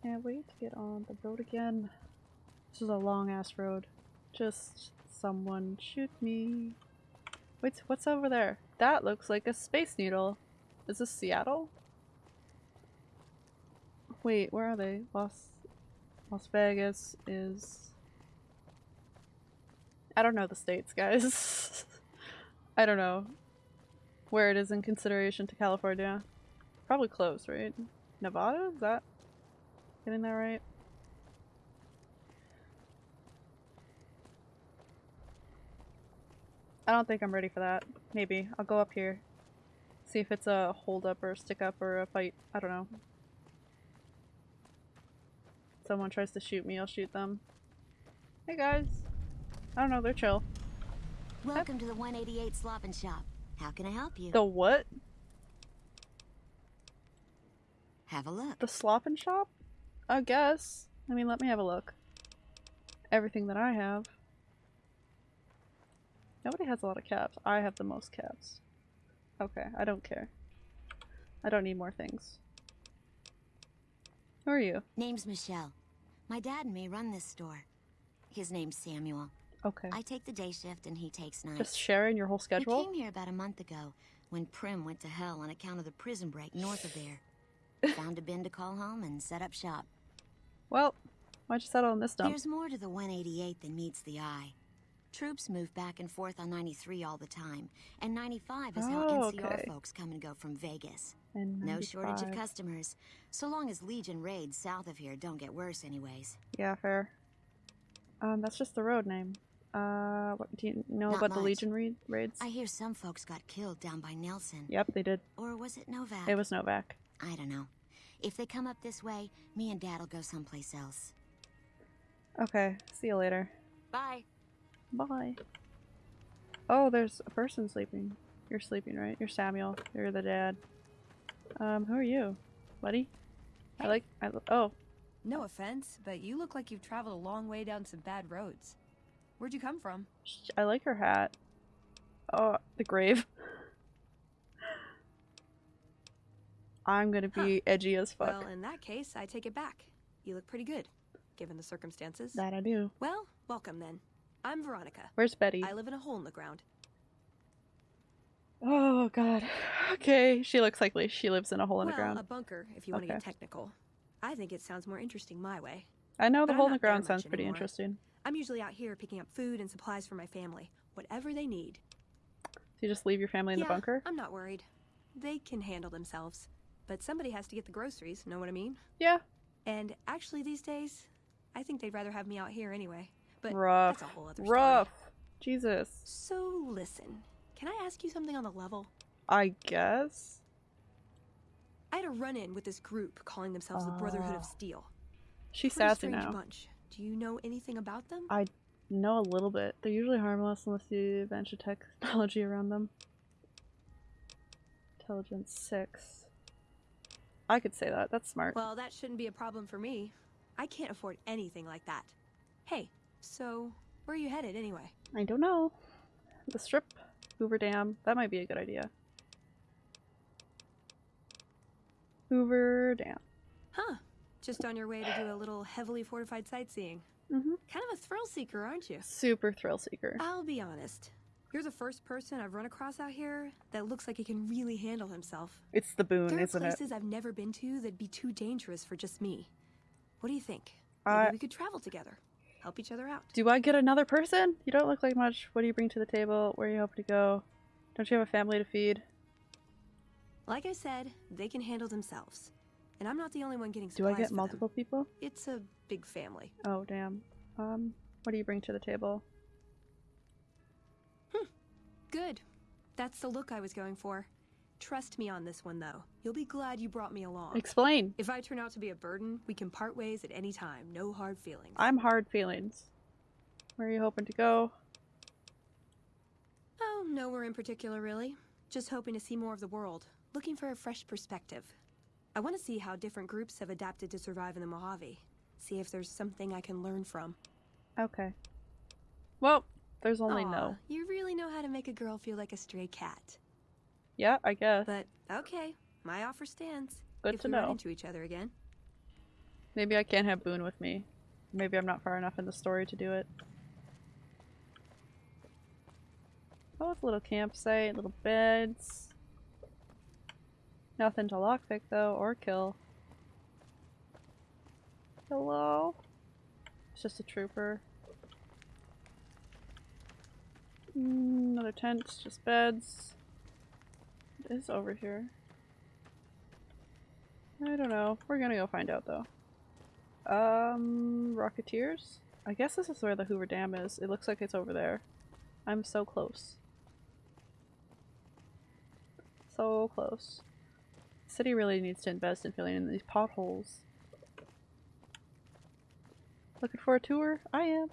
Can't wait to get on the road again. This is a long ass road. Just someone shoot me. Wait, what's over there? That looks like a space needle. Is this Seattle? Wait, where are they? Las Las Vegas is I don't know the states, guys. [laughs] I don't know where it is in consideration to California. Probably close, right? Nevada? Is that getting that right? I don't think I'm ready for that. Maybe. I'll go up here. See if it's a hold up or a stick up or a fight. I don't know. Someone tries to shoot me, I'll shoot them. Hey guys. I don't know, they're chill. Welcome to the 188 Slop and Shop. How can I help you? The what? Have a look. The slop and shop? I guess. I mean, let me have a look. Everything that I have. Nobody has a lot of caps. I have the most caps. Okay, I don't care. I don't need more things. Who are you? Name's Michelle. My dad and me run this store. His name's Samuel. Okay. I take the day shift and he takes night. Just sharing your whole schedule? We came here about a month ago when Primm went to hell on account of the prison break north of there. [laughs] Found a bin to call home and set up shop. Well, why'd you settle on this dump? There's more to the 188 than meets the eye. Troops move back and forth on 93 all the time, and 95 is how Oh, NCR okay. folks come and go from Vegas. No shortage of customers, so long as Legion raids south of here don't get worse anyways. Yeah, fair. Um, that's just the road name. Uh, what do you know Not about the. Legion raid raids? I hear some folks got killed down by Nelson. Yep, they did. Or was it Novac? It was Novac. I don't know. If they come up this way, me and Dad'll go someplace else. Okay, see you later. Bye. Bye. Oh, there's a person sleeping. You're sleeping, right? You're Samuel. You're the dad. Um, who are you, buddy? I like. I oh, No offense, but you look like you've traveled a long way down some bad roads. Where'd you come from? I like her hat. Oh, the grave. [laughs] I'm gonna be edgy as fuck. Well, in that case, I take it back. You look pretty good, given the circumstances. That I do. Well, welcome then. I'm Veronica. Where's Betty? I live in a hole in the ground. Oh god. [sighs] Okay, she looks like she lives in a hole in well, the ground. a bunker, if you want to Okay. get technical. I think it sounds more interesting my way. I know the but hole in the ground sounds pretty anymore. interesting. I'm usually out here picking up food and supplies for my family, whatever they need. So you just leave your family in yeah, the bunker? I'm not worried. They can handle themselves. But somebody has to get the groceries, know what I mean? Yeah. And actually, these days, I think they'd rather have me out here anyway. But Rough. that's a whole other story. Rough. Jesus. So, listen. Can I ask you something on the level? I guess. I had a run-in with this group calling themselves the Brotherhood Ah. of Steel. She's Pretty sassy strange now. bunch. Do you know anything about them? I know a little bit. They're usually harmless unless you venture technology around them. Intelligence 6. I could say that. That's smart. Well, that shouldn't be a problem for me. I can't afford anything like that. Hey, so where are you headed anyway? I don't know. The strip, Hoover Dam. That might be a good idea. Hoover Dam. Huh. Just on your way to do a little heavily fortified sightseeing. Mm-hmm. Kind of a thrill seeker, aren't you? Super thrill seeker. I'll be honest. You're the first person I've run across out here that looks like he can really handle himself. It's the Boone, there are isn't it? places I've never been to that'd be too dangerous for just me. What do you think? Maybe we could travel together, help each other out. Do I get another person? You don't look like much. What do you bring to the table? Where are you hoping to go? Don't you have a family to feed? Like I said, they can handle themselves. And I'm not the only one getting Do I get for them. multiple people? It's a big family. Oh, damn. Um, what do you bring to the table? Hmm. Good. That's the look I was going for. Trust me on this one, though. You'll be glad you brought me along. Explain. If I turn out to be a burden, we can part ways at any time. No hard feelings. I'm hard feelings. Where are you hoping to go? Oh, nowhere in particular, really. Just hoping to see more of the world. Looking for a fresh perspective. I want to see how different groups have adapted to survive in the Mojave. See if there's something I can learn from. Okay. Well, there's only Aw, no. You really know how to make a girl feel like a stray cat. Yeah, I guess. But okay, my offer stands. Good if to we know. run into each other again. Maybe I can't have Boone with me. Maybe I'm not far enough in the story to do it. Oh, it's a little campsite, little beds. Nothing to lockpick though, or kill. Hello? It's just a trooper. Mm, Another tent, just beds. Is over here? I don't know. We're gonna go find out though. Um, Rocketeers? I guess this is where the Hoover Dam is. It looks like it's over there. I'm so close. So close. The city really needs to invest in filling in these potholes. Looking for a tour? I am.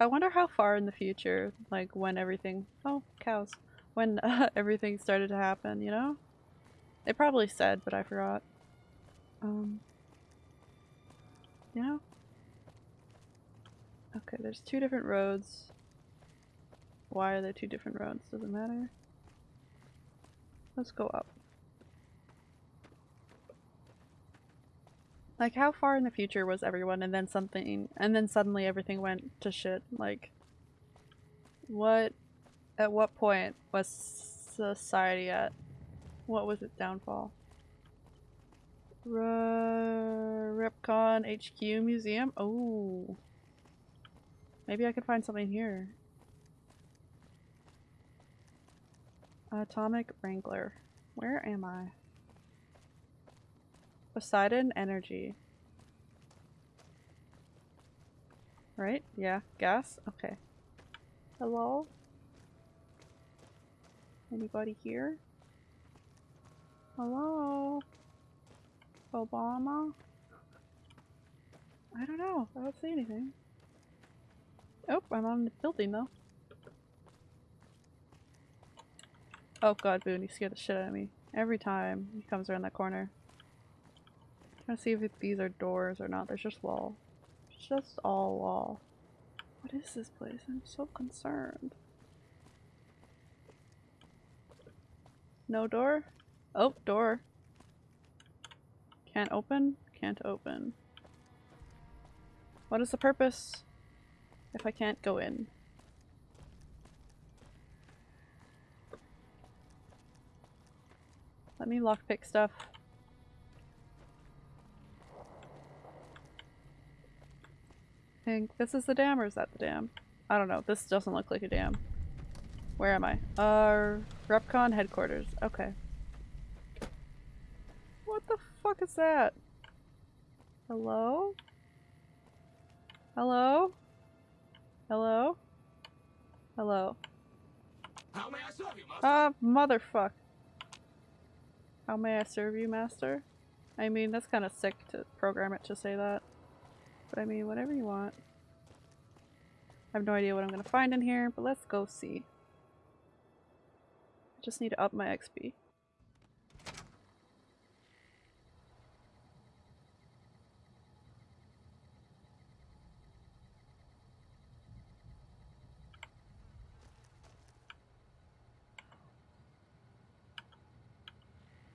I wonder how far in the future, like when everything- oh, cows. When [laughs] uh, everything started to happen, you know? They probably said, but I forgot. Um, you know? Okay, there's two different roads. Why are there two different roads? Doesn't matter. Let's go up. Like, how far in the future was everyone and then something, and then suddenly everything went to shit? Like, what, at what point was society at? What was its downfall? R REPCONN HQ Museum? Oh. Maybe I could find something here. Atomic Wrangler. Where am I? Poseidon Energy. Right? Yeah. Gas? Okay. Hello? Anybody here? Hello? Obama? I don't know. I don't see anything. Oh, I'm on the building though. Oh god, Boone, you scared the shit out of me. Every time he comes around that corner. I'm trying to see if these are doors or not. There's just wall. It's just all wall. What is this place? I'm so concerned. No door? Oh, door. Can't open? Can't open. What is the purpose if I can't go in? Let me lockpick stuff. I think this is the dam or is that the dam? I don't know. This doesn't look like a dam. Where am I? Uh, REPCONN headquarters. Okay. What the fuck is that? Hello? Hello? Hello? Hello? How may I serve you, master? Ah, motherfuck. How may I serve you, master? I mean, that's kind of sick to program it to say that. But I mean, whatever you want. I have no idea what I'm gonna find in here, but let's go see. Just need to up my XP.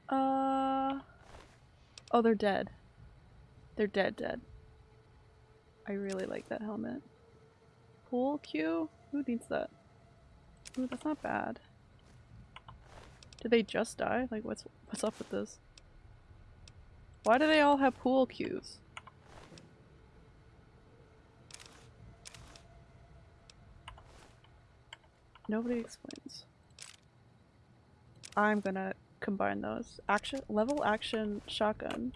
Uh oh, they're dead. They're dead, dead. I really like that helmet. Pool cue? Who needs that? Ooh, that's not bad. Did they just die? Like, what's what's up with this? Why do they all have pool cues? Nobody explains. I'm gonna combine those. Action level action shotgun.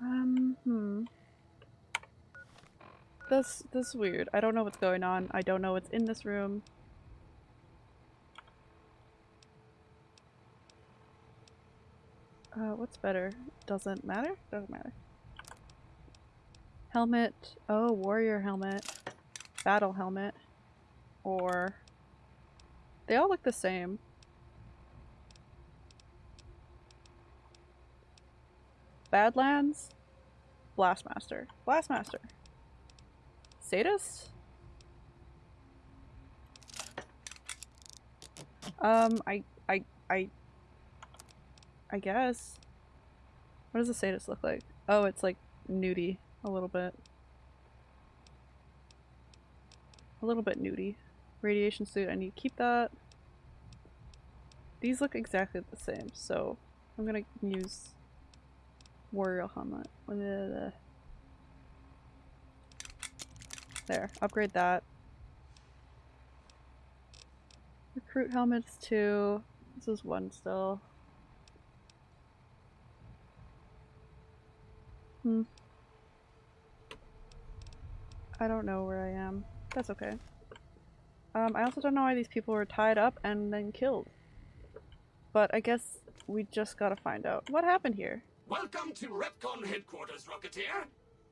Um, hmm. This this is weird. I don't know what's going on. I don't know what's in this room. Uh, what's better? Doesn't matter? Doesn't matter. Helmet. Oh, warrior helmet. battle helmet. Or... They all look the same. Badlands? Blastmaster. Blastmaster. Sadist? Um, I, I, I, I guess. What does a sadist look like? Oh, it's like nudie a little bit. A little bit nudie. Radiation suit, I need to keep that. These look exactly the same, so I'm gonna use warrior helmet. There, upgrade that. Recruit helmets too. This is one still. Hmm. I don't know where I am. That's okay. Um, I also don't know why these people were tied up and then killed. But I guess we just gotta find out. What happened here? Welcome to REPCONN headquarters, Rocketeer.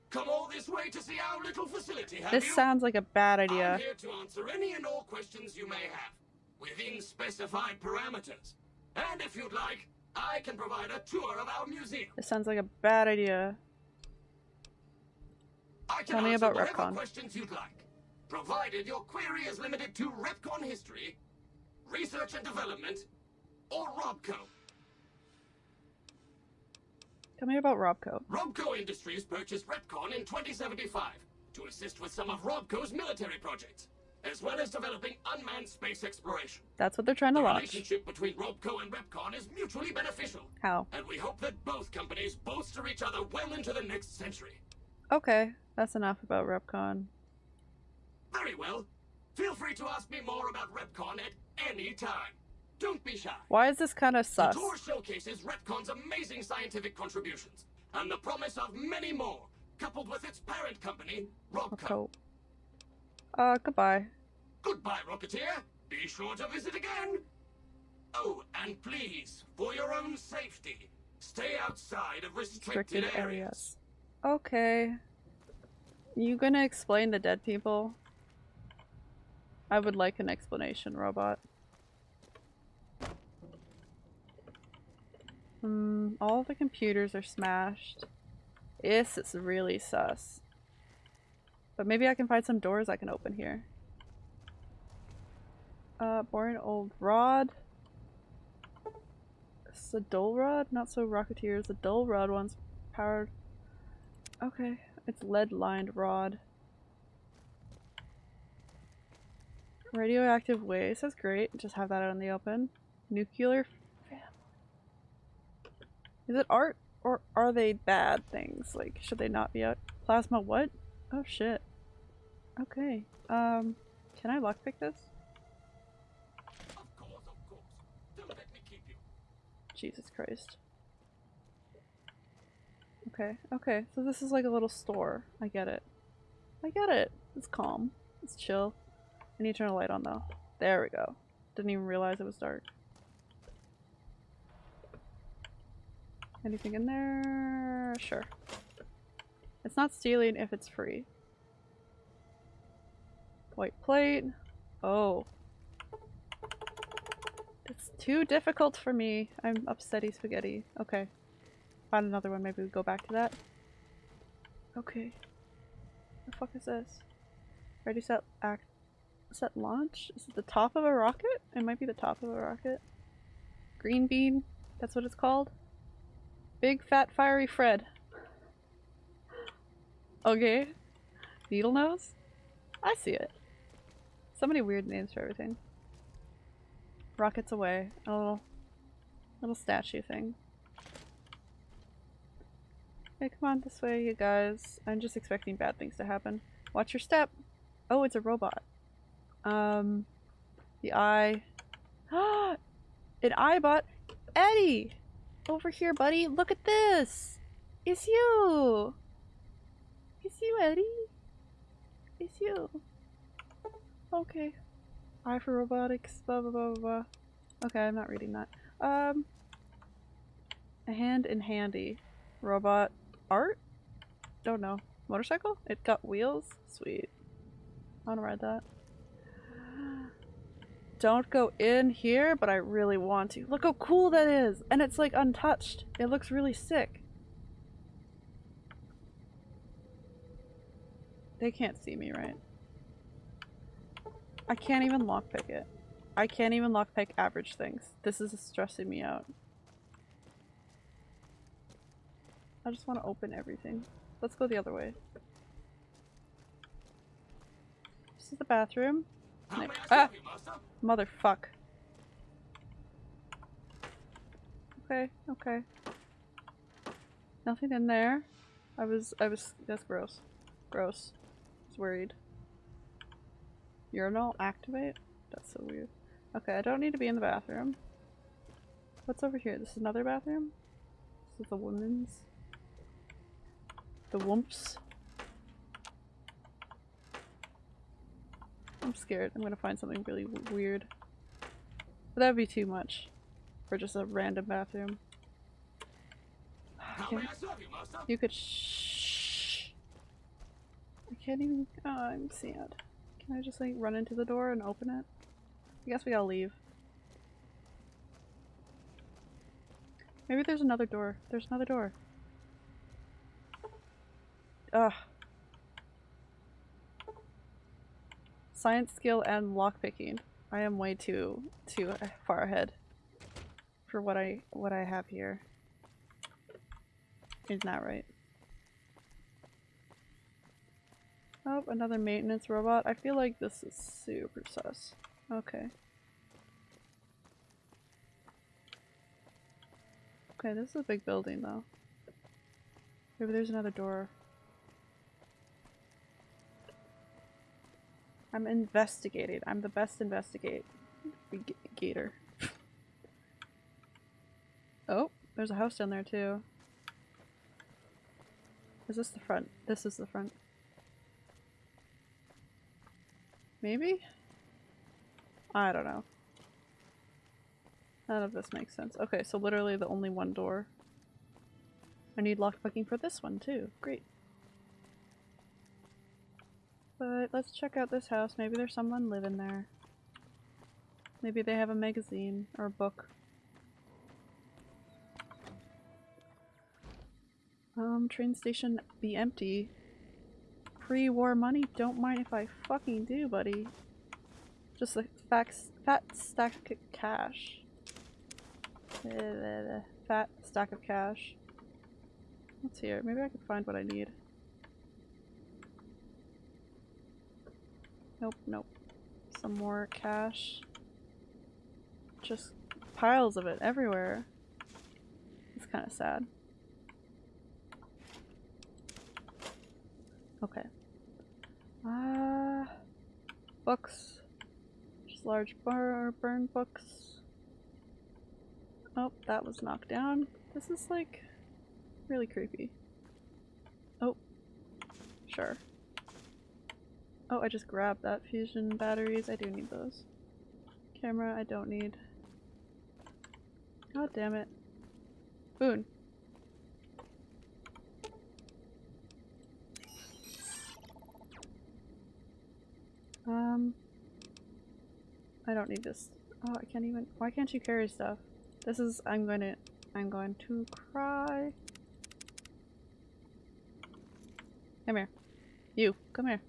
Come all this way to see our little facility, have This you? sounds like a bad idea. I'm here to answer any and all questions you may have, within specified parameters. And if you'd like, I can provide a tour of our museum. This sounds like a bad idea. I can Tell me about REPCONN. questions you'd like, provided your query is limited to REPCONN history, research and development, or RobCo. Tell me about RobCo. RobCo Industries purchased REPCONN in 2075 to assist with some of RobCo's military projects, as well as developing unmanned space exploration. That's what they're trying to the launch. relationship between RobCo and REPCONN is mutually beneficial, How? and we hope that both companies bolster each other well into the next century. Okay, that's enough about REPCONN. Very well. Feel free to ask me more about REPCONN at any time. Don't be shy. Why is this kind of sus? The tour showcases REPCONN's amazing scientific contributions and the promise of many more, coupled with its parent company, RobCo. Uh, goodbye. Goodbye, Rocketeer. Be sure to visit again. Oh, and please, for your own safety, stay outside of restricted, Restricted areas. areas. Okay. You gonna explain the dead people? I would like an explanation, robot. Hmm, all the computers are smashed. This is really sus. But maybe I can find some doors I can open here. Uh, boring old rod. Is a dull rod? Not so rocketeer. rocketeers. The dull rod one's powered. Okay, it's lead lined rod. Radioactive waste, that's great. Just have that out in the open. Nuclear family. Is it art or are they bad things? Like, should they not be out? Plasma what? Oh shit. Okay. Um, can I lockpick this? Jesus Christ. Okay, okay, so this is like a little store. I get it. I get it. It's calm. It's chill. I need to turn a light on though. There we go. Didn't even realize it was dark. Anything in there? Sure. It's not stealing if it's free. White plate. Oh. It's too difficult for me. I'm upsetty spaghetti. Okay. Find another one. Maybe we go back to that. Okay. The fuck is this? Ready, set, act, set, launch? Is it the top of a rocket? It might be the top of a rocket. Green bean? That's what it's called? Big fat fiery Fred. Okay. Needle nose? I see it. So many weird names for everything. Rockets away. A little, little statue thing. Hey, come on this way, you guys. I'm just expecting bad things to happen. Watch your step. Oh, it's a robot. Um, the eye. [gasps] An eyebot. Eddie! Over here, buddy. Look at this! It's you! It's you, Eddie. It's you. Okay. Eye for robotics, blah blah blah blah. Okay, I'm not reading that. Um, a hand in handy. Robot art? Don't know. Motorcycle? It got wheels? Sweet. I wanna ride that. Don't go in here, but I really want to. Look how cool that is! And it's like untouched. It looks really sick. They can't see me, right? I can't even lockpick it. I can't even lockpick average things. This is stressing me out. I just want to open everything. Let's go the other way. This is the bathroom. Ah! Motherfuck. Okay, okay. Nothing in there. I was- I was- that's gross. Gross. I was worried. Urinal activate? That's so weird. Okay, I don't need to be in the bathroom. What's over here? This is another bathroom? This is the women's. The whoops. I'm scared. I'm gonna find something really weird. But that would be too much for just a random bathroom. Can't- You could shh. I can't even. Oh, I'm sad. Can I just like run into the door and open it? I guess we gotta leave. Maybe there's another door. There's another door. Ugh. Science skill and lockpicking. I am way too too far ahead for what I what I have here. Isn't that right? Oh, another maintenance robot. I feel like this is super sus. Okay. Okay, this is a big building though. Maybe there's another door. I'm investigating. I'm the best investigate gator. oh, there's a house down there too. Is this the front? This is the front. Maybe? I don't know. None of this makes sense. Okay, so literally the only one door. I need lockpicking for this one too. Great. But let's check out this house. Maybe there's someone living there. Maybe they have a magazine or a book. Um, train station be empty. Pre-war money? Don't mind if I fucking do, buddy. Just a fat, fat stack of cash. Uh, Fat stack of cash. What's here? Maybe I can find what I need. Nope, nope. Some more cash. Just piles of it everywhere. It's kind of sad. Okay. Ah, uh, books. Just large bar burn books. Oh, that was knocked down. This is like really creepy. Oh, sure. Oh, I just grabbed that fission batteries. I do need those. Camera, I don't need. God damn it. Boone. Um, I don't need this. Oh, I can't even. Why can't you carry stuff? This is. I'm going to. I'm going to cry. Come here. You, come here.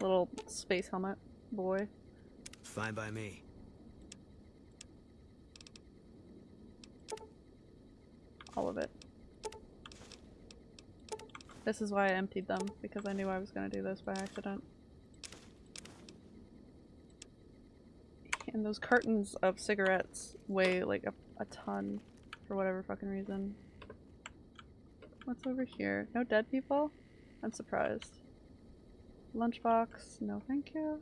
Little space helmet boy. Fine by me. All of it. This is why I emptied them, because I knew I was going to do this by accident. And those cartons of cigarettes weigh like a, a ton for whatever fucking reason. What's over here? No dead people? I'm surprised. Lunchbox, no thank you.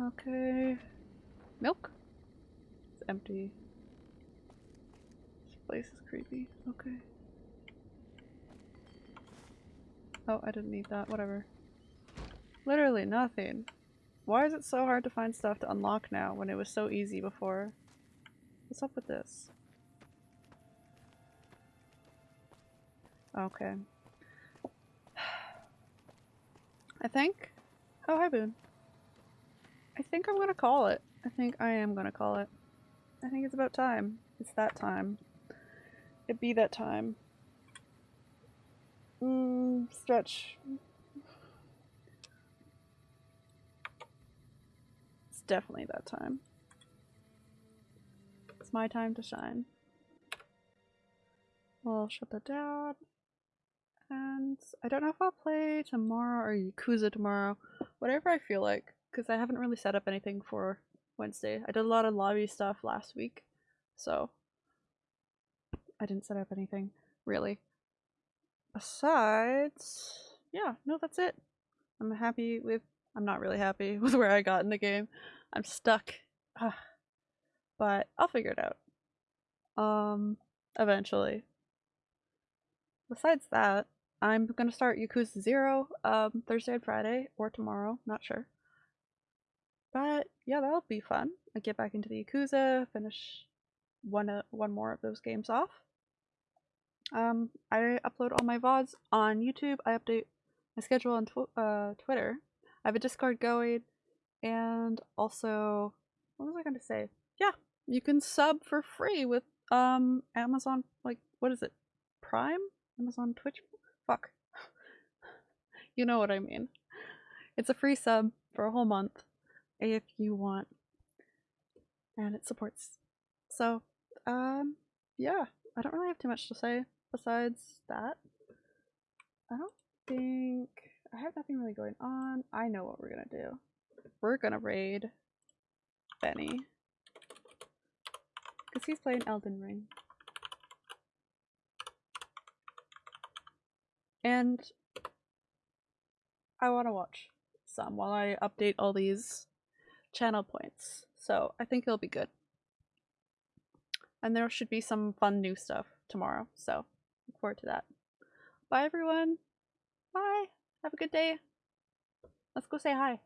Okay. Milk? It's empty. This place is creepy. Okay. Oh, I didn't need that. Whatever. Literally nothing. Why is it so hard to find stuff to unlock now when it was so easy before? What's up with this? Okay. I think Oh, hi, Boone. I think I'm gonna call it. I think I am gonna call it. I think it's about time. It's that time. It be that time. Mm, stretch. It's definitely that time. It's my time to shine. We'll shut that down. And I don't know if I'll play tomorrow or Yakuza tomorrow. Whatever I feel like, because I haven't really set up anything for Wednesday. I did a lot of lobby stuff last week, so I didn't set up anything, really. Besides, yeah, no, that's it. I'm happy with, I'm not really happy [laughs] with where I got in the game. I'm stuck. but I'll figure it out. Um, eventually. Besides that, I'm gonna start Yakuza Zero um, Thursday and Friday, or tomorrow, not sure. But yeah, that'll be fun. I get back into the Yakuza, finish one uh, one more of those games off. Um, I upload all my VODs on YouTube. I update my schedule on tw uh, Twitter. I have a Discord going, and also, what was I to say? Yeah, you can sub for free with um Amazon. Like, what is it? Prime? Amazon Twitch? Fuck. you know what I mean. It's a free sub for a whole month if you want. And it supports. So, um, yeah, I don't really have too much to say besides that. I don't think I have nothing really going on. I know what we're gonna do. We're gonna raid Benny. Because he's playing Elden Ring. And I want to watch some while I update all these channel points. So I think it'll be good. And there should be some fun new stuff tomorrow. So look forward to that. Bye everyone. Bye. Have a good day. Let's go say hi.